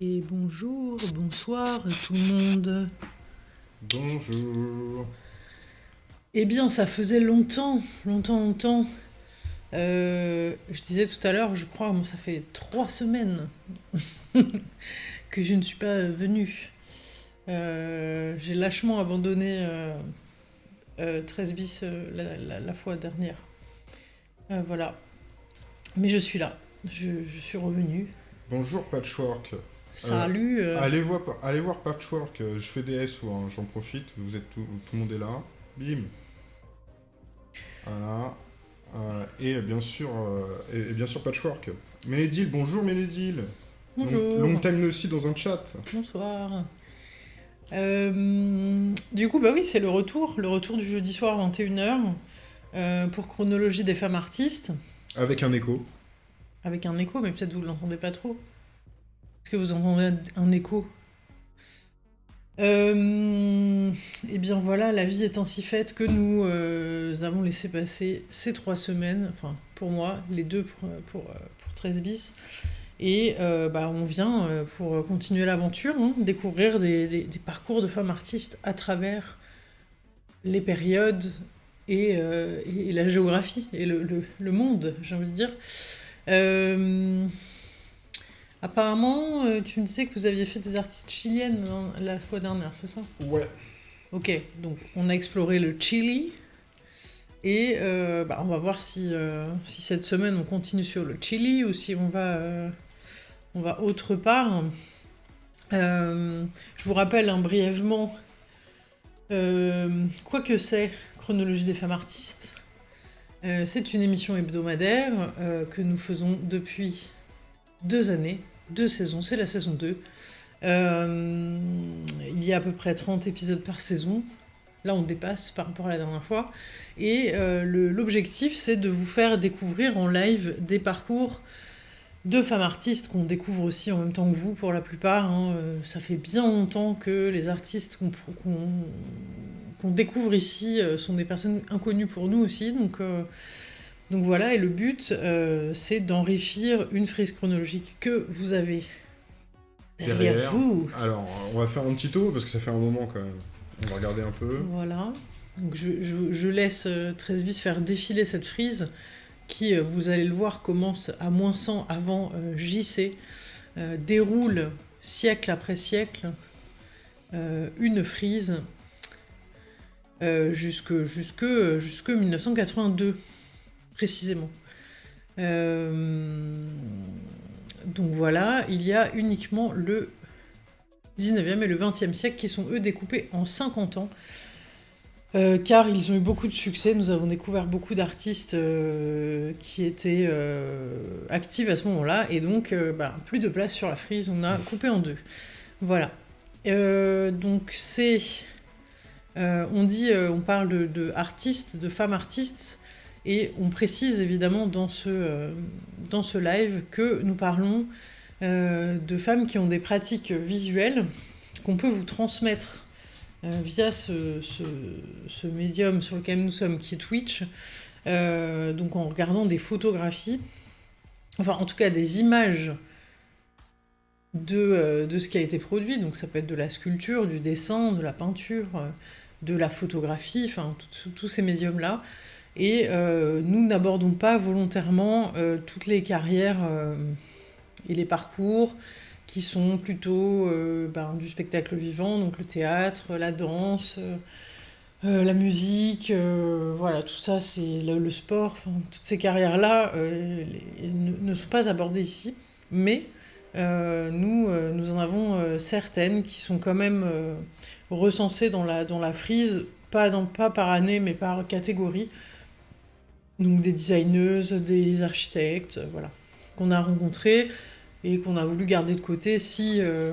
Et bonjour, bonsoir tout le monde. Bonjour. Eh bien, ça faisait longtemps, longtemps, longtemps. Euh, je disais tout à l'heure, je crois, ça fait trois semaines que je ne suis pas venue. Euh, j'ai lâchement abandonné 13 bis la, fois dernière. Euh, voilà. Mais je suis là. Je, je suis revenue. Bonjour Patchwork. Salut. Euh, allez, voir, allez voir Patchwork, euh, je fais des SO, hein, j'en profite, vous êtes tout, tout, le monde est là. Bim. Voilà. Euh, et bien sûr, et, bien sûr Patchwork. Ménédil, bonjour Ménédil. Bonjour. Long, time aussi dans un chat. Bonsoir. du coup, bah oui, c'est le retour, le retour du jeudi soir 21h pour chronologie des femmes artistes. Avec un écho. Avec un écho, mais peut-être vous l'entendez pas trop. Est-ce que vous entendez un écho euh, Eh bien voilà, la vie est ainsi faite que nous euh, avons laissé passer ces trois semaines, enfin pour moi, les deux pour, pour, 13 bis, et euh, bah, on vient pour continuer l'aventure, hein, découvrir des, parcours de femmes artistes à travers les périodes et, la géographie et le, le monde, j'ai envie de dire. Apparemment, euh, tu me disais que vous aviez fait des artistes chiliennes la fois dernière, c'est ça? Ouais. Ok, donc on a exploré le Chili. Et euh, bah, on va voir si, euh, si cette semaine on continue sur le Chili ou si on va, on va autre part. je vous rappelle hein, brièvement quoi que c'est Chronologie des femmes artistes. c'est une émission hebdomadaire que nous faisons depuis deux années, deux saisons, c'est la saison 2. Euh, il y a à peu près 30 épisodes par saison. Là, on dépasse par rapport à la dernière fois. Et euh, l'objectif, c'est de vous faire découvrir en live des parcours de femmes artistes qu'on découvre aussi en même temps que vous pour la plupart. Hein. Euh, ça fait bien longtemps que les artistes qu'on découvre ici sont des personnes inconnues pour nous aussi. Donc, donc voilà, et le but, euh, c'est d'enrichir une frise chronologique que vous avez derrière, vous. Alors, on va faire un petit tour, parce que ça fait un moment quand même. On va regarder un peu. Voilà. Donc je, laisse 13 euh, bis faire défiler cette frise, qui, euh, vous allez le voir, commence à moins 100 avant JC, déroule siècle après siècle une frise jusque, jusque, jusque 1982 précisément. Euh, donc voilà, il y a uniquement le 19e et le 20e siècle qui sont eux découpés en 50 ans. Euh, car ils ont eu beaucoup de succès, nous avons découvert beaucoup d'artistes euh, qui étaient actifs à ce moment-là, et donc bah, plus de place sur la frise, on a coupé en deux. Voilà. donc c'est... on dit, on parle de, de, artistes, de femmes artistes, et on précise évidemment dans ce, euh, dans ce live que nous parlons euh, de femmes qui ont des pratiques visuelles qu'on peut vous transmettre euh, via ce, ce, médium sur lequel nous sommes, qui est Twitch, donc en regardant des photographies, enfin en tout cas des images de, de, ce qui a été produit, donc ça peut être de la sculpture, du dessin, de la peinture, de la photographie, enfin tous ces médiums-là, et euh, nous n'abordons pas volontairement euh, toutes les carrières euh, et les parcours qui sont plutôt ben, du spectacle vivant, donc le théâtre, la danse, la musique, voilà, tout ça, c'est le, sport, toutes ces carrières-là ne, sont pas abordées ici, mais nous, nous en avons certaines qui sont quand même recensées dans la, dans la frise, pas, pas par année, mais par catégorie, donc des designeuses, des architectes, euh, voilà, qu'on a rencontrés et qu'on a voulu garder de côté si euh,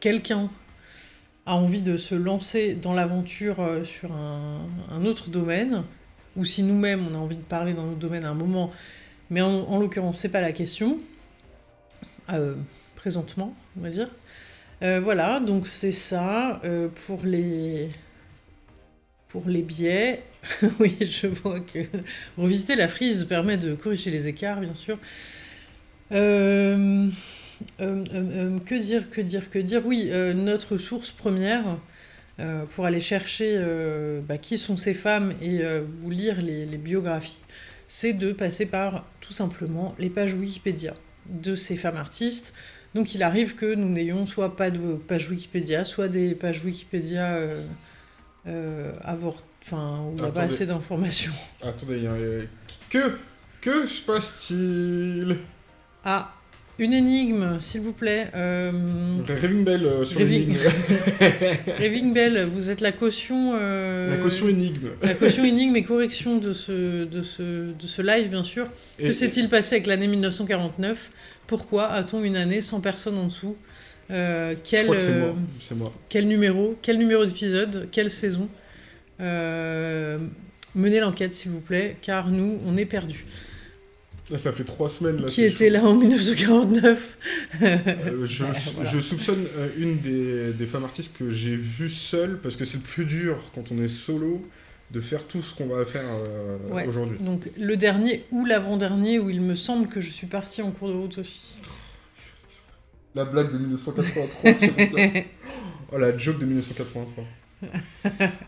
quelqu'un a envie de se lancer dans l'aventure euh, sur un, autre domaine, ou si nous-mêmes on a envie de parler dans notre domaine à un moment, mais en, l'occurrence c'est pas la question, présentement on va dire. voilà, donc c'est ça pour les les biais, oui, je vois que revisiter la frise permet de corriger les écarts, bien sûr. Euh, euh, euh, que dire, que dire, que dire? Oui, notre source première pour aller chercher bah, qui sont ces femmes et vous lire les, biographies, c'est de passer par tout simplement les pages Wikipédia de ces femmes artistes. Donc il arrive que nous n'ayons soit pas de page Wikipédia, soit des pages Wikipédia avortées Enfin, on n'a pas assez d'informations. Attendez, que que se passe-t-il? Ah, une énigme, s'il vous plaît. Euh... Raving Bell euh, sur l'énigme. Raving Bell, vous êtes la caution. Euh, la caution énigme. La caution énigme et correction de ce, de ce, de ce live, bien sûr. que s'est-il passé avec l'année 1949 Pourquoi a-t-on une année sans personne en dessous? Euh, quel, c'est moi. moi. Quel numéro Quel numéro d'épisode Quelle saison euh, menez l'enquête, s'il vous plaît, car nous, on est perdus. Ah, ça fait trois semaines. Là, qui était là en 1949 euh, je, soupçonne euh, une des, femmes artistes que j'ai vues seule, parce que c'est le plus dur quand on est solo de faire tout ce qu'on va faire aujourd'hui. Donc le dernier ou l'avant-dernier où il me semble que je suis partie en cours de route aussi. La blague de 1983. oh la joke de 1983.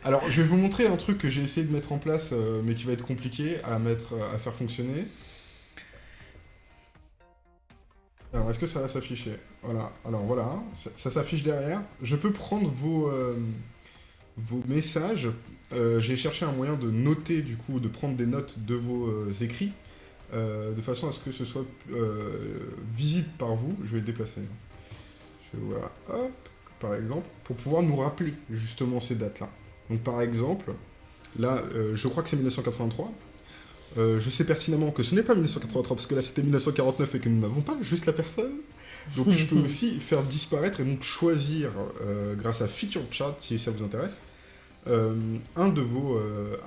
Alors, je vais vous montrer un truc que j'ai essayé de mettre en place, euh, mais qui va être compliqué à, mettre, euh, à faire fonctionner. Alors, est-ce que ça va s'afficher? Voilà, alors voilà, ça, s'affiche derrière. Je peux prendre vos, euh, vos messages. j'ai cherché un moyen de noter, du coup, de prendre des notes de vos écrits, de façon à ce que ce soit visible par vous. Je vais le déplacer. Je vais, voilà, hop par exemple, pour pouvoir nous rappeler justement ces dates-là. Donc par exemple, là, euh, je crois que c'est 1983. Euh, je sais pertinemment que ce n'est pas 1983 parce que là c'était 1949 et que nous n'avons pas juste la personne. Donc je peux aussi faire disparaître et donc choisir, euh, grâce à Feature Chat, si ça vous intéresse, un, de vos,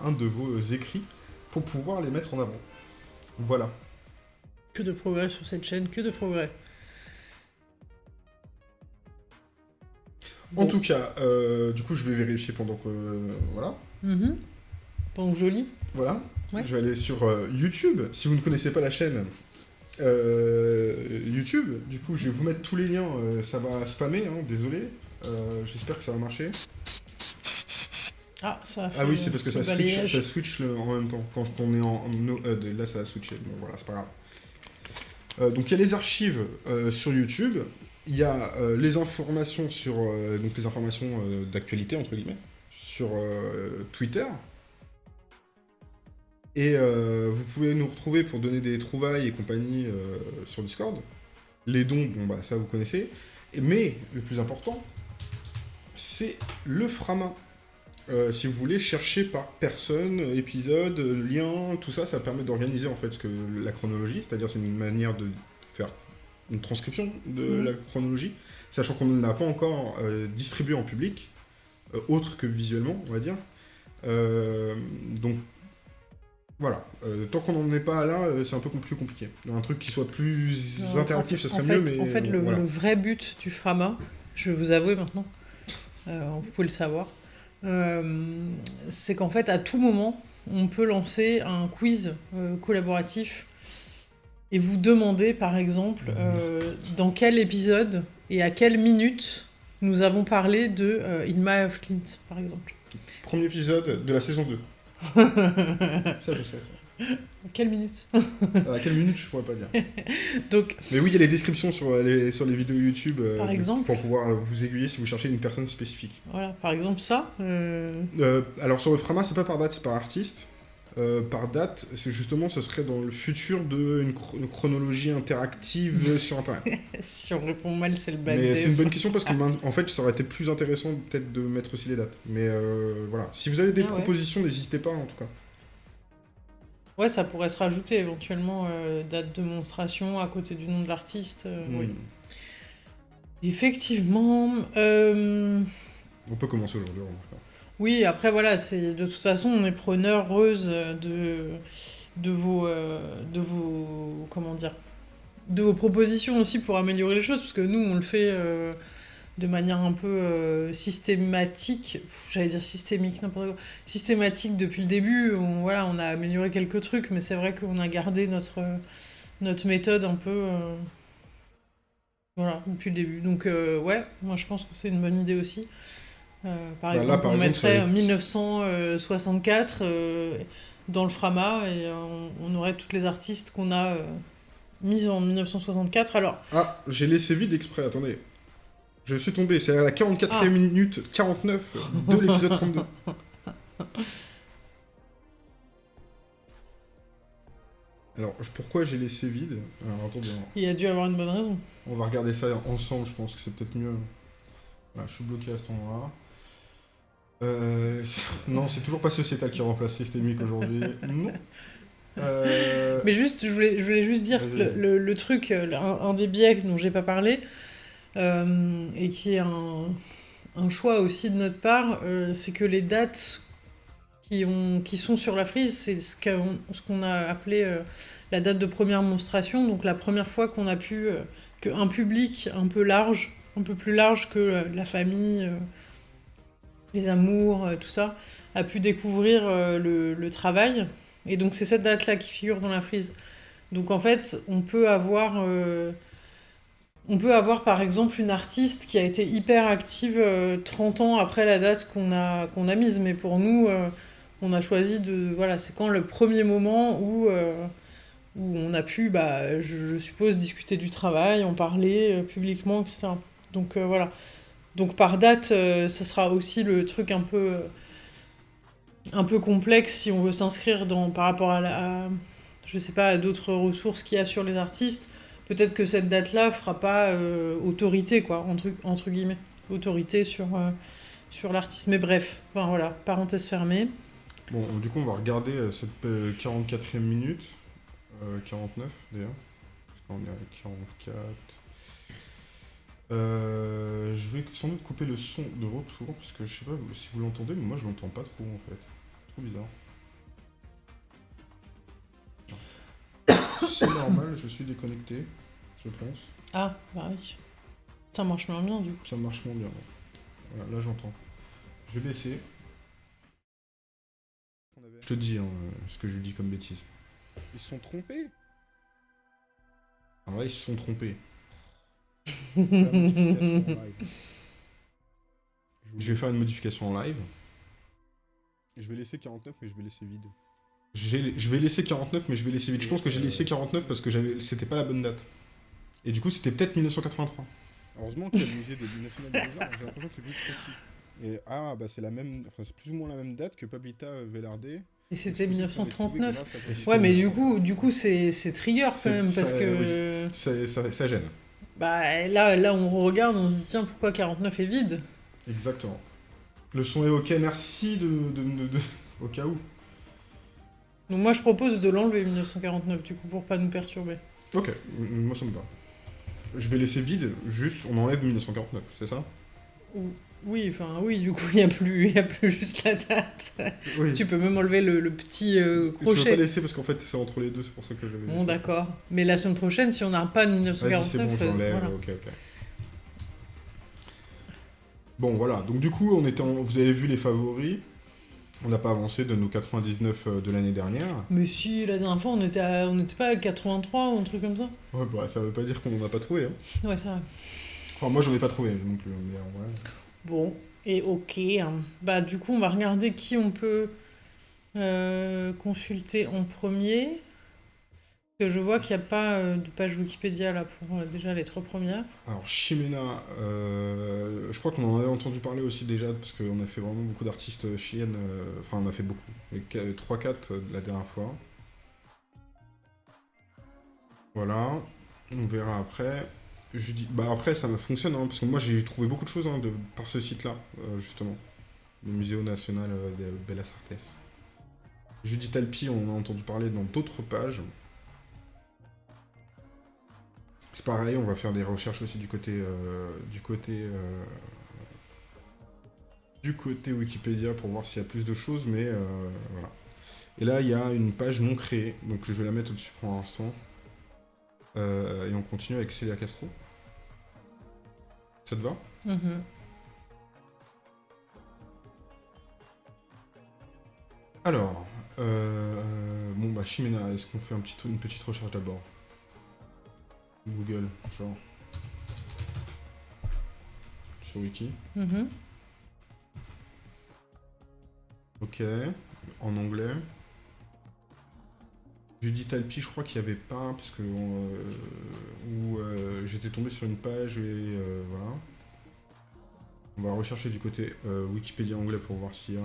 un de vos écrits pour pouvoir les mettre en avant. Voilà. Que de progrès sur cette chaîne, que de progrès. En tout cas, euh, du coup, je vais vérifier pendant que... voilà. Mhm. Pendant que je lis. Voilà. Je vais aller sur euh, YouTube. Si vous ne connaissez pas la chaîne euh, YouTube, du coup, je vais vous mettre tous les liens. ça va spammer, hein, désolé. J'espère que ça va marcher. Ah, ça Ah oui, c'est parce que ça switch, ça switch en même temps. Quand on est en no là, ça a switché. Bon, voilà, c'est pas grave. donc, il y a les archives sur YouTube il y a euh, les informations sur euh, donc les informations euh, d'actualité entre guillemets sur Twitter. Et vous pouvez nous retrouver pour donner des trouvailles et compagnie sur Discord. Les dons, bon bah ça vous connaissez. Mais le plus important, c'est le Frama. Si vous voulez chercher par personne, épisode, lien, tout ça, ça permet d'organiser en fait ce que la chronologie, c'est-à-dire c'est une manière de faire une transcription de mhm. la chronologie, sachant qu'on ne l'a pas encore euh, distribué en public, euh, autre que visuellement, on va dire. Euh, donc, voilà. tant qu'on n'en est pas là, c'est un peu plus compliqué. Un truc qui soit plus interactif, ce serait mieux, mais... En fait, le, vrai but du Frama, je vais vous avouer maintenant, vous pouvez le savoir, c'est qu'en fait, à tout moment, on peut lancer un quiz collaboratif et vous demandez par exemple euh, dans quel épisode et à quelle minute nous avons parlé de euh, In My of Clint, par exemple. Premier épisode de la saison 2. ça, je sais. Quelle minute À quelle minute, je pourrais pas dire. Donc, Mais oui, il y a les descriptions sur les, sur les vidéos YouTube euh, par exemple, pour pouvoir vous aiguiller si vous cherchez une personne spécifique. Voilà, par exemple ça. alors sur le Frama, c'est pas par date, c'est par artiste. Euh, par date, c'est justement, ce serait dans le futur d'une chronologie interactive sur Internet. si on répond mal, c'est le bad Mais c'est une bonne question parce qu'en en fait, ça aurait été plus intéressant peut-être de mettre aussi les dates. Mais euh, voilà, si vous avez des ah propositions, n'hésitez pas en tout cas. Ouais, ça pourrait se rajouter éventuellement euh, date de monstration à côté du nom de l'artiste. Oui. Hmm. Effectivement. On peut commencer aujourd'hui. Oui, après voilà, c'est de toute façon on est preneureuses de de vos euh, de vos comment dire de vos propositions aussi pour améliorer les choses parce que nous on le fait euh, de manière un peu euh, systématique, j'allais dire systémique n'importe quoi, systématique depuis le début. On, voilà, on a amélioré quelques trucs, mais c'est vrai qu'on a gardé notre notre méthode un peu Voilà, depuis le début. Donc, euh, ouais, moi je pense que c'est une bonne idée aussi. Euh, par Bah, là, exemple, par on exemple, mettrait ça va être- 1964 euh, dans le Frama et euh, on, on aurait toutes les artistes qu'on a euh, mises en 1964. Alors, Ah, j'ai laissé vide exprès, attendez. Je suis tombé, c'est à la 44e Ah. minute 49 de l'épisode 32. Alors, pourquoi j'ai laissé vide Alors, attendez, il y a dû avoir une bonne raison. on va regarder ça ensemble, je pense que c'est peut-être mieux. Voilà, je suis bloqué à cet endroit-là. Euh, non, c'est toujours pas Sociétal qui remplace Systémique aujourd'hui. Non. Euh, Mais juste, je voulais, je voulais juste dire le, vas-y. le- le truc, un, un des biais dont j'ai pas parlé, et qui est un, choix aussi de notre part, euh, c'est que les dates qui, ont, qui sont sur la frise, c'est ce qu'on a appelé euh, la date de première monstration, donc la première fois qu'on a pu, euh, qu'un public un peu large, un peu plus large que euh, la famille, euh, les amours, euh, tout ça, a pu découvrir euh, le, travail. Et donc c'est cette date-là qui figure dans la frise. Donc en fait, on peut avoir, euh, on peut avoir par exemple une artiste qui a été hyper active euh, 30 ans après la date qu'on a, a mise. Mais pour nous, euh, on a choisi de... Voilà, c'est quand le premier moment où, euh, où on a pu, bah, je, suppose, discuter du travail, en parler euh, publiquement, etc. Donc euh, voilà. Donc par date, euh, ça sera aussi le truc un peu... euh, un peu complexe si on veut s'inscrire dans par rapport à, la, je sais pas à d'autres ressources qu'il y a sur les artistes peut-être que cette date là fera pas euh, autorité quoi entre, entre guillemets autorité sur euh, sur l'artiste mais bref enfin voilà parenthèse fermée Bon, du coup, on va regarder euh, cette euh, 44e minute. Euh, 49 d'ailleurs. Qu'on est à 44. Euh, je vais sans doute couper le son de retour. Parce que je sais pas si vous l'entendez, mais moi je l'entends pas trop en fait. Trop bizarre. C'est normal, je suis déconnecté, je pense. ah bah oui ça marche moins bien du coup Ça marche moins bien. ouais. Voilà, là j'entends. Je vais baisser. Je te dis hein, ce que je dis comme bêtise. Ils se sont trompés? En vrai, ils se sont trompés. Je vais faire une modification en live. Je vais laisser 49, mais je vais laisser vide. J'ai- Je vais laisser 49, mais je vais laisser vide. Je pense que j'ai laissé 49 parce que j'avais, c'était pas la bonne date. Et du coup, c'était peut-être 1983. Heureusement qu'il y a le musée des nationales des Beaux-Arts, j'ai l'impression que c'est plus précis. Et, ah, bah c'est la même, enfin c'est plus ou moins la même date que Pablita Velarde. et c'était 1939 c'était ouais mais du 1939. coup du coup c'est trigger quand même parce ça- que Ça, ça- ça gêne. bah là là on regarde on se dit tiens pourquoi 49 est vide? Exactement. Le son est ok, merci de, de- de- de- au cas où. Donc moi je propose de l'enlever 1949 du coup pour pas nous perturber Ok, moi ça me va. Je vais laisser vide, juste on enlève 1949, c'est ça? Ou- Oui, enfin oui, du coup il n'y a, plus- y a plus juste la date. Oui. tu peux même enlever le, le petit euh, Tu veux pas crochet. laisser parce qu'en fait c'est entre les deux, c'est pour ça que j'avais Bon d'accord. Mais la semaine prochaine, si on n'a pas de Vas-y, 1949, c'est bon, je euh, voilà. ok, ok. Bon, voilà, donc du coup, on était en- vous avez vu les favoris. On n'a pas avancé de nos 99 euh, de l'année dernière. Mais si, la dernière fois on était, à- on n'était pas à 83 ou un truc comme ça Ouais, bah ça veut pas dire qu'on en a pas trouvé. Hein. Ouais, ça va. Enfin, moi j'en ai pas trouvé non plus, mais en vrai. Bon, et ok. hein. Bah du coup on va regarder qui on peut euh, consulter en premier. Je vois qu'il n'y a pas euh, de page Wikipédia là pour euh, déjà les trois premières. Alors, Chimena, euh, je crois qu'on en avait entendu parler aussi déjà, parce qu'on a fait vraiment beaucoup d'artistes chiennes. Enfin, on a fait beaucoup. 3-4 la dernière fois. Voilà. On verra après. Bah après, ça fonctionne, hein, parce que moi j'ai trouvé beaucoup de choses hein, de, par ce site-là, euh, justement. Le Musée national euh, de Bellas Artes. Judith Alpi, on en a entendu parler dans d'autres pages. C'est pareil, on va faire des recherches aussi du côté euh, du côté euh, du côté Wikipédia pour voir s'il y a plus de choses, mais euh, voilà. Et là, il y a une page non créée, donc je vais la mettre au-dessus pour l'instant. Et on continue avec Célia Castro. Ça te va? Mhm. Alors, euh, bon bah Chimena, est-ce qu'on fait un petit, une petite recherche d'abord? Google, genre. sur Wiki. Mhm. Ok, en anglais. Judith Alpi, je crois qu'il n'y avait pas, parce que euh, où, euh, j'étais tombé sur une page et euh, voilà. On va rechercher du côté Wikipédia anglais pour voir s'il y a.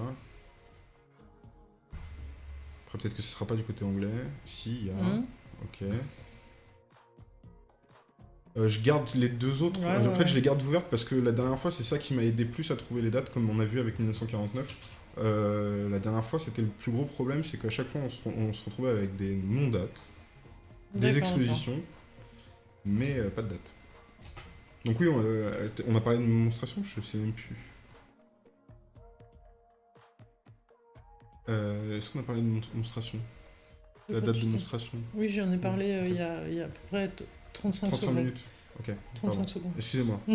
Après, peut-être que ce sera pas du côté anglais. Si, il y a. Mhm. Ok. Euh, je garde les deux autres. Ouais, en ouais, fait, je les garde ouvertes parce que la dernière fois, c'est ça qui m'a aidé plus à trouver les dates, comme on a vu avec 1949. Euh, la dernière fois, c'était le plus gros problème, c'est qu'à chaque fois, on se, on se retrouvait avec des non-dates, des expositions, mais euh, pas de date. Donc oui, on, euh, on a parlé de démonstration, je sais même plus. Est-ce qu'on a parlé de démonstration La date de démonstration Oui, j'en ai parlé il y, a, il y a à peu près 35, 35 secondes. minutes. Ok. 35 pardon. secondes. Excusez-moi.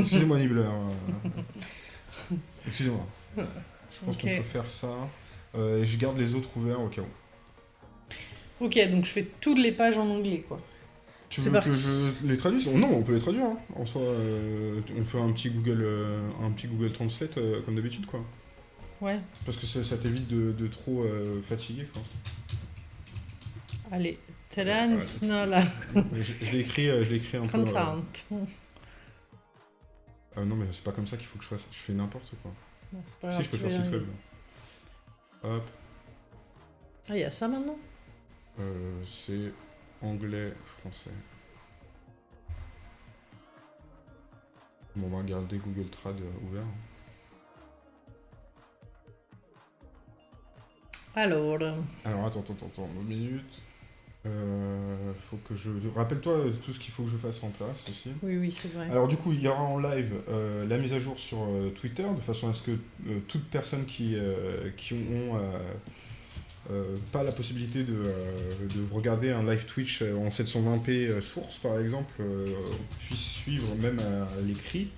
Excusez-moi, Nibbler. euh, Excusez-moi. Je pense qu'on peut faire ça. Euh, et je garde les autres ouverts au cas où. Ok, donc je fais toutes les pages en anglais, quoi. Tu veux que je les traduise? Non, on peut les traduire. hein. En soi, euh, on fait un petit Google, euh, un petit Google Translate comme d'habitude, quoi. Ouais, Parce que ça, ça t'évite de, de trop fatiguer, quoi. allez. Je je l'ai écrit, euh, je l'ai écrit un peu. euh, euh, non, mais c'est pas comme ça qu'il faut que je fasse. Je fais n'importe quoi. Non, pas si, grave, je peux faire site web. Hop. Ah, il y a ça maintenant? Euh, c'est anglais, français. Bon, on va regarder Google Trad euh, ouvert. Alors, Alors, attends, attends, attends, attends, une minute. Euh, faut que je... Rappelle-toi tout ce qu'il faut que je fasse en place aussi. oui, oui, c'est vrai. Alors du coup, il y aura en live euh, la mise à jour sur euh, Twitter, de façon à ce que toute personne qui, qui ont pas la possibilité de, de regarder un live Twitch en 720p euh, source, par exemple, puisse suivre même à l'écrit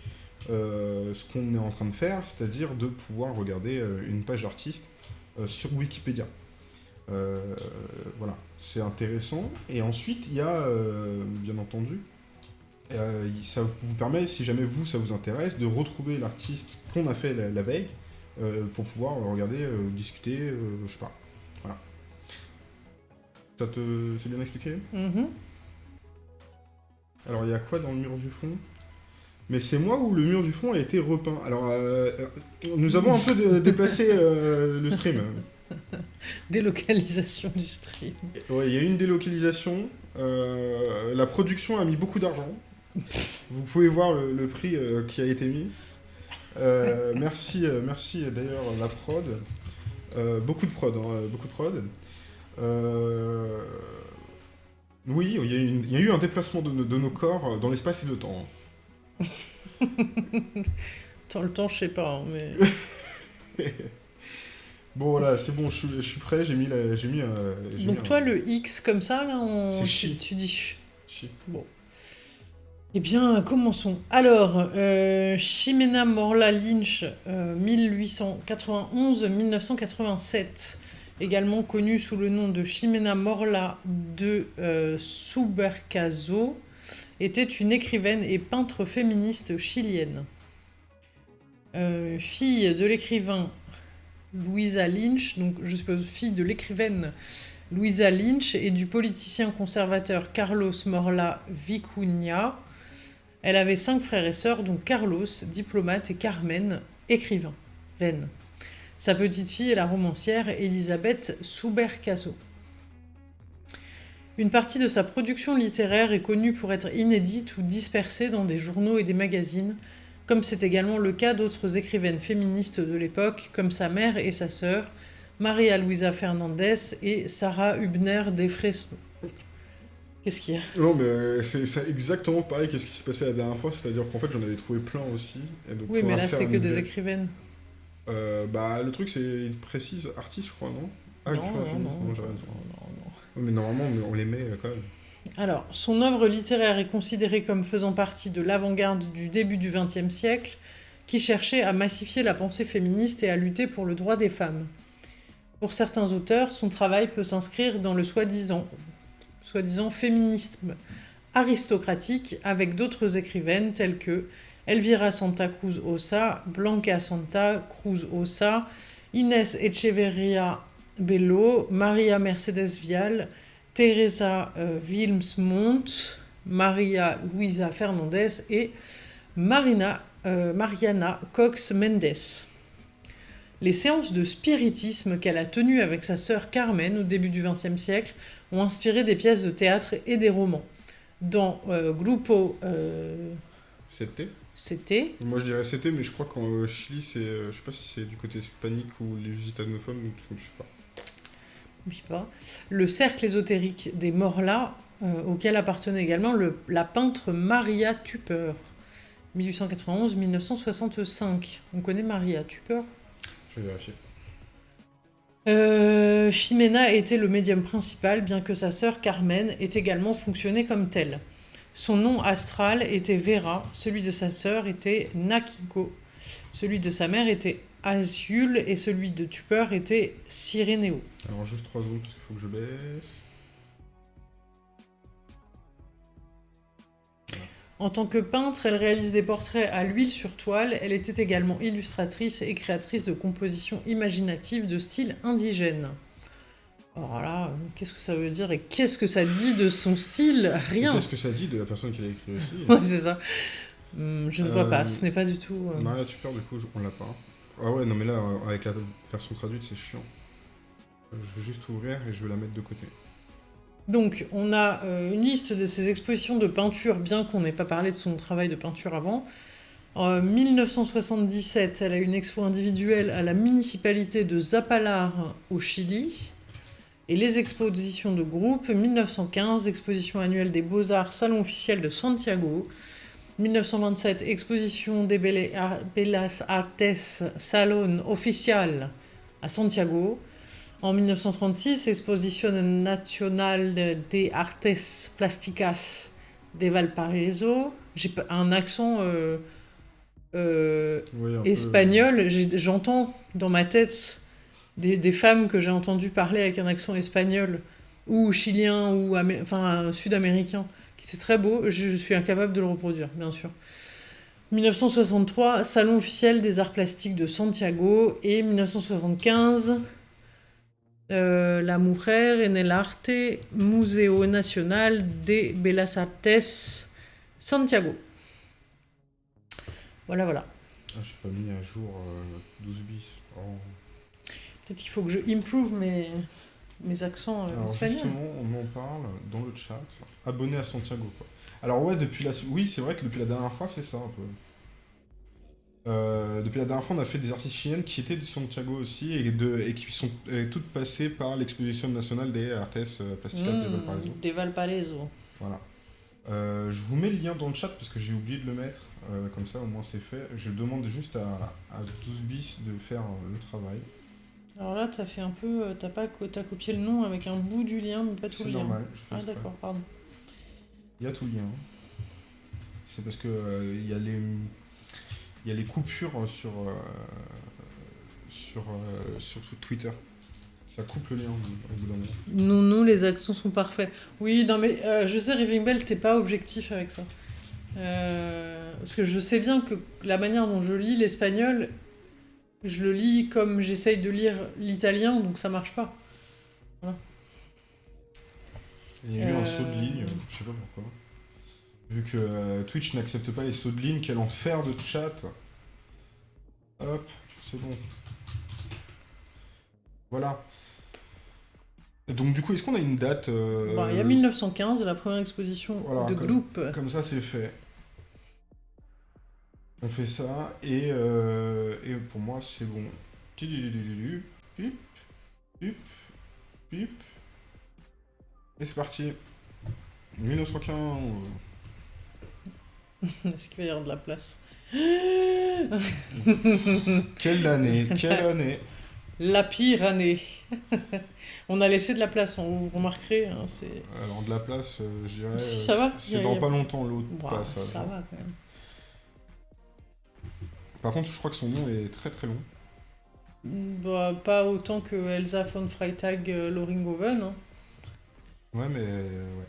ce qu'on est en train de faire, c'est-à-dire de pouvoir regarder une page d'artiste sur Wikipédia. Voilà, c'est intéressant. Et ensuite, il y a, euh, bien entendu, euh, ça vous permet, si jamais vous, ça vous intéresse, de retrouver l'artiste qu'on a fait la, la veille euh, pour pouvoir regarder, discuter, je sais pas. Voilà. Ça te... C'est bien expliqué? Mhm. Alors, il y a quoi dans le mur du fond? Mais c'est moi où le mur du fond a été repeint. Alors, nous avons un peu dé- déplacé le stream. Délocalisation du stream. Ouais, il y a eu une délocalisation. Euh, la production a mis beaucoup d'argent. Vous pouvez voir le, le prix euh, qui a été mis. Euh, merci, merci d'ailleurs la prod. Beaucoup de prod, hein, beaucoup de prod. Oui, il y, a eu une- il y a eu un déplacement de, nos- de nos corps dans l'espace et le temps. Dans le temps, je sais pas, hein, mais... Bon voilà, c'est bon, je suis, je suis prêt, j'ai mis, la- j'ai mis, euh, mis Donc un- toi, le X comme ça, là, on... C'est tu, chi. tu dis ch. Chi. Bon. Eh bien, commençons. Alors, euh, Ximena Morla Lynch, euh, 1891-1987, également connue sous le nom de Ximena Morla de euh, Subercaso, était une écrivaine et peintre féministe chilienne. Euh, fille de l'écrivain Louisa Lynch, donc je suppose fille de l'écrivaine Louisa Lynch et du politicien conservateur Carlos Morla Vicuña. Elle avait cinq frères et sœurs, dont Carlos, diplomate, et Carmen, écrivain. Sa petite fille est la romancière Elisabeth Subercaso. Une partie de sa production littéraire est connue pour être inédite ou dispersée dans des journaux et des magazines, comme c'est également le cas d'autres écrivaines féministes de l'époque, comme sa mère et sa sœur, Maria Luisa Fernandez et Sarah Hubner de Fresno. Qu'est-ce qu'il y a? Non, mais c'est exactement pareil que ce qui s'est passé la dernière fois, c'est-à-dire qu'en fait j'en avais trouvé plein aussi. et donc Oui, mais là, c'est que des écrivaines. Euh, bah, le truc, c'est il précise artiste, je crois, non? Ah, non, non, non, non, non, non. Mais normalement, on les met euh, quand même. Alors, son œuvre littéraire est considérée comme faisant partie de l'avant-garde du début du XXe siècle, qui cherchait à massifier la pensée féministe et à lutter pour le droit des femmes. Pour certains auteurs, son travail peut s'inscrire dans le soi-disant féminisme aristocratique avec d'autres écrivaines telles que Elvira Santa Cruz Osa, Blanca Santa Cruz Osa, Inés Echeverria Bello, Maria Mercedes Vial, Teresa euh, Wilmsmont, Maria Luisa Fernandez et Marina, euh, Mariana Cox Mendes. Les séances de spiritisme qu'elle a tenues avec sa sœur Carmen au début du XXe siècle ont inspiré des pièces de théâtre et des romans. Dans euh, Grupo euh, C'était C'était, Moi je dirais c'était, mais je crois qu'en Chili, c'est. je sais pas si c'est du côté hispanique ou les gitanophones, ou je sais pas. N'oublie pas, le cercle ésotérique des Morlas, euh, auquel appartenait également le- la peintre Maria Tupper, 1891-1965. On connaît Maria Tupper? Je vais vérifier. Euh, Ximena était le médium principal, bien que sa sœur Carmen ait également fonctionné comme tel. Son nom astral était Vera, celui de sa sœur était Nakiko, celui de sa mère était Azul et celui de Tupper était Cyrénéo. Alors juste 3 secondes parce qu'il faut que je baisse. En tant que peintre, elle réalise des portraits à l'huile sur toile. Elle était également illustratrice et créatrice de compositions imaginatives de style indigène. Alors là, euh, qu'est-ce que ça veut dire et qu'est-ce que ça dit de son style? Rien. Qu'est-ce que ça dit de la personne qui l'a écrit aussi? Ouais, c'est ça. Hum, je ne vois Euh, pas, ce n'est pas du tout. euh, Maria Tupper, du coup, on l'a pas. Ah ouais, non, mais là, euh, avec la version traduite, c'est chiant. Je vais juste ouvrir et je vais la mettre de côté. Donc, on a euh, une liste de ses expositions de peinture, bien qu'on n'ait pas parlé de son travail de peinture avant. En 1977, elle a une expo individuelle à la municipalité de Zapalar au Chili. Et les expositions de groupe, 1915, exposition annuelle des Beaux-Arts, salon officiel de Santiago. 1927, exposition des Bellas Artes, salon official à Santiago. En 1936, Exposition Nacional de Artes Plásticas de Valparaiso. J'ai un accent euh, euh, Oui, un peu- espagnol. J'entends dans ma tête des, des femmes que j'ai entendues parler avec un accent espagnol ou chilien ou enfin sud-américain, était très beau. Je, je suis incapable de le reproduire, bien sûr. 1963, Salon officiel des arts plastiques de Santiago. Et 1975, euh, La Mujer en el Arte, Museo Nacional de Bellas Artes, Santiago. Voilà, voilà. Ah, je suis pas mis à jour euh, 12 bis. Oh. Peut-être qu'il faut que je improve mes, mes accents euh, Alors espagnols. justement, on en parle dans le chat. Abonné à Santiago, quoi. Alors ouais, depuis la... Oui, c'est vrai que depuis la dernière fois, c'est ça, un peu. Euh, depuis la dernière fois, on a fait des artistes chiliennes qui étaient de Santiago aussi et, de... et qui sont toutes passées par l'exposition nationale des Artes euh, Plásticas de Mmh, Valparaiso. Des Valparaiso. Voilà. Euh, je vous mets le lien dans le chat parce que j'ai oublié de le mettre. Euh, comme ça, au moins, c'est fait. Je demande juste à, à 12 bis de faire le travail. Alors là, t'as fait un peu. T'as pas t'as copié le nom avec un bout du lien, mais pas tout le lien. normal. je fais Ah, d'accord, pardon. Il y a tout lien. C'est parce que euh, il y a les il y a les coupures sur euh, sur euh, sur tw- Twitter. Ça coupe le lien au bout d'un moment. Non, non, les accents sont parfaits. Oui, non, mais euh, je sais, Riving Bell, t'es pas objectif avec ça. Euh, parce que je sais bien que la manière dont je lis l'espagnol, je le lis comme j'essaye de lire l'italien, donc ça marche pas. Il y a eu un Euh. saut de ligne, je sais pas pourquoi. Vu que euh, Twitch n'accepte pas les sauts de ligne, quel enfer de chat. Hop, c'est bon. Voilà. Donc du coup, est-ce qu'on a une date euh, Bon, Il y a 1915, la première exposition voilà, de comme- groupe. Comme ça, c'est fait. On fait ça, et, euh, et pour moi, c'est bon. Pip, pip, pip. Et c'est parti. 1915. Est-ce qu'il va y avoir de la place Quelle année Quelle année La pire année. on a laissé de la place, on, vous remarquerez. hein. Alors, de la place, euh, je dirais. Si, ça va. C'est dans a- pas longtemps l'autre Ouah, passage. ça va quand même. Par contre, je crois que son nom est très très long. Bah, pas autant que Elsa von Freitag euh, Loringhoven. hein. Ouais, mais. Euh, ouais.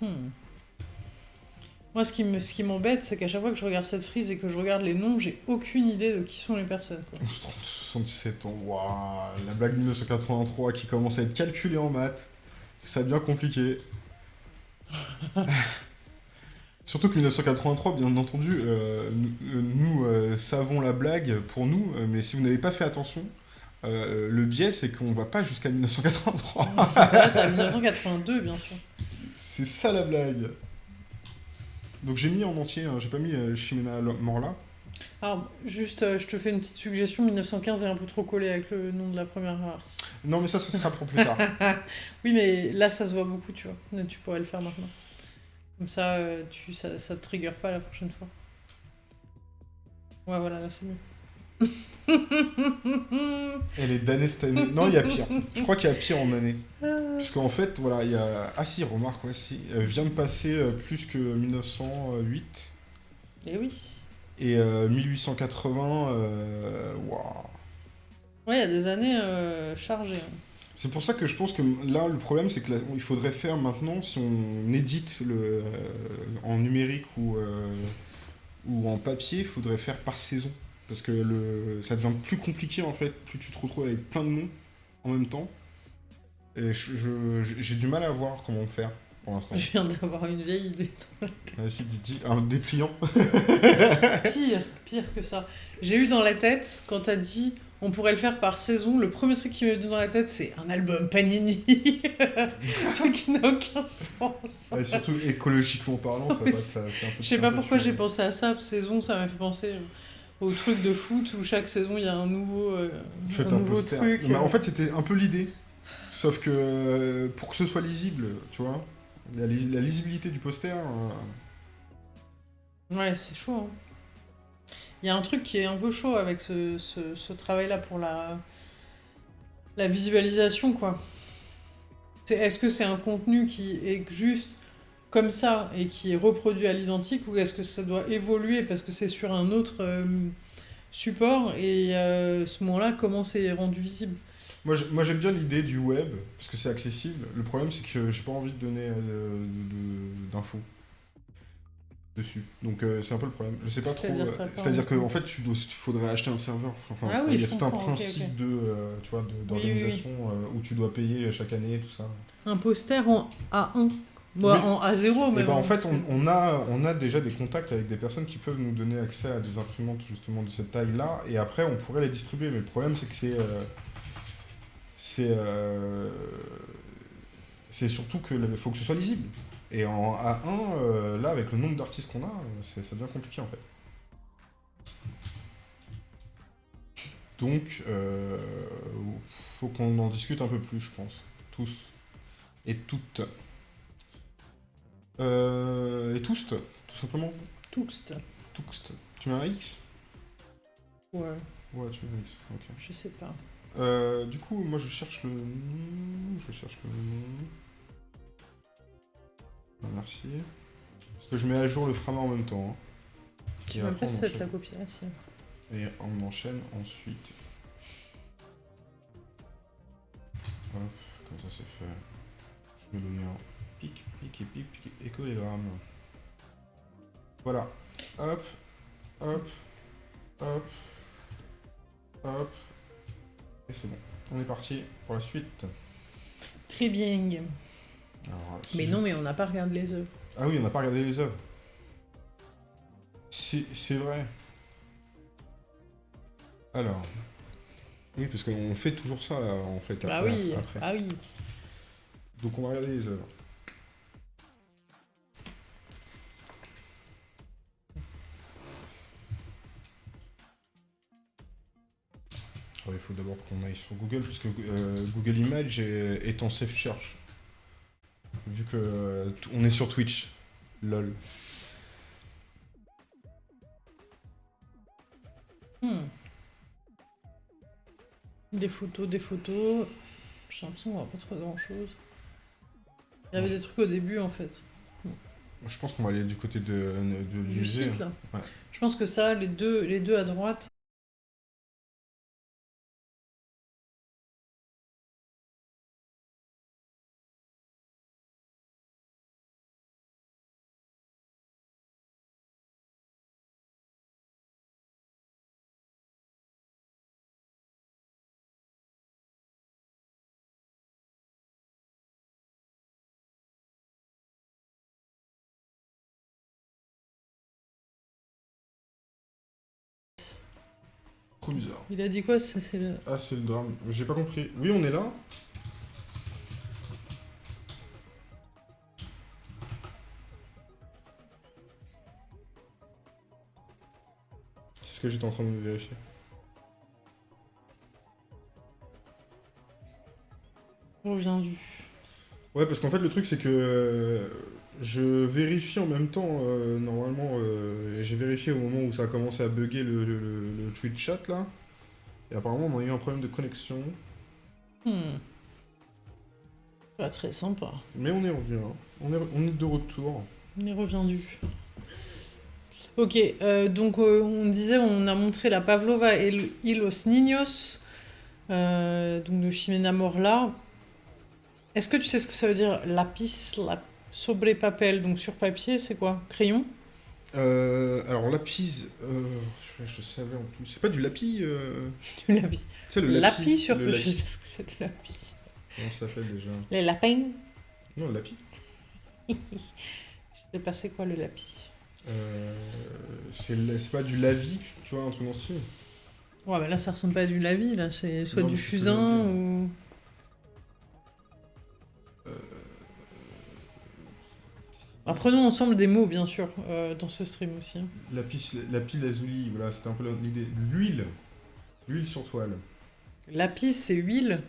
Hmm. Moi, ce qui m'embête, c'est qu'à chaque fois que je regarde cette frise et que je regarde les noms, j'ai aucune idée de qui sont les personnes. 77 ans, waouh, la blague 1983 qui commence à être calculée en maths, ça devient compliqué. Surtout que 1983, bien entendu, euh, nous, euh, savons la blague pour nous, euh, mais si vous n'avez pas fait attention, euh, le biais c'est qu'on va pas jusqu'à 1983. Ça s'arrête à 1982, bien sûr. c'est ça la blague. Donc j'ai mis en entier, hein, j'ai pas mis euh, Chimena Morla. Alors, juste, euh, je te fais une petite suggestion. 1915 est un peu trop collé avec le nom de la première race. Non mais ça, ça sera pour plus tard. Oui, mais là, ça se voit beaucoup, tu vois. Mais Tu pourrais le faire maintenant. Comme ça, tu, ça, ça te trigger pas la prochaine fois. Ouais, voilà, là, c'est mieux. Elle est damnée cette année. Non, il y a pire. Je crois qu'il y a pire en année. Puisqu'en fait, voilà, il y a... Ah si, remarque, ouais, si. Elle vient de passer euh, plus que 1908. Et oui. Et euh, 1880, euh, waouh. Ouais, il y a des années euh, chargées. hein. C'est pour ça que je pense que là, le problème, c'est qu'il faudrait faire maintenant, si on édite le, euh, en numérique ou, euh, ou en papier, il faudrait faire par saison. Parce que le, ça devient plus compliqué, en fait, plus tu te retrouves avec plein de noms en même temps. Et j'ai du mal à voir comment faire pour l'instant. Je viens d'avoir une vieille idée. Vas-y, Didi, un dépliant. Pire, pire que ça. J'ai eu dans la tête, quand t'as dit on pourrait le faire par saison, le premier truc qui m'est venu dans la tête, c'est un album Panini. Truc qui n'a aucun sens. Et surtout écologiquement parlant, ça ça- c'est un peu Je sais pas pourquoi j'ai pensé à ça. Saison, ça m'a fait penser au truc de foot où chaque saison il y a un nouveau, euh, un un, nouveau poster. truc. En fait, c'était un peu l'idée. Sauf que euh, pour que ce soit lisible, tu vois, la, lis- la lisibilité du poster. euh, Ouais, c'est chaud. hein. Il y a un truc qui est un peu chaud avec ce, ce- travail-là pour la, la visualisation, quoi. Est-ce que c'est un contenu qui est juste comme ça et qui est reproduit à l'identique ou est-ce que ça doit évoluer parce que c'est sur un autre euh, support et euh, ce moment-là, comment c'est rendu visible? Moi, j'ai- moi, j'aime bien l'idée du web parce que c'est accessible. Le problème, c'est que j'ai pas envie de donner euh, d'infos dessus. Donc, euh, c'est un peu le problème. Je sais pas trop. C'est-à-dire euh, C'est-à-dire en fait qu'en fait, tu dois, il faudrait acheter un serveur. Enfin, Ah oui, il y a tout un principe de, euh, tu vois, de- oui, oui. d'organisation où tu dois payer chaque année, tout ça. Un poster en A1 Bon, en A0 Et même. ben, en fait, on, on a, on a déjà des contacts avec des personnes qui peuvent nous donner accès à des imprimantes justement de cette taille-là, et après on pourrait les distribuer. Mais le problème, c'est que c'est, c'est, c'est surtout que faut que ce soit lisible. Et en A1, euh, là, avec le nombre d'artistes qu'on a, euh, ça devient compliqué en fait. Donc, euh, faut qu'on en discute un peu plus, je pense, tous et toutes. Euh, et tous, tout simplement. Toust. Tous. Tu mets un X? Ouais, Ouais, tu mets un X, ok. je sais pas. Euh, du coup, moi je cherche le nom. Je cherche le nom. Merci. Parce que je mets à jour le frama en même temps. hein. Tu Et m'as cette la copie ah, si. Et on enchaîne ensuite. Hop, comme ça c'est fait. Je mets le lien. Pic, pic et pic, pic et écolégramme. Voilà. Hop, hop, hop, hop. Et c'est bon. On est parti pour la suite. Très bien. Alors, si Mais je- non, mais on n'a pas regardé les œuvres. Ah oui, on n'a pas regardé les œuvres. C'est vrai. Alors. Oui, parce qu'on fait toujours ça, là, en fait. Ah après- oui, après. ah oui. Donc on va regarder les œuvres. Alors, il faut d'abord qu'on aille sur Google, parce que euh, Google Image est, est en safe search. Vu que euh, on est sur Twitch. LOL. Hmm. Des photos, des photos. J'ai l'impression qu'on voit pas trop grand chose. Il y avait des trucs au début en fait. Je pense qu'on va aller du côté de, de- du Du musée. site là. Ouais. Je pense que ça, les deux, les deux à droite, Il a dit quoi ça, c'est le... Ah, c'est le drame. J'ai pas compris. Oui, on est là. C'est ce que j'étais en train de vérifier. Revient du. Ouais, parce qu'en fait, le truc, c'est que euh, je vérifie en même temps, euh, normalement, euh, j'ai vérifié au moment où ça a commencé à bugger le, le, le- le Twitch chat, là. Et apparemment, on a eu un problème de connexion. Hmm. Pas très sympa. Mais on est revenu, hein. on, est, on est de retour. On est reviendu. Ok, euh, donc euh, on disait, on a montré la Pavlova et le y los niños, euh, donc de Ximena Morla. Est-ce que tu sais ce que ça veut dire lapis, la... sobre papel, donc sur papier, c'est quoi? Crayon? Euh, alors, lapis, euh, je, savais en plus. C'est pas du lapis euh... Du lapis. Tu sais, le Lapis, lapis. sur le lapis. sais pas ce que c'est le lapis. Comment ça s'appelle déjà? Les lapins Non, le lapis. Je sais pas c'est quoi le lapis. Euh, c'est c'est pas du lavis, tu vois, un truc dans ce. Ouais, mais là ça ressemble pas à du lavis, là c'est soit Non, du c'est fusain ou. Apprenons ensemble des mots, bien sûr, euh, dans ce stream aussi. Lapis, lapis lazuli, voilà, c'était un peu l'idée. L'huile. L'huile sur toile. Lapis, c'est huile.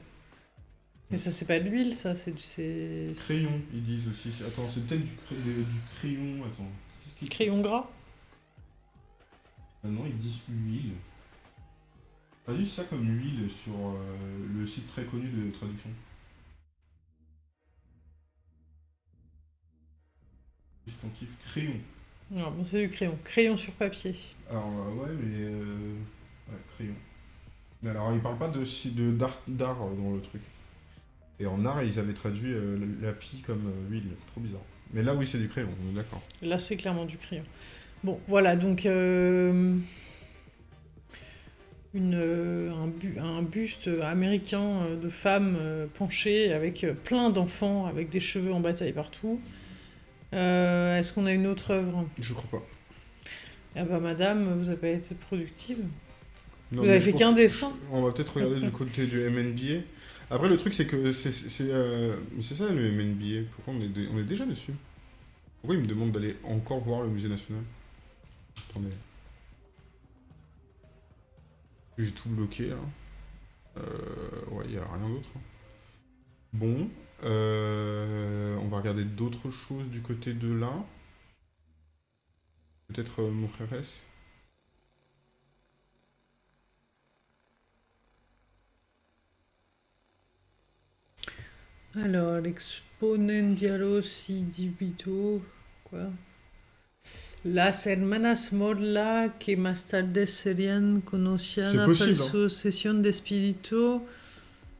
Mais ça, c'est pas de l'huile, ça, c'est. c'est- Crayon, ils disent aussi. Attends, c'est peut-être du, du crayon. Attends. Crayon gras Ah non, ils disent huile. T'as dit ça comme huile sur euh, le site très connu de traduction Substantif crayon. Non, bon, c'est du crayon. Crayon sur papier. Alors, euh, ouais, mais. euh, ouais, crayon. Mais alors, ils parlent pas de d'art d'art, euh, dans le truc. Et en art, ils avaient traduit euh, l'api comme euh, huile. Trop bizarre. Mais là, oui, c'est du crayon, on est d'accord. Là, c'est clairement du crayon. Bon, voilà, donc. euh, Une, euh, un, bu- un buste américain euh, de femme euh, penchée avec euh, plein d'enfants avec des cheveux en bataille partout. Euh, Est-ce qu'on a une autre œuvre Je crois pas. Ah bah madame, vous avez pas été productive. Non, vous avez fait qu'un dessin On va peut-être regarder du côté du MNBA. Après, le truc, c'est que c'est euh, ça le MNBA. Pourquoi on est, on est déjà dessus? Pourquoi il me demande d'aller encore voir le musée national? Attendez. J'ai tout bloqué là. Euh, ouais, il n'y a rien d'autre. hein. Bon. Euh, on va regarder d'autres choses du côté de là. Peut-être euh, mon frère S. Alors, l'exponentialo si dibito, quoi Las hermanas Morla que más tarde serían conocidas por hein. su sesión de espíritu.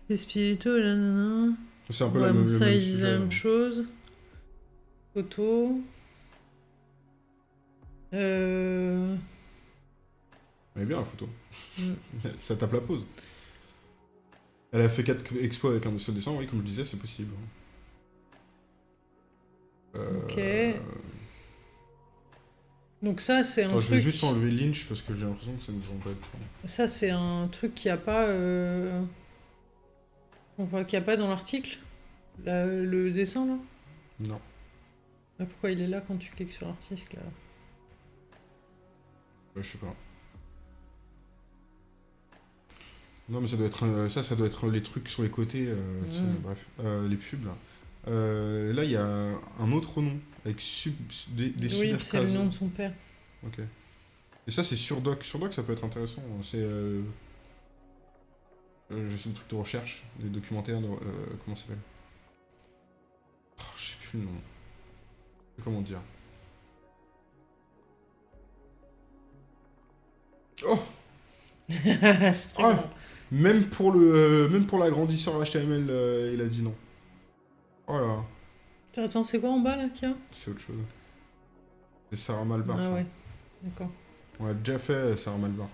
De espíritu, nanana. C'est un peu Ouais, la même, ça, même ils disent la hein. même chose. Photo. Euh... Elle est bien la photo. Mm. Ça tape la pause. Elle a fait 4 exploits avec un seul dessin, oui, comme je disais, c'est possible. Euh, Ok. Donc ça, c'est un attends, je vais truc... juste enlever Lynch parce que j'ai l'impression que ça ne pas être. Ça, c'est un truc qu'il n'y a pas... Euh... on voit qu'il n'y a pas dans l'article La- Le dessin, là? Non. Mais Pourquoi il est là quand tu cliques sur l'article je sais pas. Non, mais ça doit être euh, ça, ça doit être les trucs sur les côtés. euh, tu sais, Mm. bref, Euh, les pubs là. Là, il y a un autre nom avec sub, des, des Oui, c'est le nom de son père. Ok. Et ça, c'est sur Doc. Sur Doc, ça peut être intéressant. C'est. Euh... je sais le truc de recherche, des documentaires. De, euh, comment ça s'appelle oh, Je sais plus le nom. Comment dire Oh Ah. Même pour le, euh, même pour l'agrandisseur HTML, euh, il a dit non. Oh là, Attends, c'est quoi en bas là qu'il y a c'est autre chose. C'est Sarah Malvar. Ah ça. ouais, d'accord. On a déjà fait Sarah Malvar.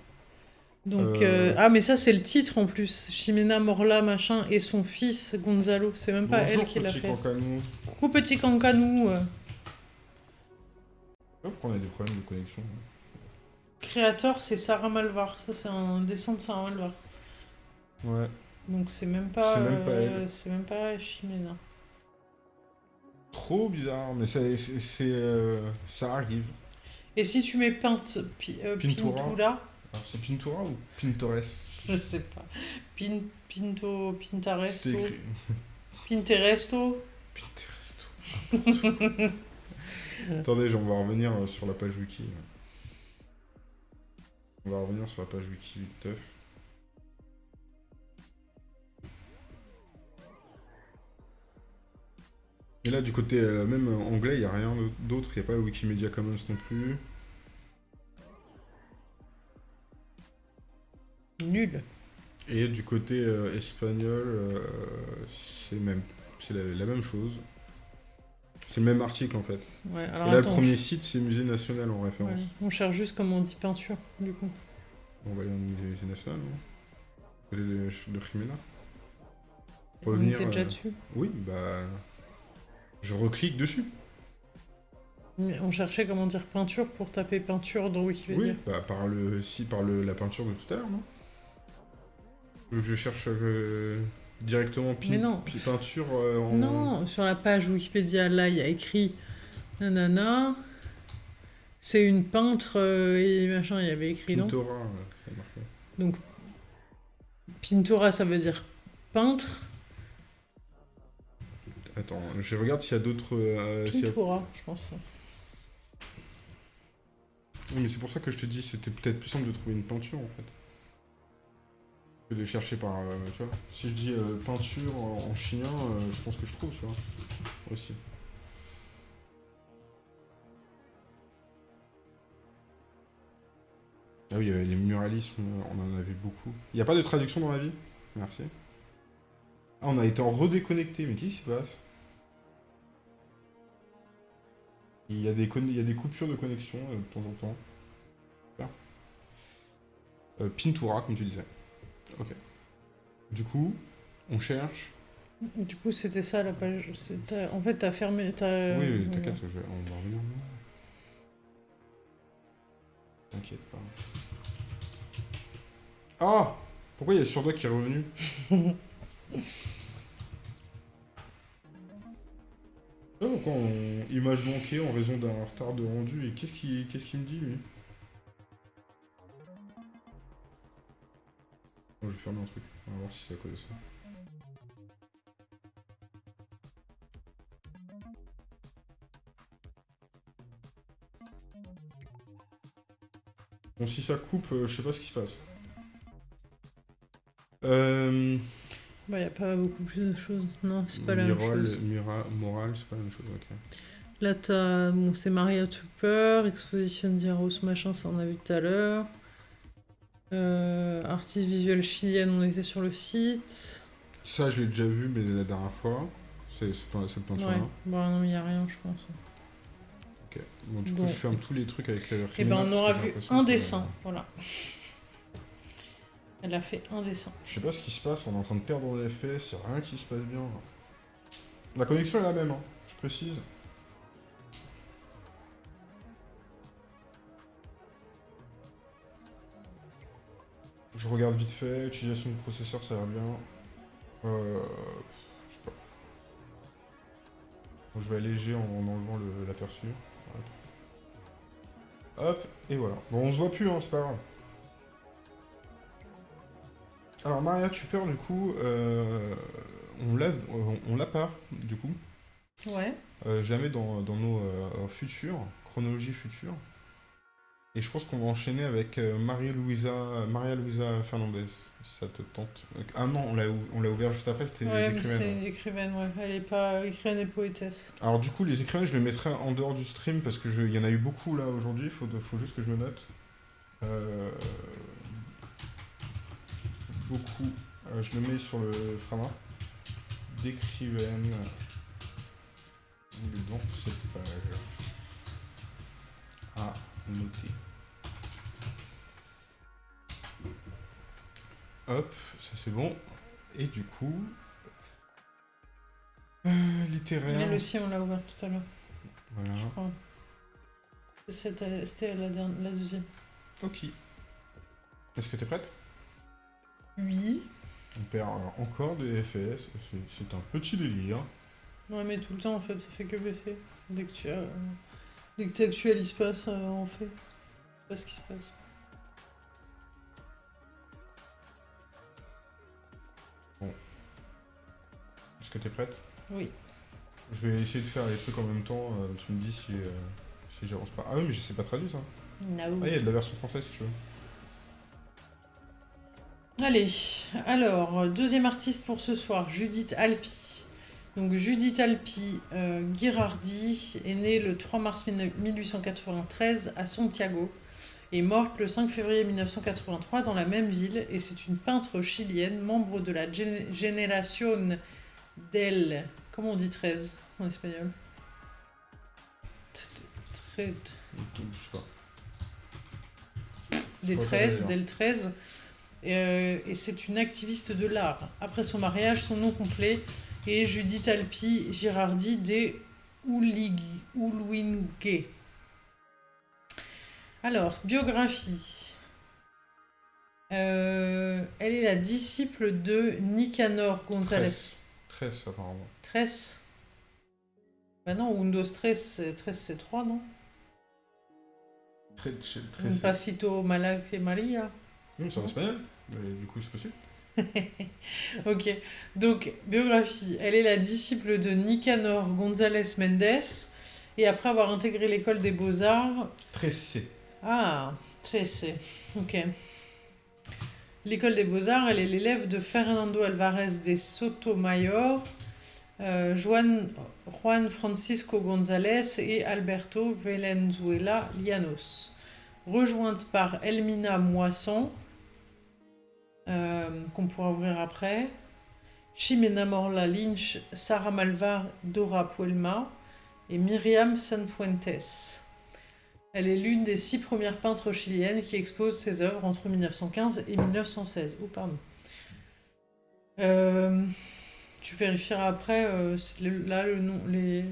Donc, Euh. euh, ah, mais ça, c'est le titre en plus. Ximena Morla, machin, et son fils Gonzalo. C'est même pas Bonjour, elle qui l'a fait. cancanou. Coucou, petit cancanou. pourquoi on a des problèmes de connexion. Créateur, c'est Sarah Malvar. Ça, c'est un dessin de Sarah Malvar. Ouais. Donc c'est même pas. C'est même pas euh, elle. c'est même pas Chimena. Trop bizarre, mais c'est, c'est, euh, ça arrive. Et si tu mets peinte, pi, euh, Pintura. Pintura, Alors, c'est Pintura ou Pinterest je sais pas. Pin, Pinto, Pintaresto, C'est écrit. Pinteresto. Pinterest. Attendez, on va revenir euh, sur la page wiki. On va revenir sur la page wiki teuf. Et là, du côté euh, même euh, anglais, il n'y a rien d'autre. Il n'y a pas Wikimedia Commons non plus. Nul. Et du côté euh, espagnol, euh, c'est même, c'est la, la même chose. C'est le même article en fait. Ouais, Et là, attends. le premier site, c'est Musée National en Ouais, référence. on cherche juste comment on dit peinture, du coup. On va aller au Musée National, non? Côté de, de Jimena. on Revenir, était déjà euh, dessus. Oui, bah. Je reclique dessus. Mais On cherchait comment dire peinture pour taper peinture dans Wikipédia. Oui, bah par le si par le, la peinture de tout à l'heure, non? Je cherche euh, directement pin- Mais non. pi- peinture euh, en. Non, sur la page Wikipédia, là, il y a écrit nanana. C'est une peintre euh, et machin, il y avait écrit Pintora. Donc, Pintura, ça veut dire peintre. Attends, je regarde s'il y a d'autres. s'il y a- Pintura, je pense. Oui, mais c'est pour ça que je te dis, c'était peut-être plus simple de trouver une peinture en fait. Que de chercher par. euh, tu vois. Si je dis euh, peinture en, en chien, euh, je pense que je trouve, tu vois. Aussi. Ah oui, les muralismes, on en avait beaucoup. Il n'y a pas de traduction dans la vie? Merci. Ah, on a été en redéconnecté, mais qu'est-ce qui se passe? Il y, a des il y a des coupures de connexion de temps en temps. Pintura, comme tu disais. Ok. Du coup, on cherche. Du coup, c'était ça la page. En fait, t'as fermé. t'as- oui, oui, voilà. t'inquiète, je vais- on va revenir. T'inquiète pas. Ah Pourquoi il y a Surdoc qui est revenu? Ah, pourquoi on... Image manquée en raison d'un retard de rendu. Et qu'est-ce qu'il qu'est-ce qu'il me dit, lui? Je vais fermer un truc. On va voir si c'est à cause de ça. Bon, si ça coupe, euh, je sais pas ce qui se passe. Euh... Bah, y a pas beaucoup plus de choses. Non, c'est pas la même chose. Mira, Moral, c'est pas la même chose, ok. Là, t'as. Bon, c'est Maria Tupper, Exposition Diaros, machin, ça on a vu tout à l'heure. Euh, artiste visuelle chilienne, on était sur le site. Ça, je l'ai déjà vu, mais la dernière fois. C'est c'est pas cette peinture-là. Ouais, bon, non, il n'y a rien, je pense. Ok. Bon, du coup, Bon. je ferme tous les trucs avec euh, Et ben, Jimena, on aura vu un que- dessin, voilà. Elle a fait un dessin. Je sais pas ce qui se passe, on est en train de perdre FPS, y a rien qui se passe bien. La connexion est la même, hein, je précise. Je regarde vite fait, utilisation du processeur, ça va bien. Euh, je sais pas. Je vais alléger en, en enlevant le- l'aperçu. Hop. Hop, et voilà. Bon, on se voit plus, hein, c'est pas grave. Alors Maria Tupper, du coup, euh, on l'a on, l'a pas, du coup. Ouais. Euh, jamais dans, dans nos euh, futurs, chronologie future. Et je pense qu'on va enchaîner avec euh, Maria-Louisa Maria Louisa Fernandez, si ça te tente? Ah non, on l'a ou- on l'a ouvert juste après, c'était Ouais, les écrivaines. c'est écrivaine, ouais. Elle est pas écrivaine et poétesse. Alors du coup, les écrivaines, je les mettrai en dehors du stream parce que il y en a eu beaucoup là aujourd'hui, faut, faut juste que je me note. Euh, beaucoup. Euh, je le mets sur le frama. D'écrivaines. Dans cette page. À noter. Hop, ça c'est bon. Et du coup. euh, littéraire. Elle aussi, on l'a ouvert tout à l'heure, Voilà. je crois. C'était la, dernière- la deuxième. Ok. Est-ce que t'es prête? Oui. On perd encore des FPS, c'est un petit délire. Ouais, mais tout le temps, en fait, ça fait que baisser. Dès que tu, as... Dès que actualises pas, ça en fait. pas ce qui se passe. Que t'es prête? Oui. Je vais essayer de faire les trucs en même temps. Euh, tu me dis si, euh, si j'avance pas. Ah oui, mais je sais pas traduire ça. No. Ah, il y a de la version française si tu veux. Allez, alors, deuxième artiste pour ce soir, Judith Alpi. Donc Judith Alpi euh, Girardi est née le 3 mars 1893 à Santiago et morte le 5 février 1983 dans la même ville et c'est une peintre chilienne, membre de la Generación del... Comment on dit 13 en espagnol? Des 13, del 13 euh, et, c'est une activiste de l'art. Après son mariage, son nom complet est Judith Alpi Girardi de Uluingue. Alors, biographie. Euh, elle est la disciple de Nicanor González. Tresse, apparemment. Tresse Bah non, Windows 13, 13 c'est 3, non? Tresse. Un pasito Malac Maria. Hum, c'est en espagnol du coup, c'est possible. ok. Donc, biographie. Elle est la disciple de Nicanor González Mendes. Et après avoir intégré l'école des beaux-arts... Tressé. Ah, Tressé. Ok. L'école des beaux-arts, elle est l'élève de Fernando Alvarez de Sotomayor, euh, Juan, Francisco González et Alberto Valenzuela Llanos. Rejointe par Elmina Moisson, euh, qu'on pourra ouvrir après. Ximena Morla Lynch, Sarah Malvar, Dora Puelma et Myriam Sanfuentes. Elle est l'une des six premières peintres chiliennes qui exposent ses œuvres entre 1915 et 1916. Oh, pardon. Euh, tu vérifieras après, euh, là, le nom, les,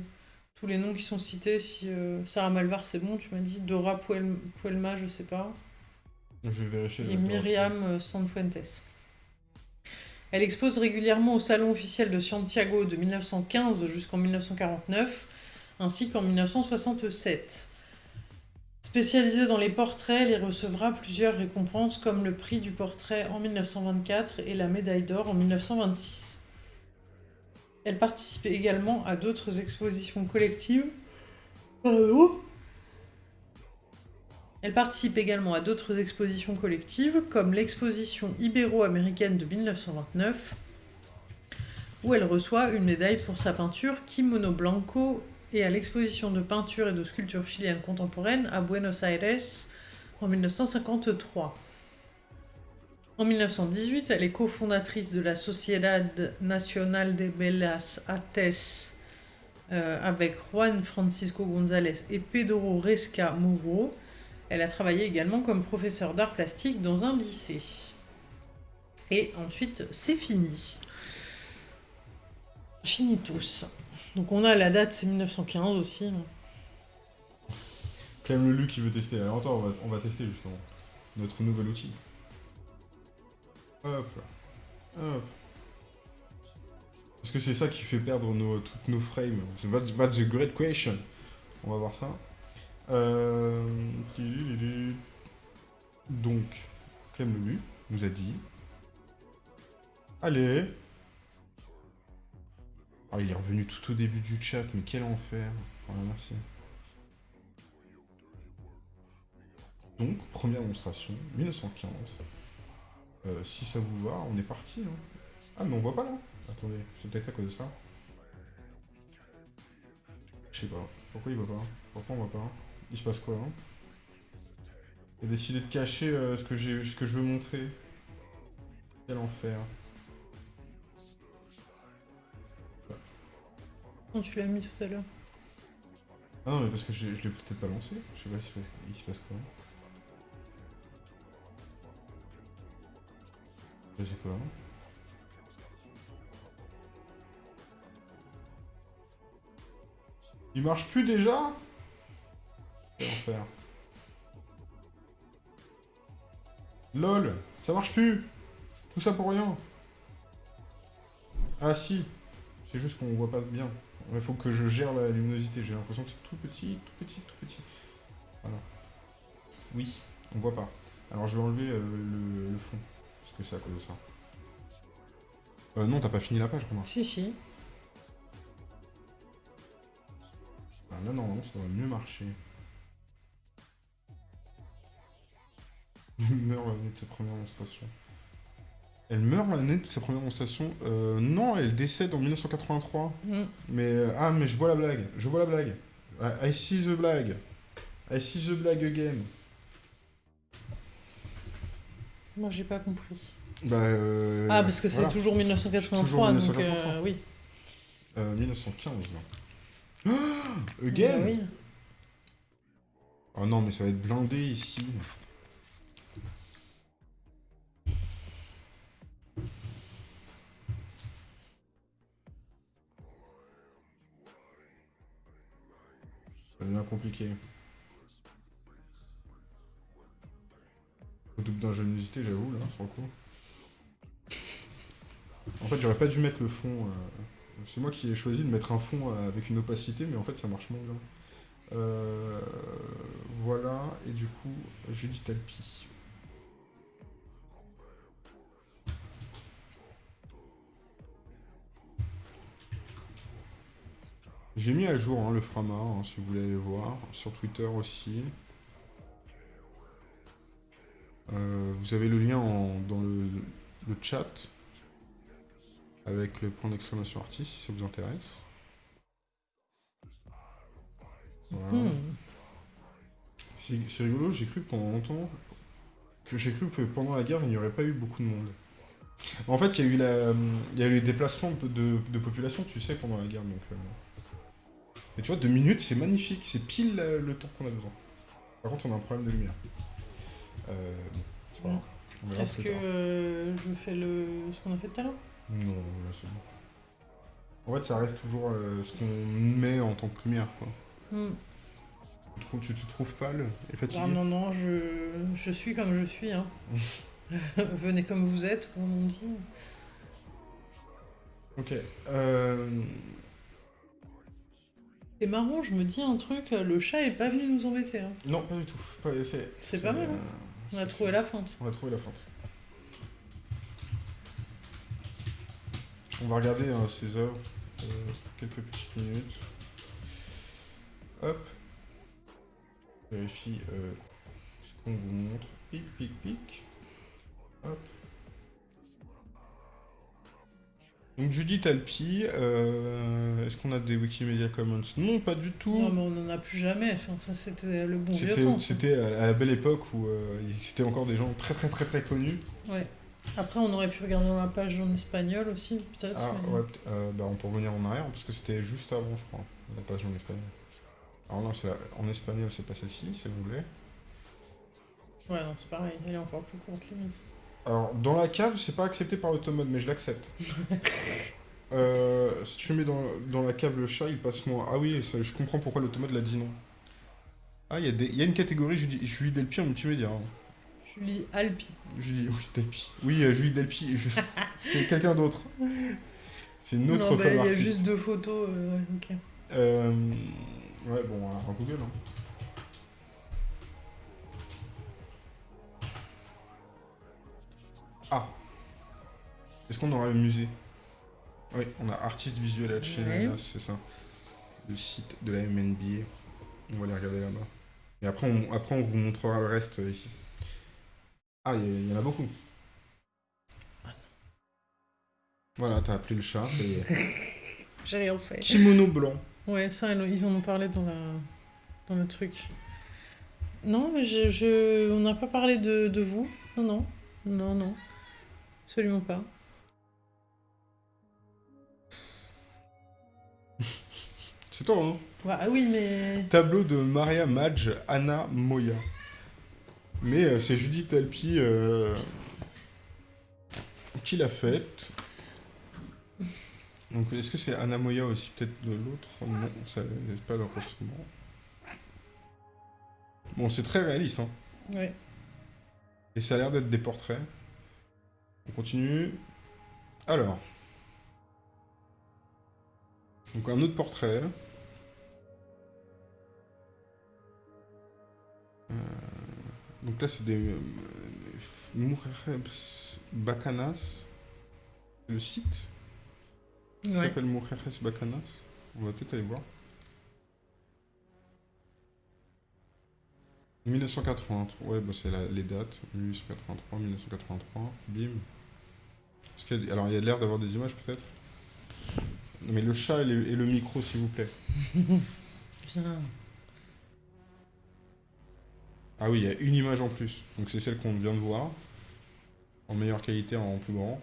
tous les noms qui sont cités. Si Sarah Malvar, c'est bon, tu m'as dit. Dora Puelma, je sais pas. Je vais vérifier. Et Myriam euh, Sanfuentes. Elle expose régulièrement au Salon officiel de Santiago de 1915 jusqu'en 1949, ainsi qu'en 1967. Spécialisée dans les portraits, elle y recevra plusieurs récompenses comme le prix du portrait en 1924 et la médaille d'or en 1926. Elle participe également à d'autres expositions collectives. Elle participe également à d'autres expositions collectives, comme l'exposition ibéro-américaine de 1929, où elle reçoit une médaille pour sa peinture Kimono Blanco, et à l'exposition de peinture et de sculpture chilienne contemporaine à Buenos Aires en 1953. En 1918, elle est cofondatrice de la Sociedad Nacional de Bellas Artes euh, avec Juan Francisco González et Pedro Resca Muro, elle a travaillé également comme professeur d'art plastique dans un lycée. Et ensuite, c'est fini. Fini tous. Donc on a la date, c'est 1915 aussi. Clem Lulu qui veut tester. Alors attends, on va, tester justement notre nouvel outil. Hop. Hop. Est-ce que c'est ça qui fait perdre nos, toutes nos frames That's the great question. On va voir ça. Euh... Donc, Clem Lemu nous a dit... Allez Ah, il est revenu tout au début du chat, mais quel enfer Voilà, merci. Donc, première démonstration, 1915. Euh, si ça vous va, on est parti. Hein. Ah, mais on voit pas là Attendez, c'est peut-être à cause de ça. Je sais pas. Pourquoi il voit pas? Pourquoi on voit pas? Il se passe quoi hein? A décidé de cacher euh, ce que je veux montrer. Quel enfer. Non, tu l'as mis tout à l'heure. Ah non, mais parce que je, l'ai peut-être pas lancé. Je sais pas si il se passe quoi. Je sais quoi. Il marche plus déjà? Faire LOL Ça marche plus Tout ça pour rien Ah si C'est juste qu'on voit pas bien. Il faut que je gère la luminosité. J'ai l'impression que c'est tout petit, tout petit, tout petit. Voilà. Oui, on voit pas. Alors je vais enlever euh, le, fond. Parce que c'est à cause de ça. Euh, non, t'as pas fini la page, Romain. Si, si. Ah, là, normalement, ça doit mieux marcher. meurt l'année de sa première menstruation. Elle meurt l'année de sa première menstruation euh, Non, elle décède en 1983. Mm. Mais, euh, ah, mais je vois la blague. Je vois la blague. I, see the blague. I see the blague again. Moi, j'ai pas compris. Bah, euh, ah, parce que c'est toujours 1983, donc oui. 1915. again bah, oui. Oh non, mais ça va être blindé ici. Ça devient compliqué. Au double d'ingéniosité, j'avoue, là, sur le coup. En fait, j'aurais pas dû mettre le fond... Euh, c'est moi qui ai choisi de mettre un fond euh, avec une opacité, mais en fait, ça marche moins bien. Euh, voilà, et du coup, Judith Alpi. J'ai mis à jour hein, le Frama, hein, si vous voulez aller voir, sur Twitter aussi. Euh, vous avez le lien dans le, chat avec le point d'exclamation artiste si ça vous intéresse. Hmm. C'est rigolo, j'ai cru pendant longtemps que j'ai cru que pendant la guerre il n'y aurait pas eu beaucoup de monde. En fait, il y a eu, la, il y a eu les déplacements de, population, tu sais, pendant la guerre. Donc, euh, et tu vois, deux minutes, c'est magnifique. C'est pile euh, le temps qu'on a besoin. Par contre, on a un problème de lumière. Euh, c'est pas grave. Est-ce que euh, je fais le... ce qu'on a fait tout à l'heure? Non, là c'est bon. En fait, ça reste toujours euh, ce qu'on met en tant que lumière, quoi. Hmm. Tu, te trouves pâle et fatigué? Ah, Non, non, je, je suis comme je suis. Hein. Venez comme vous êtes, comme on dit. Ok. Euh... C'est marrant, je me dis un truc, le chat est pas venu nous embêter. Hein. Non, pas du tout. C'est pas mal. Hein. on a trouvé la fente. On a trouvé la fente. On va regarder hein, ces heures, euh, quelques petites minutes. Hop. Vérifie euh, ce qu'on vous montre. Pic, pic, pic. Hop. Donc Judith Alpi, euh, est-ce qu'on a des Wikimedia Commons? Non, pas du tout. Non, mais on n'en a plus jamais. Enfin, ça, c'était le bon vieux temps. C'était à la belle époque où euh, c'était encore des gens très très très très connus. Ouais. Après, on aurait pu regarder dans la page en espagnol aussi, peut-être. Ah ouais, euh, bah, on peut revenir en arrière parce que c'était juste avant, je crois, la page en espagnol. Alors non, en espagnol, c'est pas celle-ci, si vous voulez. Ouais, non, c'est pareil, elle est encore plus courte, limite. Alors, dans la cave, c'est pas accepté par l'automode, mais je l'accepte. euh, si tu mets dans, dans, la cave le chat, il passe moins. Ah oui, je comprends pourquoi l'automode l'a dit non. Ah, il y, y, a une catégorie Julie Delpi en multimédia. Hein. Julie Alpi. Julie oui, Delpi. Oui, euh, Julie Delpi. c'est quelqu'un d'autre. C'est une autre bah, femme artiste. Il y a juste deux photos. Euh. Euh, ouais, bon, en Google. Hein. Ah Est-ce qu'on aura un musée Oui, on a artiste visuel à Chennai, c'est ça. Le site de la MNBA. On va aller regarder là-bas. Et après on, après, on vous montrera le reste euh, ici. Ah, il y, en a beaucoup. Voilà, t'as appelé le chat, J'ai rien fait. Kimono blanc. Ouais, ça, ils en ont parlé dans, la... dans le truc. Non, mais je, je... on n'a pas parlé de, de vous. Non, non. Non, non. Absolument pas. C'est toi, hein Ah oui, mais... Tableau de Maria Madge, Anna Moya. Mais euh, c'est Judith Alpi euh, qui l'a faite. Donc est-ce que c'est Anna Moya aussi peut-être de l'autre? Non, c'est pas le Bon, c'est très réaliste, hein Ouais. Et ça a l'air d'être des portraits. On continue. Alors. Donc un autre portrait. Euh, donc là c'est des... Euh, Bacanas. Le site. Ça s'appelle Mujeres Bacanas. On va peut-être aller voir. 1983, ouais, bah c'est les dates. 1883, 1983, bim. Alors il y a l'air d'avoir des images peut-être? Mais le chat et le, micro s'il vous plaît. Ah oui, il y a une image en plus. Donc c'est celle qu'on vient de voir. En meilleure qualité, en plus grand.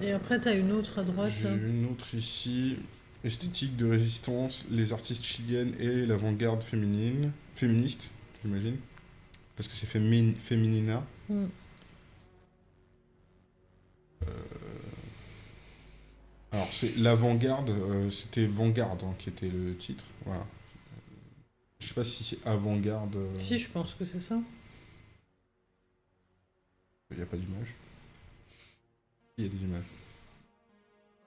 Et après, tu as une autre à droite. J'ai une autre ici. Esthétique de résistance, les artistes chiliennes et l'avant-garde féminine, féministe, j'imagine. Parce que c'est féminina. Mm. Euh, alors, c'est l'avant-garde, euh, c'était Vanguard hein, qui était le titre. Voilà. Je sais pas si c'est avant-garde. Euh. Si, je pense que c'est ça. Il n'y a pas d'image. Il y a des images.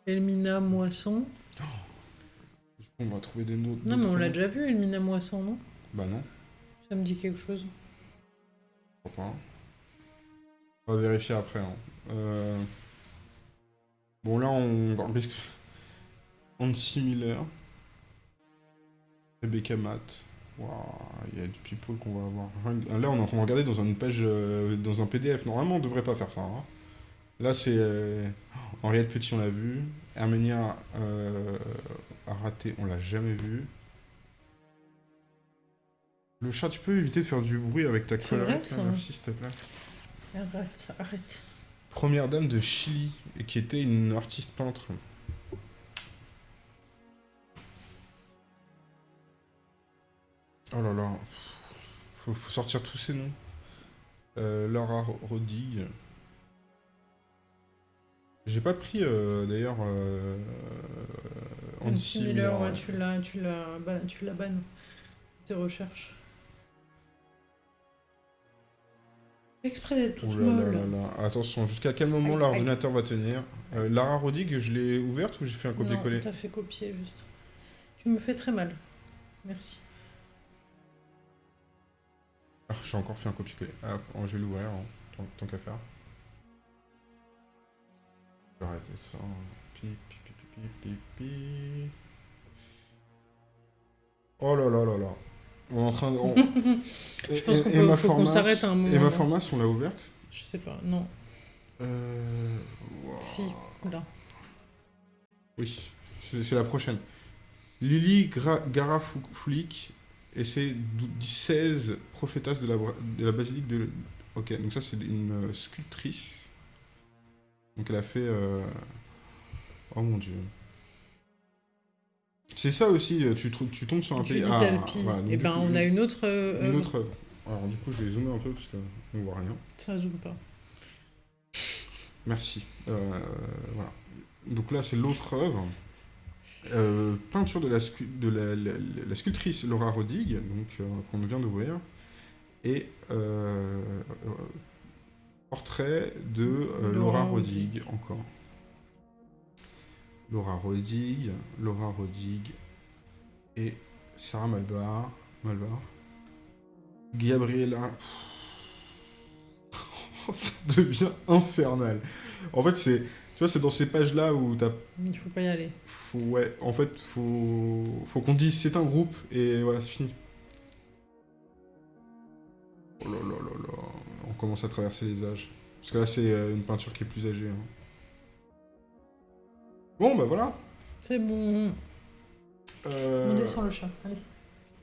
Elmina Moisson. Oh on va trouver des notes. Non, mais on l'a déjà vu, Elmina Moisson, non? Bah non. Ça me dit quelque chose. Je crois pas. On va vérifier après. Hein. Euh... Bon, là, on risque... On similaire. Rebecca Matt. il y a du people qu'on va avoir. Là, on est en train de regarder dans une page, euh, dans un PDF. Normalement, on devrait pas faire ça. Hein. Là, c'est... Euh... Henriette Petit, on l'a vu. Arménia euh, a raté, on l'a jamais vu. Le chat, tu peux éviter de faire du bruit avec ta colère s'il te plaît. Arrête, arrête. Première dame de Chili, et qui était une artiste peintre. Oh là là. Faut, faut sortir tous ces noms. Euh, Laura Rodig. J'ai pas pris euh, d'ailleurs euh, Miller. Ouais, tu l'as, tu l'as, tu l'as ban. Tes recherches. Exprès d'être tout là Attention, jusqu'à quel moment l'ordinateur va tenir? Euh, Lara Rodig, je l'ai ouverte ou j'ai fait un copier-coller? Non, t'as fait copier juste. Tu me fais très mal. Merci. Ah, j'ai encore fait un copier-coller. Ah, je vais l'ouvrir, hein, tant, qu'à faire. Je vais arrêter ça. Oh là là là là. On est en train de. Je pense qu'on s'arrête un moment. Et ma formace, on l'a ouverte Je sais pas, non. Euh... Si, là. Oui, c'est la prochaine. Lily Garafoulik et c'est 16 prophétas de la, de la basilique de. Ok, donc ça c'est une euh, sculptrice. Donc elle a fait. Euh... Oh mon dieu. C'est ça aussi, euh, tu, tu tombes sur un pays. Ah, et eh ben on a une autre. Euh, une autre œuvre. Alors du coup, je vais zoomer un peu parce qu'on voit rien. Ça zoome pas. Merci. Euh, voilà. Donc là, c'est l'autre œuvre. peinture de, la, de la, sculptrice Laura Rodig, donc qu'on vient d'ouvrir, et portrait de Laura, Rodig, encore. Laura Rodig, Laura Rodig et Sarah Malbar. Malbar. Gabriella. ça devient infernal. En fait, c'est. Tu vois, c'est dans ces pages-là où t'as. Il faut pas y aller. Faut, ouais, en fait, faut, faut qu'on dise c'est un groupe et voilà, c'est fini. Oh là là là là. On commence à traverser les âges. Parce que là, c'est euh, une peinture qui est plus âgée. Hein. Bon, bah voilà. C'est bon. Euh... On descend le chat, allez.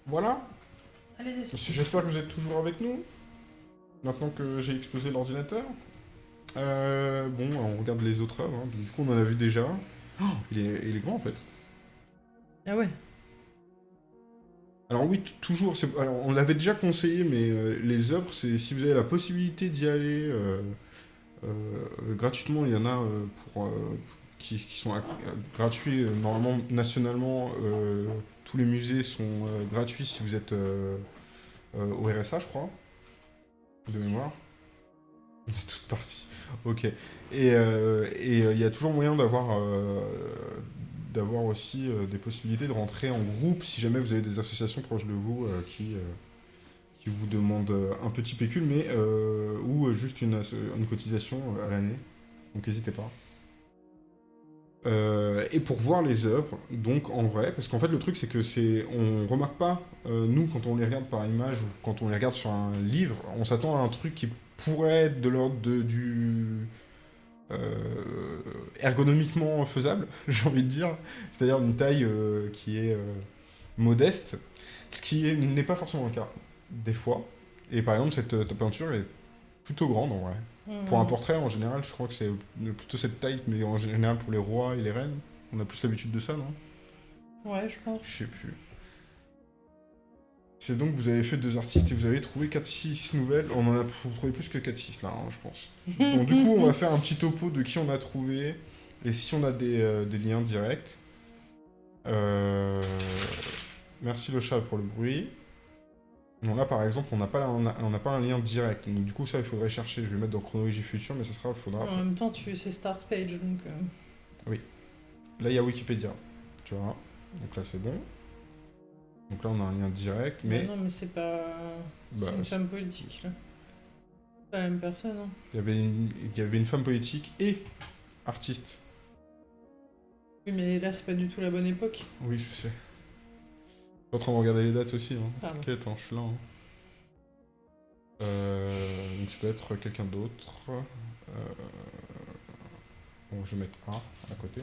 Voilà. Allez, J'espère que vous êtes toujours avec nous. Maintenant que j'ai explosé l'ordinateur. Euh, bon, on regarde les autres œuvres. Hein. Du coup, on en a vu déjà. Oh, il, est, il est grand en fait. Ah ouais. Alors oui, toujours. Alors, on l'avait déjà conseillé, mais euh, les œuvres, c'est si vous avez la possibilité d'y aller euh, gratuitement, il y en a pour qui, sont gratuits. Euh, normalement, nationalement, euh, tous les musées sont euh, gratuits si vous êtes au RSA, je crois. De mémoire Toute partie. Ok. Et euh, et, euh, il y a toujours moyen d'avoir euh, d'avoir aussi euh, des possibilités de rentrer en groupe si jamais vous avez des associations proches de vous euh, qui, euh, qui vous demandent euh, un petit pécule, mais euh, ou euh, juste une, une cotisation euh, à l'année. Donc n'hésitez pas. Euh, et pour voir les œuvres, donc en vrai, parce qu'en fait le truc c'est que c'est, on remarque pas, euh, nous quand on les regarde par image ou quand on les regarde sur un livre, on s'attend à un truc qui pourrait être de l'ordre du euh, ergonomiquement faisable, j'ai envie de dire, c'est-à-dire une taille qui est modeste, ce qui est- n'est pas forcément le cas des fois. Et par exemple cette peinture est plutôt grande en vrai. Pour un Mhm. portrait, en général, je crois que c'est plutôt cette taille, mais en général pour les rois et les reines, on a plus l'habitude de ça, non? Ouais, je pense. Je sais plus. C'est donc vous avez fait deux artistes et vous avez trouvé 4-6 nouvelles. On en a trouvez plus que 4-6 là, hein, je pense. Donc du coup, on va faire un petit topo de qui on a trouvé et si on a des, euh, des liens directs. Euh, Merci le chat pour le bruit. Non, là par exemple, on n'a pas, on a- on n'a pas un lien direct. Donc du coup, ça, il faudrait chercher. Je vais mettre dans chronologie future, mais ça sera, faudra. En même temps, tu c'est start page, donc. euh, Là, il y a Wikipédia. Tu vois? Donc là, c'est bon. Donc là, on a un lien direct, mais bah non, mais c'est pas. Bah, c'est une c'est- femme politique, là. Pas la même personne, hein. il y avait une, il y avait une femme politique et artiste. Oui, mais là, c'est pas du tout la bonne époque. Oui, je sais. Je suis en train de regarder les dates aussi. Hein. Pardon. T'inquiète, hein, je suis là. hein. Euh, donc ça doit être quelqu'un d'autre. Euh, Bon, je vais mettre A à côté.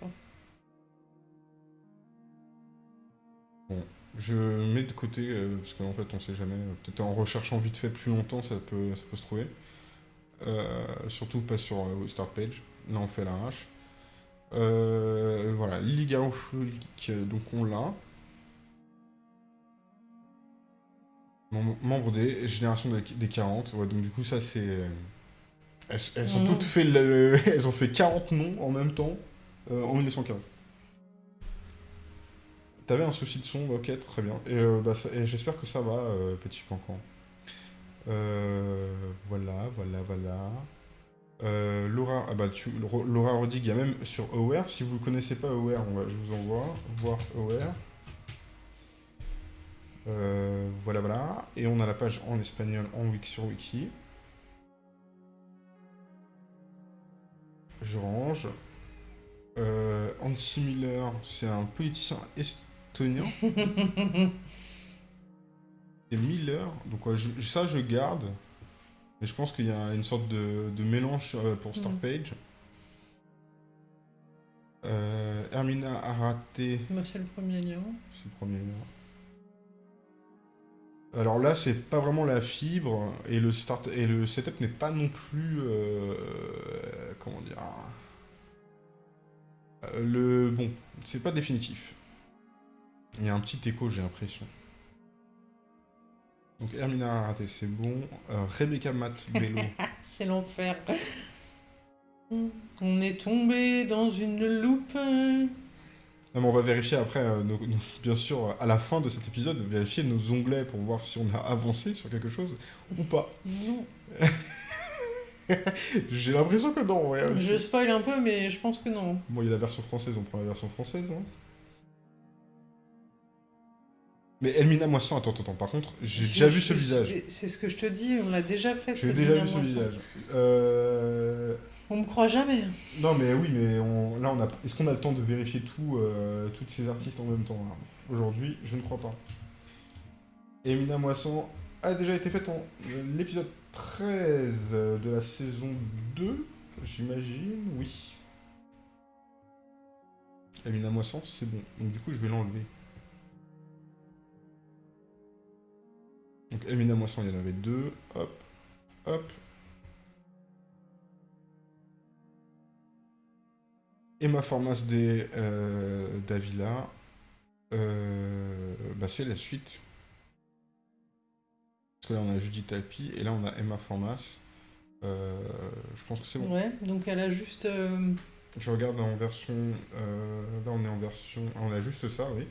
Pas. Je mets de côté, euh, parce qu'en fait, on sait jamais. euh, Peut-être en recherchant vite fait plus longtemps, ça peut, ça peut se trouver. Euh, surtout pas sur euh, Start Page. Là, on fait l'arrache. Voilà, Liga Opholique, donc on l'a. Mem- Membre des générations des, des 40. Ouais, donc du coup, ça, c'est... Elles, elles ont Mhm. toutes fait le... Elles ont fait 40 noms en même temps en 1915. T'avais un souci de son, ok, très bien. Et, euh, bah, j'espère que ça va, euh, petit cancan. Euh, voilà, voilà, voilà. Laura, ah bah tu, Laura Rodig, il y a même sur Aware. Si vous ne connaissez pas Aware, on va, je vous envoie voir Aware. Voilà, voilà. Et on a la page en espagnol en wiki sur Wiki. Je range. Euh, Hansi Miller, c'est un politicien estonien. Et Miller, donc ouais, je- ça je garde. Mais je pense qu'il y a une sorte de, de mélange euh, pour Start Mhm. Page. Euh, Hermina Arate, Moi, c'est le premier lien. c'est le premier lien. Alors là, c'est pas vraiment la fibre et le start et le setup n'est pas non plus euh, comment dire le bon, c'est pas définitif. Il y a un petit écho, j'ai l'impression. Donc Hermina Arate, c'est bon. Euh, Rebecca Matt Bello. C'est l'enfer. On est tombé dans une loupe. Non, mais on va vérifier après, euh, nos- nos- bien sûr, à la fin de cet épisode, vérifier nos onglets pour voir si on a avancé sur quelque chose ou pas. Non. J'ai l'impression que non, ouais. Je spoil un peu, mais je pense que non. Bon, il y a la version française, on prend la version française. hein. Mais Elmina Moisson, attends, attends, par contre, j'ai déjà vu ce visage. C'est ce que je te dis, on l'a déjà fait. J'ai déjà vu ce visage. Euh... On me croit jamais. Non, mais oui, mais on... là, on a... est-ce qu'on a le temps de vérifier tout, euh, toutes ces artistes en même temps Aujourd'hui, je ne crois pas. Emina Moisson a déjà été faite en euh, l'épisode 13 de la saison 2, j'imagine, oui. Emina Moisson, c'est bon. Donc du coup, je vais l'enlever. Donc Emina Moisson, il y en avait deux. Hop, hop. Emma Formas euh, Davila, euh, bah c'est la suite. Parce que là on a Judith Alpi et là on a Emma Formas. Euh, je pense que c'est bon. Ouais, donc elle a juste. Je regarde en version. là, on est en version. ah, on a juste ça, oui.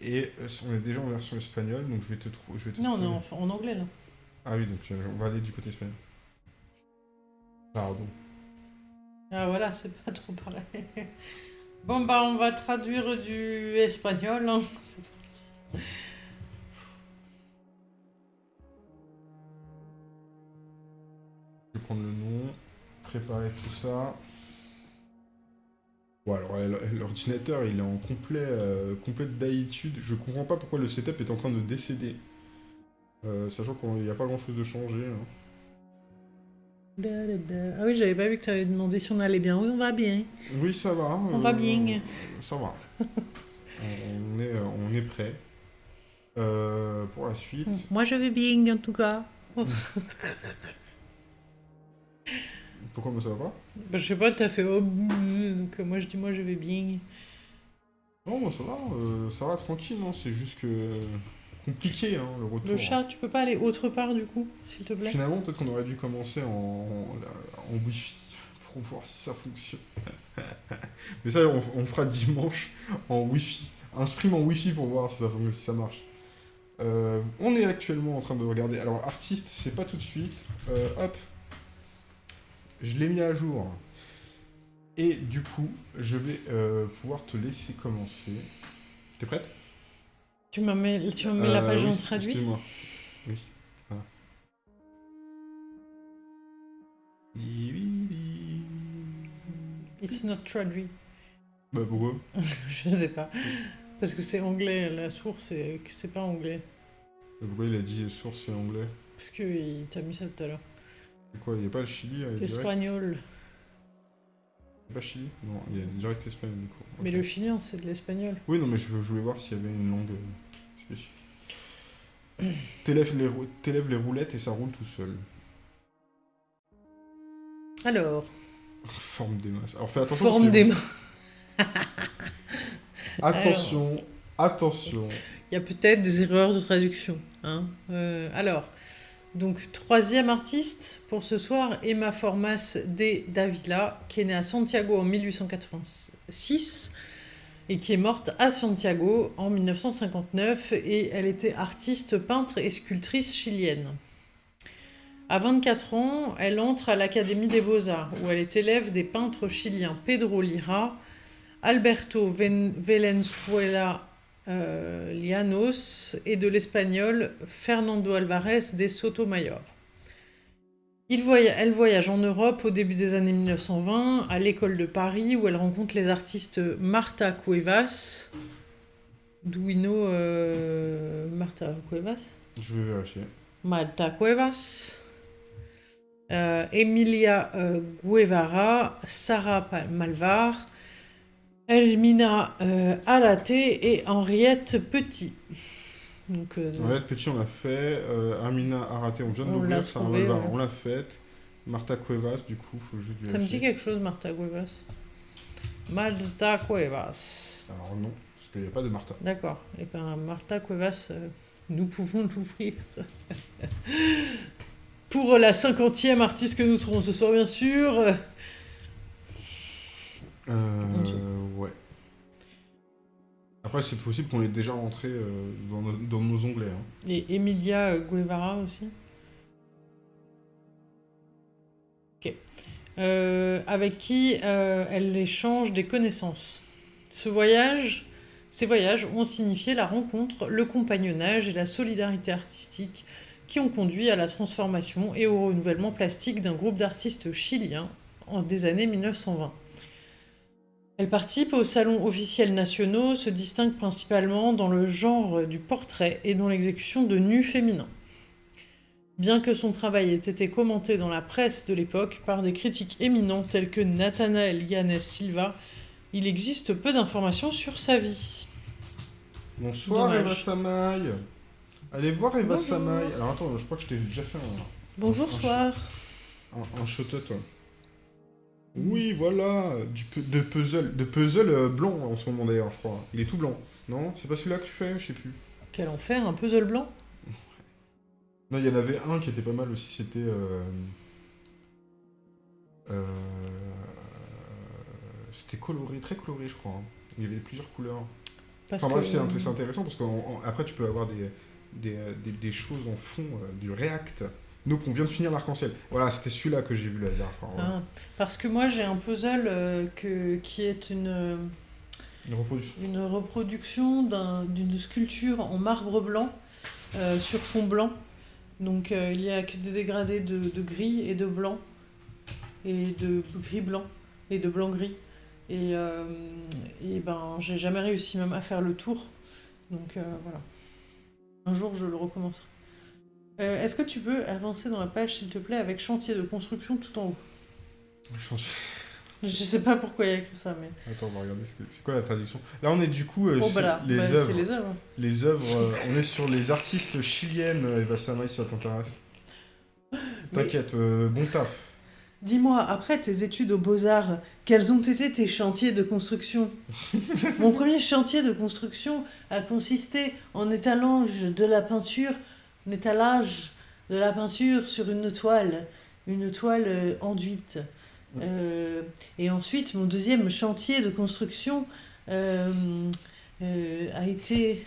Et euh, on est déjà en version espagnole, donc je vais te trouver. Je vais te Non, trouver- non, en, en anglais là. Ah oui, donc euh, on va aller du côté espagnol. Pardon. Ah voilà, c'est pas trop pareil. Bon bah on va traduire du espagnol. hein. C'est parti. Je vais prendre le nom, préparer tout ça. Bon, alors euh, l'ordinateur il est en complet, euh, complète d'aïtude. Je comprends pas pourquoi le setup est en train de décéder. Euh, sachant qu'il n'y a pas grand chose de changé. hein. Da, da, da. Ah oui, j'avais pas vu que tu avais demandé si on allait bien. Oui, on va bien. Oui, ça va. On va bien. Ça va. on, est, euh, on est prêt. Euh, pour la suite. Moi je vais bien en tout cas. Pourquoi moi ça va pas Bah, je sais pas, t'as fait oh, donc euh, moi je dis moi je vais bien. Non, moi ça va. euh, ça va tranquille. hein, C'est juste que compliqué hein, le retour. Le chat, tu peux pas aller autre part du coup, s'il te plaît? Finalement, peut-être qu'on aurait dû commencer en, en, en Wi-Fi pour voir si ça fonctionne. Mais ça, on, on fera dimanche en Wi-Fi. Un stream en Wi-Fi pour voir si ça, fon- si ça marche. Euh, on est actuellement en train de regarder. Alors, artiste, c'est pas tout de suite. Euh, hop. Je l'ai mis à jour. Et du coup, je vais euh, pouvoir te laisser commencer. T'es prête? Tu m'as mis, tu m'as mis la Euh, page oui, en traduit? Excuse-moi. Oui. Voilà. It's not traduit. Bah pourquoi? Je sais pas. Parce que c'est anglais, la source, et que c'est pas anglais. Pourquoi il a dit source et anglais? Parce qu'il t'a mis ça tout à l'heure. Quoi Il n'y a pas le Chili euh, direct Espagnol. Il y a pas Chili? Non, il y a direct espagnol du coup. Mais le chilien, c'est de l'espagnol. Oui, non, mais je, je voulais voir s'il y avait une langue euh, spécifique. T'élèves les, rou- les roulettes et ça roule tout seul. Alors, Forme des masses. Alors fais attention. forme des mains. Attention, attention. Il y a peut-être des erreurs de traduction. Hein. Euh, alors, donc troisième artiste pour ce soir, Emma Formas de Davila, qui est née à Santiago en 1886 et qui est morte à Santiago en 1959 et elle était artiste, peintre et sculptrice chilienne. À 24 ans, elle entre à l'Académie des Beaux-Arts, où elle est élève des peintres chiliens Pedro Lira, Alberto Ven- euh, Llanos et de l'espagnol Fernando Alvarez de Sotomayor. Il elle voyage en Europe au début des années 1920 à l'école de Paris où elle rencontre les artistes Marta Cuevas. Duino euh, Marta Cuevas? Je vais vérifier. Marta Cuevas, euh, Emilia Guevara, Sarah Malvar, Elmina euh, Alate et Henriette Petit. Donc, euh, Henriette Petit, on l'a fait. Euh, Amina Araté, on vient de l'ouvrir. Ouais. on l'a faite. Marta Cuevas, du coup, faut juste ça me dit quelque chose, Marta Cuevas. Marta Cuevas. Alors non, parce qu'il n'y a pas de Marta. D'accord. Et bien, Marta Cuevas, euh, nous pouvons l'ouvrir. Pour la cinquantième artiste que nous trouvons ce soir, bien sûr. Euh, dessous. ouais. Après, c'est possible qu'on ait déjà rentré euh, dans, nos, dans nos onglets. hein. Et Emilia Guevara aussi? Ok. Euh, avec qui euh, elle échange des connaissances. Ce voyage, ces voyages ont signifié la rencontre, le compagnonnage et la solidarité artistique qui ont conduit à la transformation et au renouvellement plastique d'un groupe d'artistes chiliens en des années 1920. Elle participe aux salons officiels nationaux, se distingue principalement dans le genre du portrait et dans l'exécution de nus féminins. Bien que son travail ait été commenté dans la presse de l'époque par des critiques éminents tels que Nathanael Yanes Silva, il existe peu d'informations sur sa vie. Bonsoir Dommage. Eva Samaï. Allez voir Eva Bonjour. Samaï. Alors attends, je crois que je t'ai déjà fait un, Bonjour, Un- soir. un, un shout-out, toi. Oui, voilà, du, de puzzle, de puzzle euh, blanc en ce moment d'ailleurs, je crois. Il est tout blanc. Non? C'est pas celui-là que tu fais? Je sais plus. Quel enfer, un puzzle blanc? Non, il y en avait un qui était pas mal aussi, c'était... euh, Euh, C'était coloré, très coloré, je crois. hein. Il y avait plusieurs couleurs. Parce Enfin bref, que- c'est c'est intéressant parce qu'après, tu peux avoir des, des, euh, des- des choses en fond, euh, du React. Nous, on vient de finir l'arc-en-ciel. Voilà, c'était celui-là que j'ai vu la dernière fois. Ah, parce que moi j'ai un puzzle euh, que, qui est une, Une reproduction. une reproduction d'un- d'une sculpture en marbre blanc euh, sur fond blanc. Donc euh, il y a que des dégradés de, de gris et de blanc, et de gris blanc, et de blanc gris. Et, euh, et ben j'ai jamais réussi même à faire le tour. Donc euh, voilà. Un jour je le recommencerai. Euh, Est-ce que tu peux avancer dans la page s'il te plaît avec chantier de construction tout en haut Change- Je sais pas pourquoi il y a écrit ça, mais. Attends, on va regarder. ce C'est quoi la traduction? Là, on est du coup euh, Oh, sur bah les bah, œuvres. c'est les œuvres. Les œuvres, euh, on est sur les artistes chiliennes, euh, Eva Sama, si ça t'intéresse. Mais- T'inquiète, euh, bon taf. Dis-moi, après tes études aux Beaux-Arts, quels ont été tes chantiers de construction? Mon premier chantier de construction a consisté en étalage de la peinture, en étalage de la peinture sur une toile, une toile euh, enduite. Euh, et ensuite, mon deuxième chantier de construction euh, euh, a été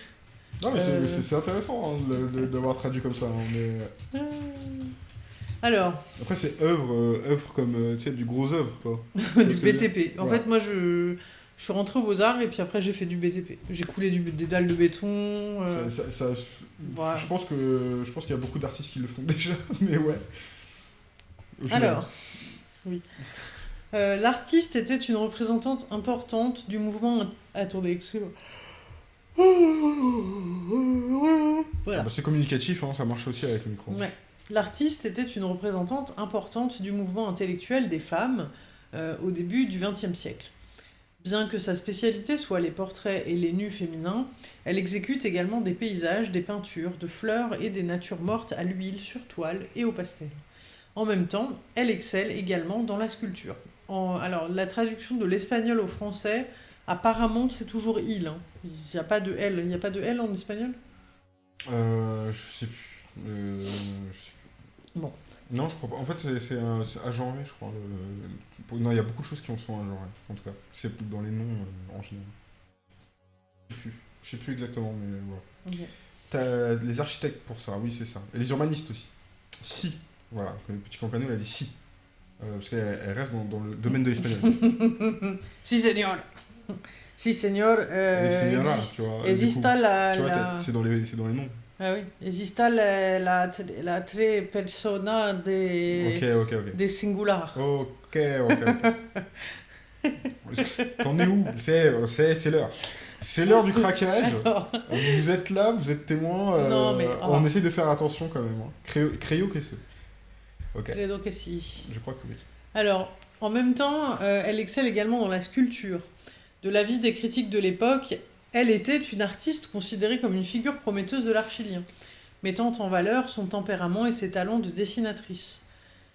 Non, mais c'est- intéressant hein, d'avoir traduit comme ça. hein, mais... Alors, Après, c'est œuvre, œuvre comme tu sais, du gros œuvre, quoi. du BTP. En fait, moi, je, je suis rentrée aux Beaux-Arts et puis après, j'ai fait du BTP. J'ai coulé du, des dalles de béton. euh, Ça- ça- ça- voilà. Je pense que je pense qu'il y a beaucoup d'artistes qui le font déjà, mais ouais. Alors, oui. Euh, L'artiste était une représentante importante du mouvement. Attendez, excusez-moi. Ah bah, c'est communicatif, hein, ça marche aussi avec le micro. Ouais. L'artiste était une représentante importante du mouvement intellectuel des femmes euh, au début du XXe siècle. Bien que sa spécialité soit les portraits et les nus féminins, elle exécute également des paysages, des peintures, de fleurs et des natures mortes à l'huile, sur toile et au pastel. En même temps, elle excelle également dans la sculpture. En- alors, la traduction de l'espagnol au français, apparemment, c'est toujours il. hein. Il n'y a pas de L. Il n'y a pas de L en espagnol? Euh, je sais plus. Euh, je sais plus. Bon. Non, je crois pas. En fait, c'est- agenré, je crois. le- Non, il y a beaucoup de choses qui en sont agenrées, en tout cas. C'est dans les noms euh, en général. Je sais plus. Je sais plus exactement, mais voilà. Ok. T'as les architectes pour ça, oui, c'est ça. Et les urbanistes aussi. Si. Voilà, le petit campano, il a dit si. Euh, parce qu'elle elle reste dans, dans le domaine de l'espagnol. Si, señor. Si, señor. Euh, c'est bien là, exis- tu vois. exista la. C'est dans, les- c'est dans les noms. Ah oui. Exista la, la, la tres persona de, Ok, ok, ok. de singular. Ok, ok, ok. T'en es où? C'est l'heure. C'est l'heure du craquage. Alors, Vous êtes là, vous êtes témoins. euh, Non, mais- On oh. essaie de faire attention quand même. Hein. Créo, créo que c'est. Ok, credo que si. je crois que oui. Alors, en même temps, euh, elle excelle également dans la sculpture. De l'avis des critiques de l'époque, elle était une artiste considérée comme une figure prometteuse de l'art chilien, mettant en valeur son tempérament et ses talents de dessinatrice.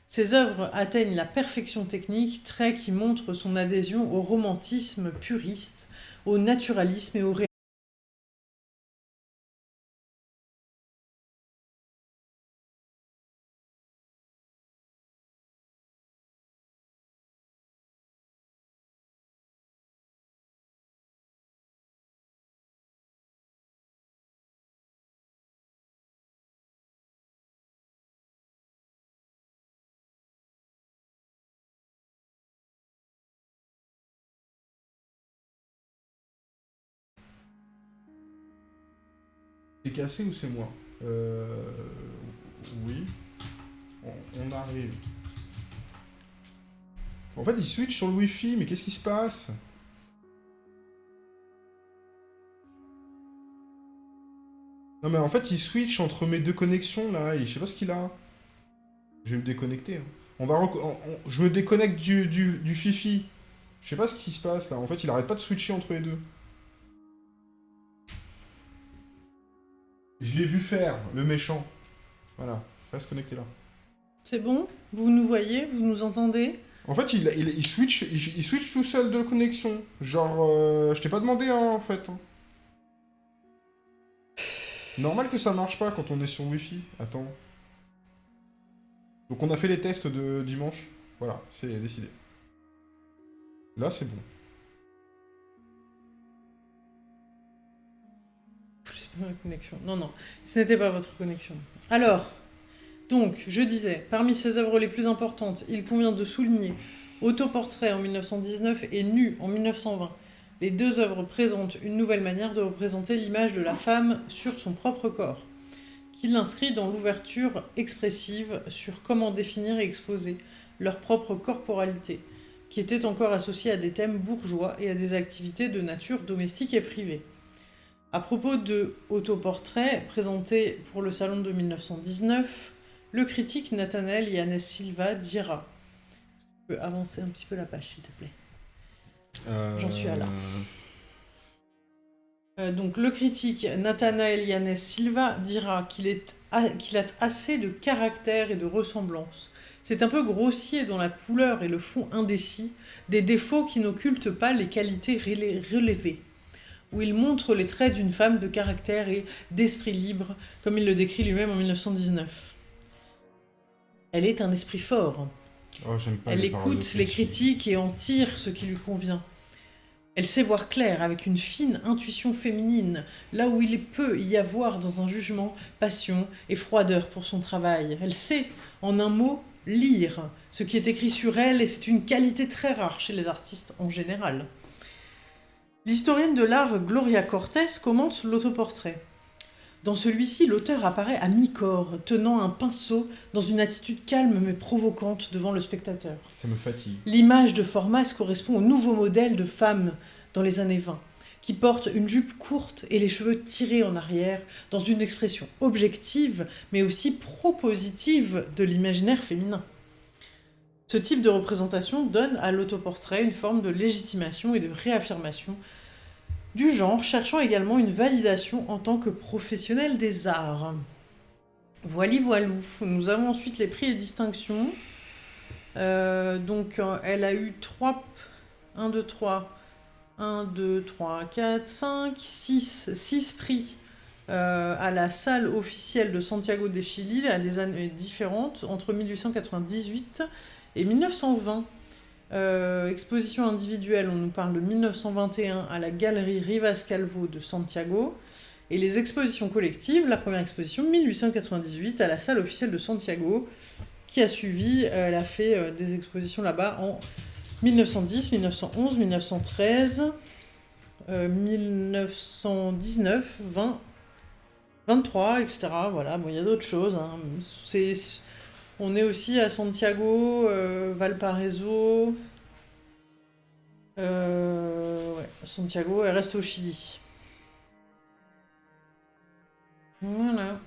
Ses œuvres atteignent la perfection technique, trait qui montre son adhésion au romantisme puriste, au naturalisme et au réalisme. Cassé ou c'est moi euh... Oui. On, arrive. En fait, il switch sur le Wi-Fi, mais qu'est-ce qui se passe? Non, mais en fait, il switch entre mes deux connexions là, et je sais pas ce qu'il a. Je vais me déconnecter. hein. On va on- Je me déconnecte du, du, du Fifi. Je sais pas ce qui se passe là. En fait, il arrête pas de switcher entre les deux. Je l'ai vu faire, le méchant. Voilà, reste connecté là. C'est bon? Vous nous voyez? Vous nous entendez? En fait, il, il, il switch, il, il switch tout seul de connexion. Genre, euh, je t'ai pas demandé, hein, en fait. Normal que ça marche pas quand on est sur Wi-Fi. Attends. Donc on a fait les tests de dimanche. Voilà, c'est décidé. Là, c'est bon. Non, non, ce n'était pas votre connexion. Alors, donc, je disais, parmi ses œuvres les plus importantes, il convient de souligner Autoportrait en 1919 et Nu en 1920. Les deux œuvres présentent une nouvelle manière de représenter l'image de la femme sur son propre corps, qui l'inscrit dans l'ouverture expressive sur comment définir et exposer leur propre corporalité, qui était encore associée à des thèmes bourgeois et à des activités de nature domestique et privée. À propos de Autoportrait, présenté pour le salon de 1919, le critique Nathanael Yannes Silva dira Tu peux avancer un petit peu la page, s'il te plaît Euh, J'en suis à là. Euh, donc le critique Nathanael Yannes Silva dira qu'il est a, qu'il a assez de caractère et de ressemblance. C'est un peu grossier dans la couleur et le fond indécis, des défauts qui n'occultent pas les qualités relé- relevées, où il montre les traits d'une femme de caractère et d'esprit libre, comme il le décrit lui-même en 1919. Elle est un esprit fort, Oh, pas elle écoute les critiques et en tire ce qui lui convient. Elle sait voir clair avec une fine intuition féminine, là où il peut y avoir dans un jugement passion et froideur pour son travail. Elle sait, en un mot, lire ce qui est écrit sur elle et c'est une qualité très rare chez les artistes en général. L'historienne de l'art Gloria Cortés commente l'autoportrait. Dans celui-ci, l'auteur apparaît à mi-corps, tenant un pinceau dans une attitude calme mais provocante devant le spectateur. Ça me fatigue. L'image de Formas correspond au nouveau modèle de femme dans les années 20, qui porte une jupe courte et les cheveux tirés en arrière, dans une expression objective, mais aussi propositive de l'imaginaire féminin. Ce type de représentation donne à l'autoportrait une forme de légitimation et de réaffirmation du genre, cherchant également une validation en tant que professionnel des arts. Voili voilou. Nous avons ensuite les prix et distinctions. Euh, donc, euh, elle a eu 3... 1, 2, 3... 1, 2, 3, 4, 5, 6, 6 prix euh, à la salle officielle de Santiago de Chili à des années différentes, entre 1898 et 1920. Euh, exposition individuelle, on nous parle de 1921 à la galerie Rivas Calvo de Santiago. Et les expositions collectives, la première exposition 1898 à la salle officielle de Santiago, qui a suivi, euh, elle a fait euh, des expositions là-bas en 1910, 1911, 1913, euh, 1919, 20, 23, etc. Voilà, bon, il y a d'autres choses. hein. On est aussi à Santiago, euh, Valparaiso. Euh, ouais, Santiago, elle reste au Chili. Voilà.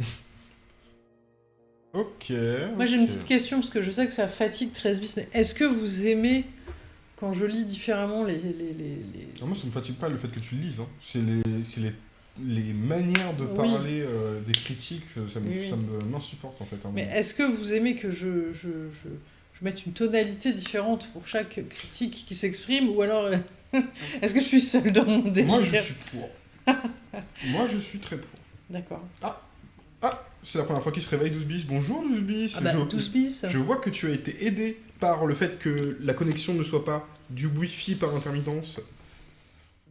Ok. Moi j'ai une petite question parce que je sais que ça fatigue 13 bis, mais est-ce que vous aimez quand je lis différemment les. les, les, les- Non, moi, ça me fatigue pas le fait que tu le lises. hein. C'est les, c'est les, les manières de Oui. parler euh, des critiques, ça me, Oui, oui. m'insupporte en fait. hein. Mais est-ce que vous aimez que je, je, je, je mette une tonalité différente pour chaque critique qui s'exprime ou alors euh, est-ce que je suis seule dans mon délire? Moi, je suis pour. Moi, je suis très pour. D'accord. Ah, c'est la première fois qu'il se réveille, 12 bis. Bonjour, 12 bis. Ah bah, je, 12 bis. je vois que tu as été aidé par le fait que la connexion ne soit pas du Wi-Fi par intermittence.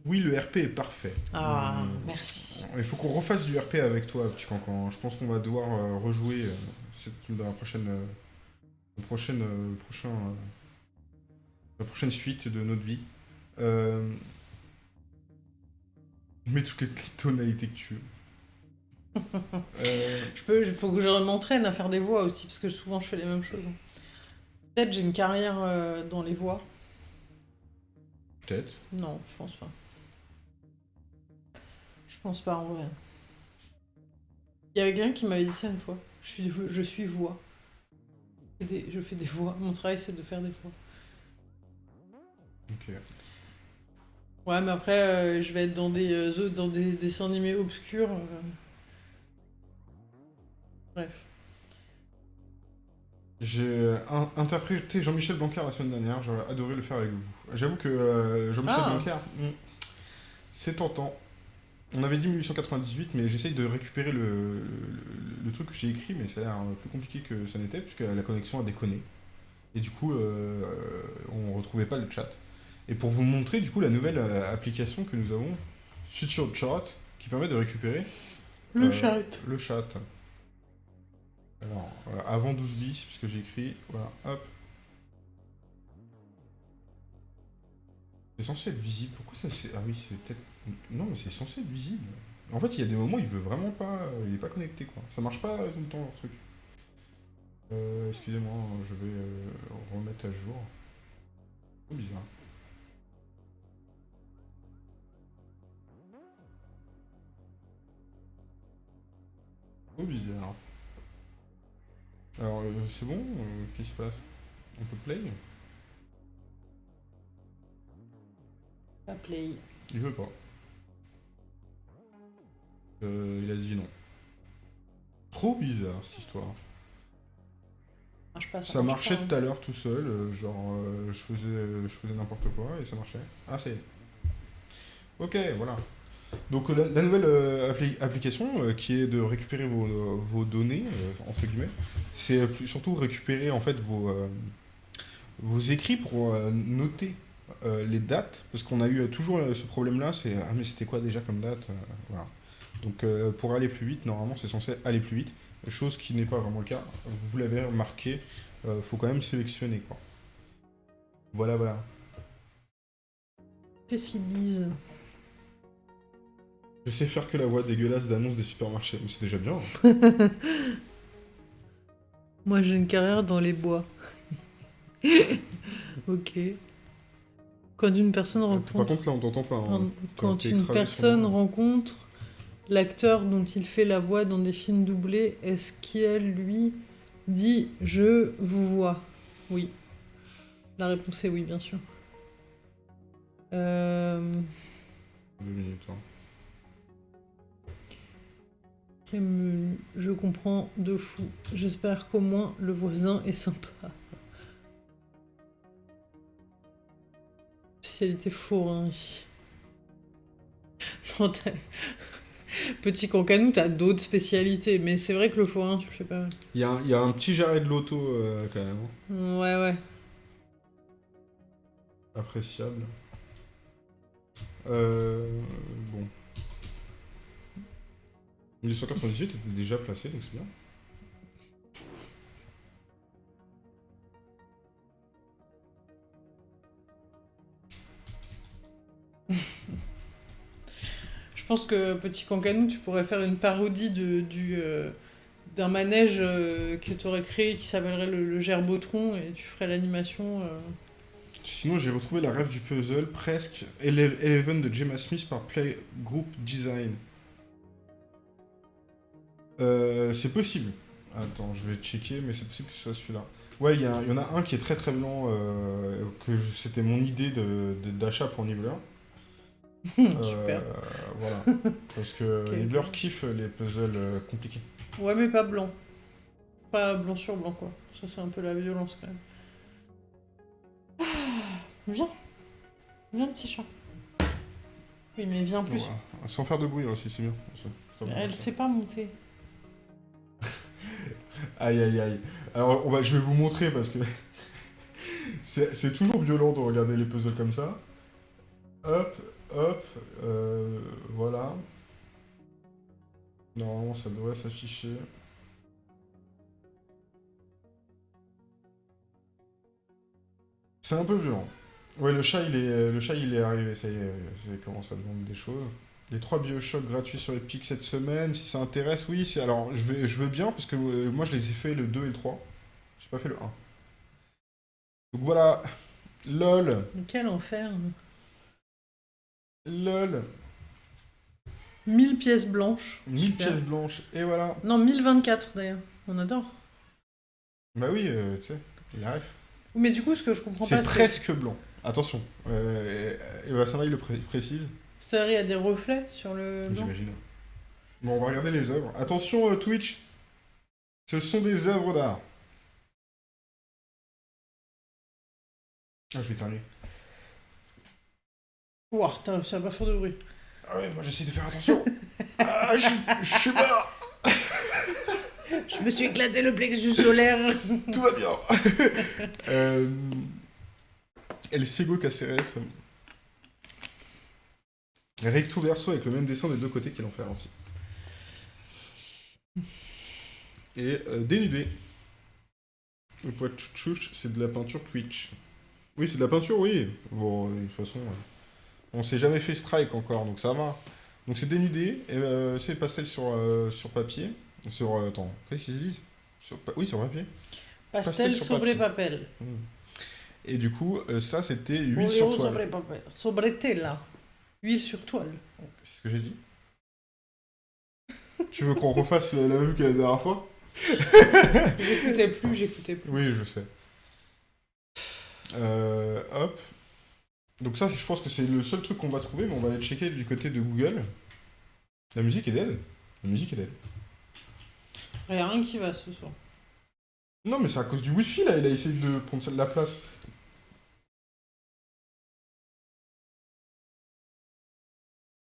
Oui, le RP est parfait. Ah, Hum. merci. Il faut qu'on refasse du RP avec toi, petit cancan. Je pense qu'on va devoir euh, rejouer euh, dans la prochaine, euh, la prochaine, euh, prochain, euh, la prochaine suite de notre vie. Je mets toutes les tonalités que tu veux. Je peux, il faut que je m'entraîne à faire des voix aussi parce que souvent je fais les mêmes choses. Peut-être j'ai une carrière dans les voix. Peut-être. Non, je pense pas. Je pense pas en vrai. Il y avait quelqu'un qui m'avait dit ça une fois. Je suis, je suis voix. Je fais des, je fais des voix. Mon travail c'est de faire des voix. Ok. Ouais, mais après euh, je vais être dans des, euh, dans des dessins animés obscurs. euh. Bref. J'ai in- interprété Jean-Michel Blanquer la semaine dernière. J'aurais adoré le faire avec vous. J'avoue que Jean-Michel Ah. Blanquer, hmm, c'est tentant. On avait dit 1898, mais j'essaye de récupérer le, le- le truc que j'ai écrit, mais ça a l'air plus compliqué que ça n'était, puisque la connexion a déconné. Et du coup, euh, on retrouvait pas le chat. Et pour vous montrer, du coup, la nouvelle euh, application que nous avons, Future Chat, qui permet de récupérer Le Euh, chat. le chat. Alors, avant 12 bis, puisque j'ai écrit, voilà, hop. C'est censé être visible. Pourquoi ça c'est. Ah oui, c'est peut-être. Non, mais c'est censé être visible. En fait, il y a des moments où il veut vraiment pas. Il est pas connecté, quoi. Ça marche pas tout le temps, leur truc. Euh, excusez-moi, je vais euh, remettre à jour. C'est bizarre. Trop bizarre. Alors, euh, c'est bon euh, Qu'est-ce qui se passe? On peut play? Pas play. Il veut pas. Euh, il a dit non. Trop bizarre cette histoire. Marche pas, Ça marche marchait pas, tout à l'heure tout seul, euh, genre euh, je faisais, je faisais n'importe quoi et ça marchait. Ah c'est. Ok, voilà. Donc la, la nouvelle appli- application qui est de récupérer vos, vos données, entre guillemets, c'est surtout récupérer en fait vos, vos écrits pour noter les dates, parce qu'on a eu toujours ce problème-là, c'est ah mais c'était quoi déjà comme date, voilà. Donc euh, pour aller plus vite, normalement c'est censé aller plus vite, chose qui n'est pas vraiment le cas. Vous l'avez remarqué, euh, faut quand même sélectionner quoi. Voilà voilà. Qu'est-ce qu'ils disent? Je sais faire que la voix dégueulasse d'annonce des supermarchés, mais c'est déjà bien. Moi, j'ai une carrière dans les bois. ok. Quand une personne Par rencontre, contre là on t'entend pas. quand, hein. quand une personne rencontre l'acteur dont il fait la voix dans des films doublés, est-ce qu'elle lui dit je vous vois Oui. La réponse est oui, bien sûr. Euh, Deux minutes. hein. je comprends de fou. J'espère qu'au moins le voisin est sympa. Spécialité forain ici. Non, t'as- Petit cancanou, t'as d'autres spécialités, mais c'est vrai que le forain, tu le fais pas mal. Il y, a y a un petit jarret de loto euh, quand même. hein. Ouais, ouais. Appréciable. Euh, bon. 1998 était déjà placé, donc c'est bien. Je pense que Petit Cancanou, tu pourrais faire une parodie de, du, euh, d'un manège euh, que tu aurais créé qui s'appellerait le, le Gerbotron et tu ferais l'animation. euh. Sinon, j'ai retrouvé la rêve du puzzle, presque Ele- Eleven de Gemma Smith par Play Group Design. Euh, c'est possible. Attends, je vais checker, mais c'est possible que ce soit celui-là. Ouais, il y, en a un qui est très très blanc, que c'était mon idée de- de- d'achat pour Nibbler. Euh, Super. voilà. Parce que Ok. Nibbler kiffe les puzzles euh, compliqués. Ouais, mais pas blanc. Pas blanc sur blanc, quoi. Ça, c'est un peu la violence, quand même. Ah, Viens. Viens, petit chat. Oui, mais viens plus. Sans faire de bruit aussi, c'est bien. Ça- ça va. Elle sait pas monter. Aïe aïe aïe. Alors on va, je vais vous montrer parce que c'est c'est toujours violent de regarder les puzzles comme ça. Hop, hop, euh, voilà. Normalement ça devrait s'afficher. C'est un peu violent. Ouais, le chat il est, le chat il est arrivé, ça y est, ça commence à demander des choses. Les trois Bioshock gratuits sur Epic cette semaine, si ça intéresse, oui, c'est alors je, vais, je veux bien parce que euh, moi je les ai fait le 2 et le 3. J'ai pas fait le 1. Donc voilà, lol, quel enfer. Lol, 1000 pièces blanches. 1000 Super. pièces blanches, et voilà. Non, 1024 d'ailleurs. On adore. Bah oui, euh, tu sais, il arrive. Mais du coup, ce que je comprends C'est pas, presque blanc. Attention, euh, et Vassana il le pré- précise, c'est il y a des reflets sur le blanc. j'imagine. Bon, on va regarder les œuvres. Attention euh, Twitch, ce sont des œuvres d'art. Ah, je vais éternuer. Ouah, réussi à pas faire de bruit. Ah ouais, moi j'essaie de faire attention. ah, je, je suis mort. je me suis éclaté le plexus solaire. Tout va bien. euh, El Ciego Caceres. Recto verso avec le même dessin des deux côtés qu'il en fait. Et euh, dénudé. Le poids chouch, c'est de la peinture Twitch. Oui, c'est de la peinture, oui. Bon, de toute façon, euh, on s'est jamais fait strike encore, donc ça va. Donc c'est dénudé, et euh, c'est pastel sur, euh, sur papier. Sur. euh, attends, qu'est-ce qu'ils disent? Sur, Oui, sur papier. Pastel, Pastel sur sobre papier. papel. Et du coup, ça c'était huile sur toile. sobre tela. Huile sur toile. C'est ce que j'ai dit. tu veux qu'on refasse la, la même que la dernière fois? J'écoutais plus, j'écoutais plus. Oui, je sais. Hop. Donc ça, je pense que c'est le seul truc qu'on va trouver, mais on va aller checker du côté de Google. La musique est dead. La musique est dead. Il n'y a rien qui va ce soir. Non, mais c'est à cause du Wi-Fi, là. Il a essayé de prendre de la place.